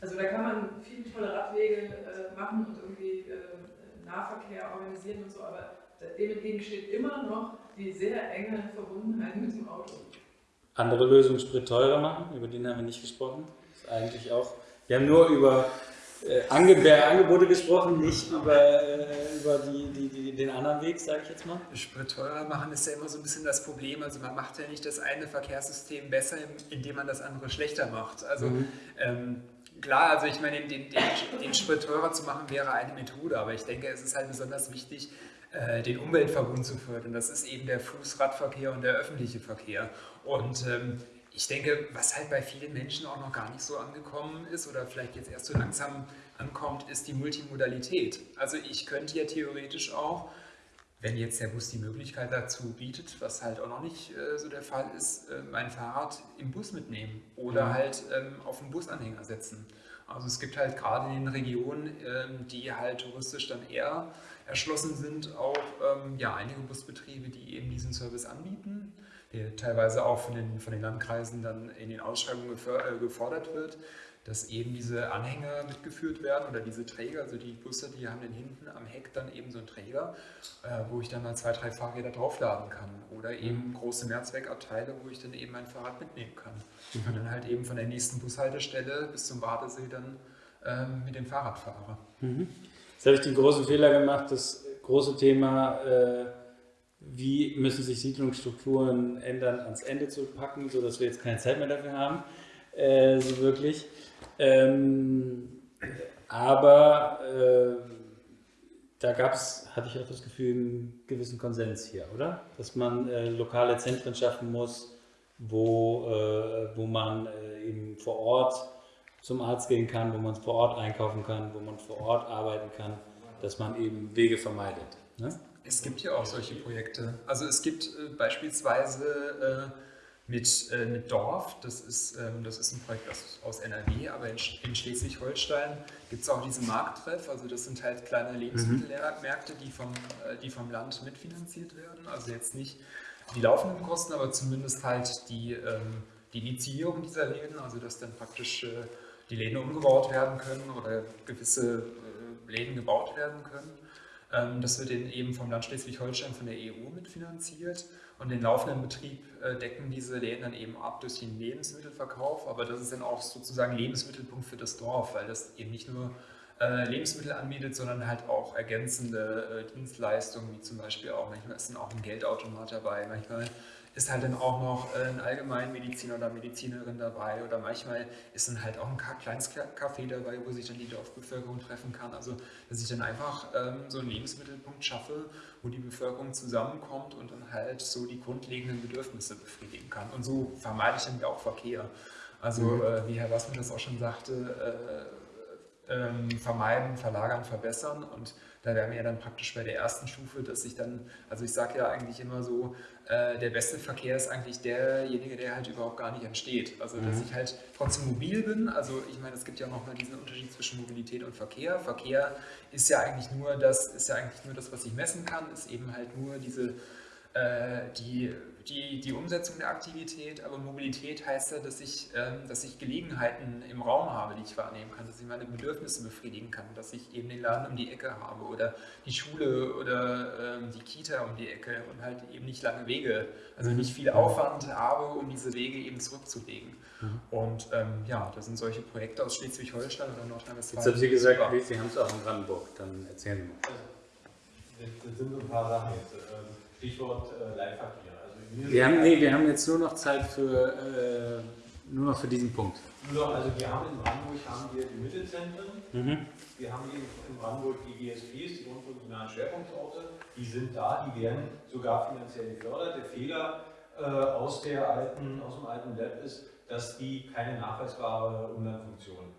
Speaker 5: also da kann man viele tolle Radwege äh, machen und irgendwie äh, Nahverkehr organisieren und so, aber dem entgegensteht immer noch die sehr enge Verbundenheit mit dem Auto.
Speaker 1: Andere Lösungen Sprit teurer machen, über den haben wir nicht gesprochen. Das ist eigentlich auch, wir haben nur über äh, Angebote gesprochen, nicht über, äh, über die, die, die, den anderen Weg, sage ich jetzt mal.
Speaker 7: Sprit teurer machen ist ja immer so ein bisschen das Problem. Also man macht ja nicht das eine Verkehrssystem besser, indem man das andere schlechter macht. Also mhm. ähm, klar, also ich meine, den, den, den Sprit teurer zu machen wäre eine Methode, aber ich denke, es ist halt besonders wichtig, äh, den Umweltverbund zu fördern. Das ist eben der Fußradverkehr und der öffentliche Verkehr. Und ähm, ich denke, was halt bei vielen Menschen auch noch gar nicht so angekommen ist oder vielleicht jetzt erst so langsam ankommt, ist die Multimodalität. Also ich könnte ja theoretisch auch, wenn jetzt der Bus die Möglichkeit dazu bietet, was halt auch noch nicht äh, so der Fall ist, äh, mein Fahrrad im Bus mitnehmen oder mhm. halt ähm, auf den Busanhänger setzen. Also es gibt halt gerade in den Regionen, ähm, die halt touristisch dann eher erschlossen sind, auch ähm, ja, einige Busbetriebe, die eben diesen Service anbieten teilweise auch von den, von den Landkreisen dann in den Ausschreibungen äh, gefordert wird, dass eben diese Anhänger mitgeführt werden oder diese Träger, also die Busse, die haben dann hinten am Heck dann eben so einen Träger, äh, wo ich dann mal zwei, drei Fahrräder draufladen kann oder eben große Mehrzweckabteile, wo ich dann eben mein Fahrrad mitnehmen kann und dann halt eben von der nächsten Bushaltestelle bis zum Badesee dann ähm, mit dem Fahrrad fahre.
Speaker 1: Mhm. Jetzt habe ich den großen Fehler gemacht, das große Thema äh, wie müssen sich Siedlungsstrukturen ändern, ans Ende zu packen, sodass wir jetzt keine Zeit mehr dafür haben, äh, so wirklich. Ähm, aber äh, da gab es, hatte ich auch das Gefühl, einen gewissen Konsens hier, oder? Dass man äh, lokale Zentren schaffen muss, wo, äh, wo man äh, eben vor Ort zum Arzt gehen kann, wo man vor Ort einkaufen kann, wo man vor Ort arbeiten kann, dass man eben Wege vermeidet. Ne?
Speaker 7: Es gibt ja auch solche Projekte. Also es gibt äh, beispielsweise äh, mit, äh, mit Dorf, das ist, ähm, das ist ein Projekt aus, aus NRW, aber in, in Schleswig-Holstein gibt es auch diese Markttreff, also das sind halt kleine mhm. Lebensmittelmärkte, die vom, äh, die vom Land mitfinanziert werden. Also jetzt nicht die laufenden Kosten, aber zumindest halt die, ähm, die Initiierung dieser Läden, also dass dann praktisch äh, die Läden umgebaut werden können oder gewisse äh, Läden gebaut werden können. Ähm, das wird eben vom Land Schleswig-Holstein von der EU mitfinanziert. Und den laufenden Betrieb äh, decken diese Läden dann eben ab durch den Lebensmittelverkauf, aber das ist dann auch sozusagen Lebensmittelpunkt für das Dorf, weil das eben nicht nur äh, Lebensmittel anbietet, sondern halt auch ergänzende äh, Dienstleistungen, wie zum Beispiel auch, manchmal ist dann auch ein Geldautomat dabei, manchmal ist halt dann auch noch äh, ein Allgemeinmediziner oder Medizinerin dabei oder manchmal ist dann halt auch ein kleines Café dabei, wo sich dann die Dorfbevölkerung treffen kann. Also, dass ich dann einfach ähm, so einen Lebensmittelpunkt schaffe, wo die Bevölkerung zusammenkommt und dann halt so die grundlegenden Bedürfnisse befriedigen kann. Und so vermeide ich dann auch Verkehr. Also, mhm. äh, wie Herr Wassmann das auch schon sagte, äh, äh, vermeiden, verlagern, verbessern und da wären wir ja dann praktisch bei der ersten Stufe, dass ich dann, also ich sage ja eigentlich immer so, äh, der beste Verkehr ist eigentlich derjenige, der halt überhaupt gar nicht entsteht. Also dass mhm. ich halt trotzdem mobil bin. Also ich meine, es gibt ja nochmal diesen Unterschied zwischen Mobilität und Verkehr. Verkehr ist ja eigentlich nur das, ist ja eigentlich nur das, was ich messen kann, ist eben halt nur diese äh, die die, die Umsetzung der Aktivität, aber Mobilität heißt ja, dass ich, ähm, dass ich Gelegenheiten im Raum habe, die ich wahrnehmen kann, dass ich meine Bedürfnisse befriedigen kann, dass ich eben den Laden um die Ecke habe oder die Schule oder ähm, die Kita um die Ecke und halt eben nicht lange Wege, also nicht viel Aufwand habe, um diese Wege eben zurückzulegen. Mhm. Und ähm, ja, das sind solche Projekte aus Schleswig-Holstein oder Nordrhein-Westfalen.
Speaker 1: Jetzt haben Sie gesagt, super. Sie haben es auch in Brandenburg, dann erzählen Sie mal.
Speaker 6: Das sind so ein paar Sachen jetzt. Ähm, Stichwort äh, Leitverkehr.
Speaker 1: Wir haben, nee, wir haben jetzt nur noch Zeit für, äh, nur noch für diesen Punkt.
Speaker 6: Nur noch, also wir haben in Brandenburg haben wir die Mittelzentren, mhm. wir haben in Brandenburg die GSPs, die grundfunktionalen Schwerpunktorte, die sind da, die werden sogar finanziell gefördert. Der Fehler äh, aus, der alten, aus dem alten Lab ist, dass die keine nachweisbare Umlandfunktion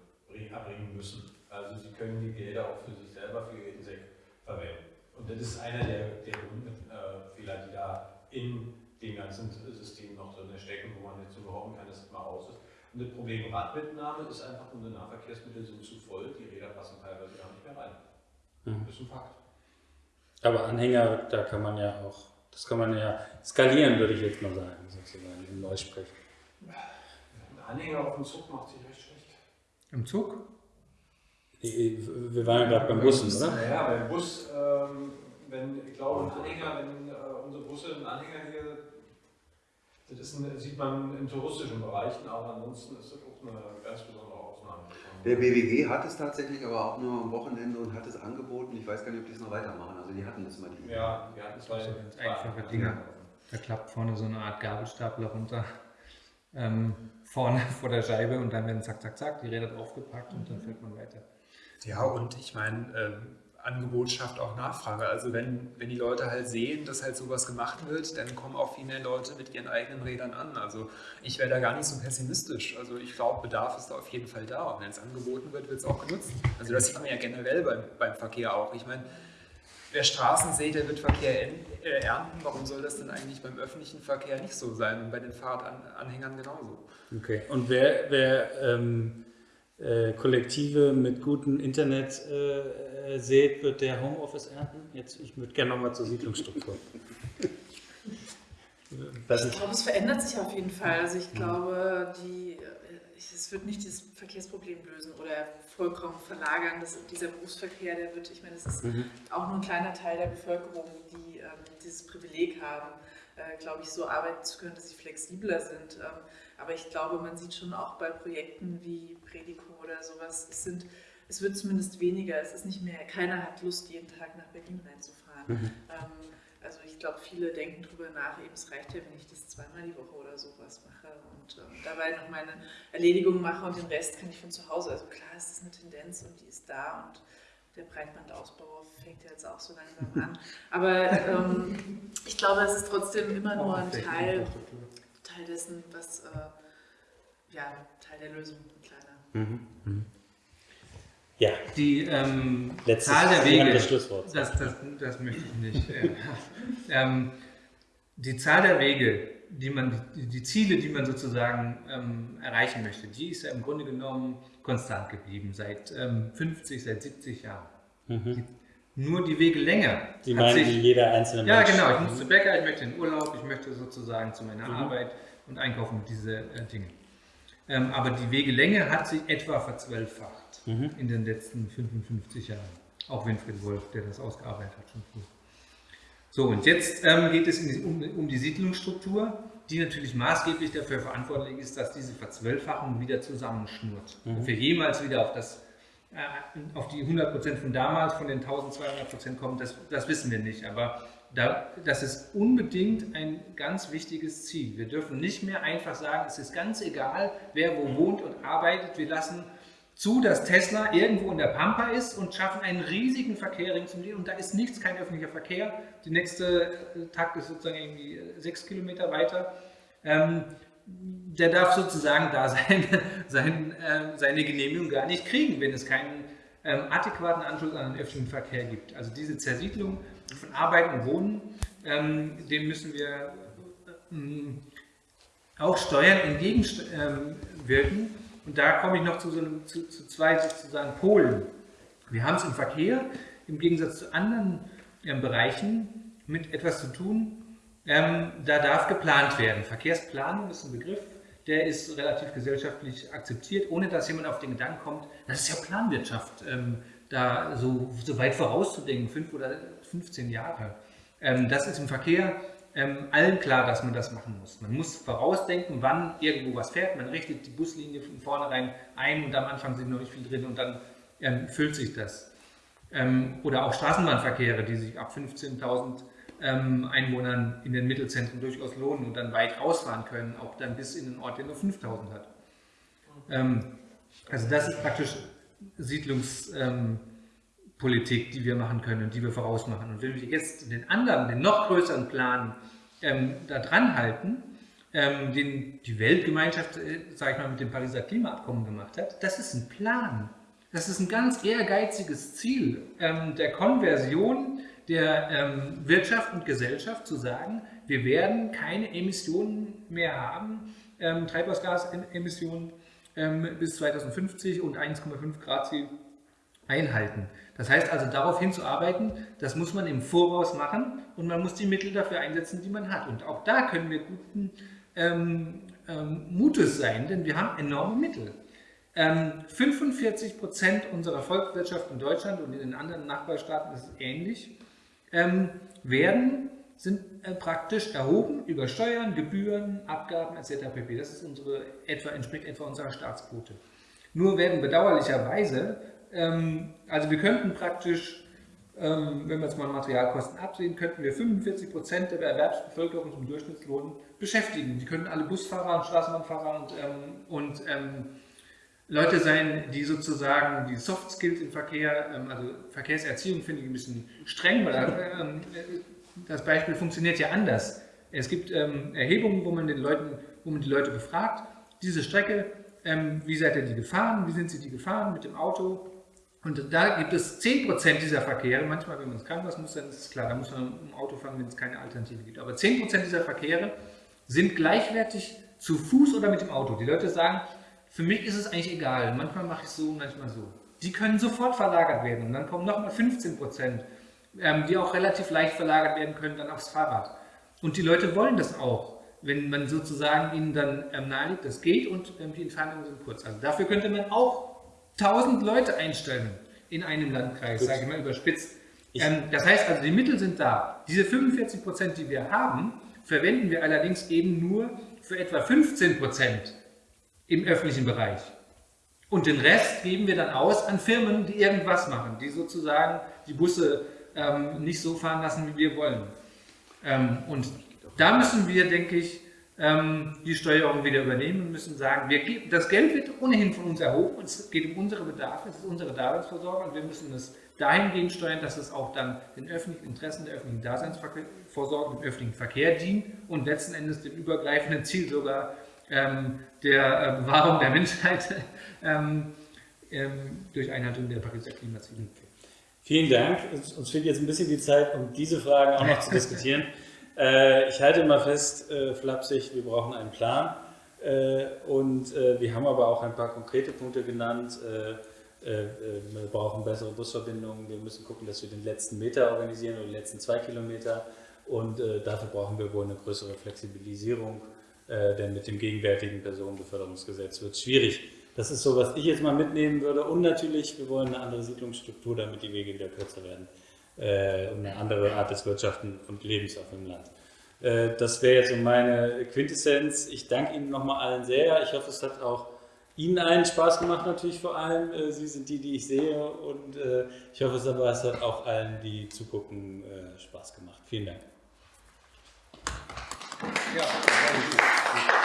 Speaker 6: erbringen müssen. Also sie können die Gelder auch für sich selber, für ihr Insekt verwenden. Und das ist einer der, der Grundfehler, die da in dem ganzen System noch drin stecken, wo man jetzt so behaupten kann, dass es mal raus ist. Und das Problem Radmitnahme ist einfach, unsere Nahverkehrsmittel sind zu voll, die Räder passen teilweise gar nicht mehr rein. Mhm. Das ist ein Fakt.
Speaker 1: Aber Anhänger, da kann man ja auch, das kann man ja skalieren, würde ich jetzt mal sagen, sozusagen, im Neusprech.
Speaker 6: Ein Anhänger auf dem Zug macht sich recht schlecht.
Speaker 8: Im Zug?
Speaker 1: Wir waren ja gerade beim Bussen, oder?
Speaker 6: Ja, beim Bus, ähm, wenn, ich glaube, ein Anhänger, wenn äh, unsere Busse einen Anhänger hier das ist ein, sieht man in touristischen Bereichen, aber ansonsten ist das auch eine ganz besondere Ausnahme.
Speaker 4: Der BWG hat es tatsächlich, aber auch nur am Wochenende und hat es angeboten. Ich weiß gar nicht, ob die es noch weitermachen. Also die hatten das mal. Die
Speaker 6: ja, die hatten zwei,
Speaker 8: zwei einfache Dinge. Da klappt vorne so eine Art Gabelstapler runter. Ähm, vorne vor der Scheibe und dann werden zack, zack, zack, die Räder draufgepackt und dann fährt man weiter.
Speaker 7: Ja, und ich meine, ähm, Angebot schafft auch Nachfrage. Also wenn, wenn die Leute halt sehen, dass halt sowas gemacht wird, dann kommen auch viel mehr Leute mit ihren eigenen Rädern an. Also ich wäre da gar nicht so pessimistisch. Also ich glaube, Bedarf ist da auf jeden Fall da. Und wenn es angeboten wird, wird es auch genutzt. Also das sieht man ja generell beim, beim Verkehr auch. Ich meine, wer Straßen sieht, der wird Verkehr äh, ernten. Warum soll das denn eigentlich beim öffentlichen Verkehr nicht so sein und bei den Fahrradanhängern genauso?
Speaker 1: Okay. Und wer, wer ähm, äh, Kollektive mit gutem Internet äh, seht, wird der Homeoffice ernten? Jetzt, ich würde gerne nochmal zur Siedlungsstruktur.
Speaker 3: ich glaube, es verändert sich auf jeden Fall. Also ich glaube, die, äh, es wird nicht das Verkehrsproblem lösen oder vollkommen verlagern. Das, dieser Berufsverkehr, der wird, ich meine, es ist mhm. auch nur ein kleiner Teil der Bevölkerung, die ähm, dieses Privileg haben, äh, glaube ich, so arbeiten zu können, dass sie flexibler sind. Ähm, aber ich glaube, man sieht schon auch bei Projekten wie Predico oder sowas, es, sind, es wird zumindest weniger. Es ist nicht mehr, keiner hat Lust, jeden Tag nach Berlin reinzufahren. Mhm. Ähm, also ich glaube, viele denken darüber nach, eben es reicht ja, wenn ich das zweimal die Woche oder sowas mache und ähm, dabei noch meine Erledigungen mache und den Rest kann ich von zu Hause. Also klar ist das eine Tendenz und die ist da und der Breitbandausbau fängt ja jetzt auch so langsam an. Aber ähm, ich glaube, es ist trotzdem immer nur ein Teil, Teil dessen, was äh, ja, Teil der Lösung, ein kleiner. Mhm. Mhm.
Speaker 2: Ja. Die ähm, Zahl der Wege, das, das, das, das, möchte ich nicht. ähm, die Zahl der Wege, die, man, die, die Ziele, die man sozusagen ähm, erreichen möchte, die ist ja im Grunde genommen konstant geblieben, seit 50, ähm, seit 70 Jahren. Mhm. Die, nur die Wege länger.
Speaker 1: Die meinen sich, jeder einzelne
Speaker 2: Ja, Mensch. genau. Ich muss zu Bäcker, ich möchte in Urlaub, ich möchte sozusagen zu meiner mhm. Arbeit und einkaufen, diese äh, Dinge. Ähm, aber die Wegelänge hat sich etwa verzwölffacht mhm. in den letzten 55 Jahren. Auch Winfried Wolf, der das ausgearbeitet hat, schon früh. So, und jetzt ähm, geht es die, um, um, die Siedlungsstruktur, die natürlich maßgeblich dafür verantwortlich ist, dass diese Verzwölffachung wieder zusammenschnurrt. Mhm. Wir jemals wieder auf, das, auf die 100% von damals, von den 1200% kommen, das, das wissen wir nicht. Aber da, das ist unbedingt ein ganz wichtiges Ziel. Wir dürfen nicht mehr einfach sagen, es ist ganz egal, wer wo wohnt und arbeitet. Wir lassen zu, dass Tesla irgendwo in der Pampa ist und schaffen einen riesigen Verkehr ringsum und da ist nichts, kein öffentlicher Verkehr. Die nächste äh, Takt ist sozusagen irgendwie äh, sechs Kilometer weiter. Ähm, der darf sozusagen da sein, sein, äh, seine Genehmigung gar nicht kriegen, wenn es keinen ähm, adäquaten Anschluss an den öffentlichen Verkehr gibt. Also diese Zersiedlung von Arbeit und Wohnen, ähm, dem müssen wir ähm, auch Steuern entgegenwirken. Ähm, und da komme ich noch zu, so einem, zu, zu zwei sozusagen Polen. Wir haben es im Verkehr im Gegensatz zu anderen ähm, Bereichen mit etwas zu tun. Ähm, da darf geplant werden. Verkehrsplanung ist ein Begriff, der ist relativ gesellschaftlich akzeptiert, ohne dass jemand auf den Gedanken kommt, das ist ja Planwirtschaft, ähm, da so, so weit vorauszudenken, fünf oder 15 Jahre. Ähm, das ist im Verkehr ähm, allen klar, dass man das machen muss. Man muss vorausdenken, wann irgendwo was fährt. Man richtet die Buslinie von vornherein ein und am Anfang sind noch nicht viel drin und dann ähm, füllt sich das. Ähm, oder auch Straßenbahnverkehre, die sich ab 15.000 ähm, Einwohnern in den Mittelzentren durchaus lohnen und dann weit rausfahren können, auch dann bis in den Ort, der nur 5.000 hat. Ähm, also das ist praktisch Siedlungs ähm, die wir machen können und die wir vorausmachen. Und wenn wir jetzt den anderen, den noch größeren Plan ähm, da dran halten, ähm, den die Weltgemeinschaft, äh, sag ich mal, mit dem Pariser Klimaabkommen gemacht hat, das ist ein Plan. Das ist ein ganz ehrgeiziges Ziel ähm, der Konversion der ähm, Wirtschaft und Gesellschaft zu sagen, wir werden keine Emissionen mehr haben, ähm, Treibhausgasemissionen ähm, bis 2050 und 1,5 Grad Ziel einhalten. Das heißt also, darauf hinzuarbeiten, das muss man im Voraus machen und man muss die Mittel dafür einsetzen, die man hat. Und auch da können wir guten ähm, ähm, Mutes sein, denn wir haben enorme Mittel. Ähm, 45 Prozent unserer Volkswirtschaft in Deutschland und in den anderen Nachbarstaaten ist es ähnlich, ähm, werden, sind äh, praktisch erhoben über Steuern, Gebühren, Abgaben etc. pp. Das ist unsere, etwa, entspricht etwa unserer Staatsquote. Nur werden bedauerlicherweise ähm, also wir könnten praktisch, ähm, wenn wir jetzt mal Materialkosten absehen, könnten wir 45 Prozent der Erwerbsbevölkerung zum Durchschnittslohn beschäftigen. Die könnten alle Busfahrer und Straßenbahnfahrer und, ähm, und Leute sein, die sozusagen die Soft Skills im Verkehr, ähm, also Verkehrserziehung finde ich ein bisschen streng, weil ähm, das Beispiel funktioniert ja anders. Es gibt ähm, Erhebungen, wo man, den Leuten, wo man die Leute befragt, diese Strecke, wie seid ihr die gefahren, wie sind sie die gefahren mit dem Auto? Und da gibt es 10% dieser Verkehre, manchmal wenn man es kann, was muss, dann ist es klar, da muss man im Auto fahren, wenn es keine Alternative gibt. Aber 10% dieser Verkehre sind gleichwertig zu Fuß oder mit dem Auto. Die Leute sagen, für mich ist es eigentlich egal, manchmal mache ich so, manchmal so. Die können sofort verlagert werden und dann kommen nochmal 15% ähm, die auch relativ leicht verlagert werden können, dann aufs Fahrrad. Und die Leute wollen das auch, wenn man sozusagen ihnen dann ähm, nahelegt, das geht und ähm, die Entfernungen sind kurz. Also dafür könnte man auch 1000 Leute einstellen in einem Landkreis, sage ich mal überspitzt. Ähm, das heißt also, die Mittel sind da. Diese 45 Prozent, die wir haben, verwenden wir allerdings eben nur für etwa 15 Prozent im öffentlichen Bereich. Und den Rest geben wir dann aus an Firmen, die irgendwas machen, die sozusagen die Busse ähm, nicht so fahren lassen, wie wir wollen. Ähm, und da müssen wir, denke ich, ähm, die Steuerung wieder übernehmen und müssen sagen, wir, das Geld wird ohnehin von uns erhoben, es geht um unsere Bedarfe, es ist unsere Daseinsvorsorge und wir müssen es dahingehend steuern, dass es auch dann den öffentlichen Interessen der öffentlichen Daseinsvorsorge, dem öffentlichen Verkehr dient und letzten Endes dem übergreifenden Ziel sogar ähm, der äh, Bewahrung der Menschheit ähm, ähm, durch Einhaltung der Pariser Klimaziele.
Speaker 1: Vielen Dank. Uns fehlt jetzt ein bisschen die Zeit, um diese Fragen auch noch zu diskutieren. Äh, ich halte mal fest, äh, flapsig, wir brauchen einen Plan. Äh, und äh, wir haben aber auch ein paar konkrete Punkte genannt. Äh, wir brauchen bessere Busverbindungen. Wir müssen gucken, dass wir den letzten Meter organisieren oder die letzten zwei Kilometer. Und dafür brauchen wir wohl eine größere Flexibilisierung, denn mit dem gegenwärtigen Personenbeförderungsgesetz wird es schwierig. Das ist so, was ich jetzt mal mitnehmen würde. Und natürlich, wir wollen eine andere Siedlungsstruktur, damit die Wege wieder kürzer werden. Äh, und eine andere Art des Wirtschaften und Lebens auf dem Land. Äh, das wäre jetzt so meine Quintessenz. Ich danke Ihnen nochmal allen sehr. Ich hoffe, es hat auch Ihnen allen Spaß gemacht, natürlich vor allem. Äh, Sie sind die, die ich sehe. Und äh, ich hoffe, es aber es hat auch allen, die zugucken, äh, Spaß gemacht. Vielen Dank. Yeah.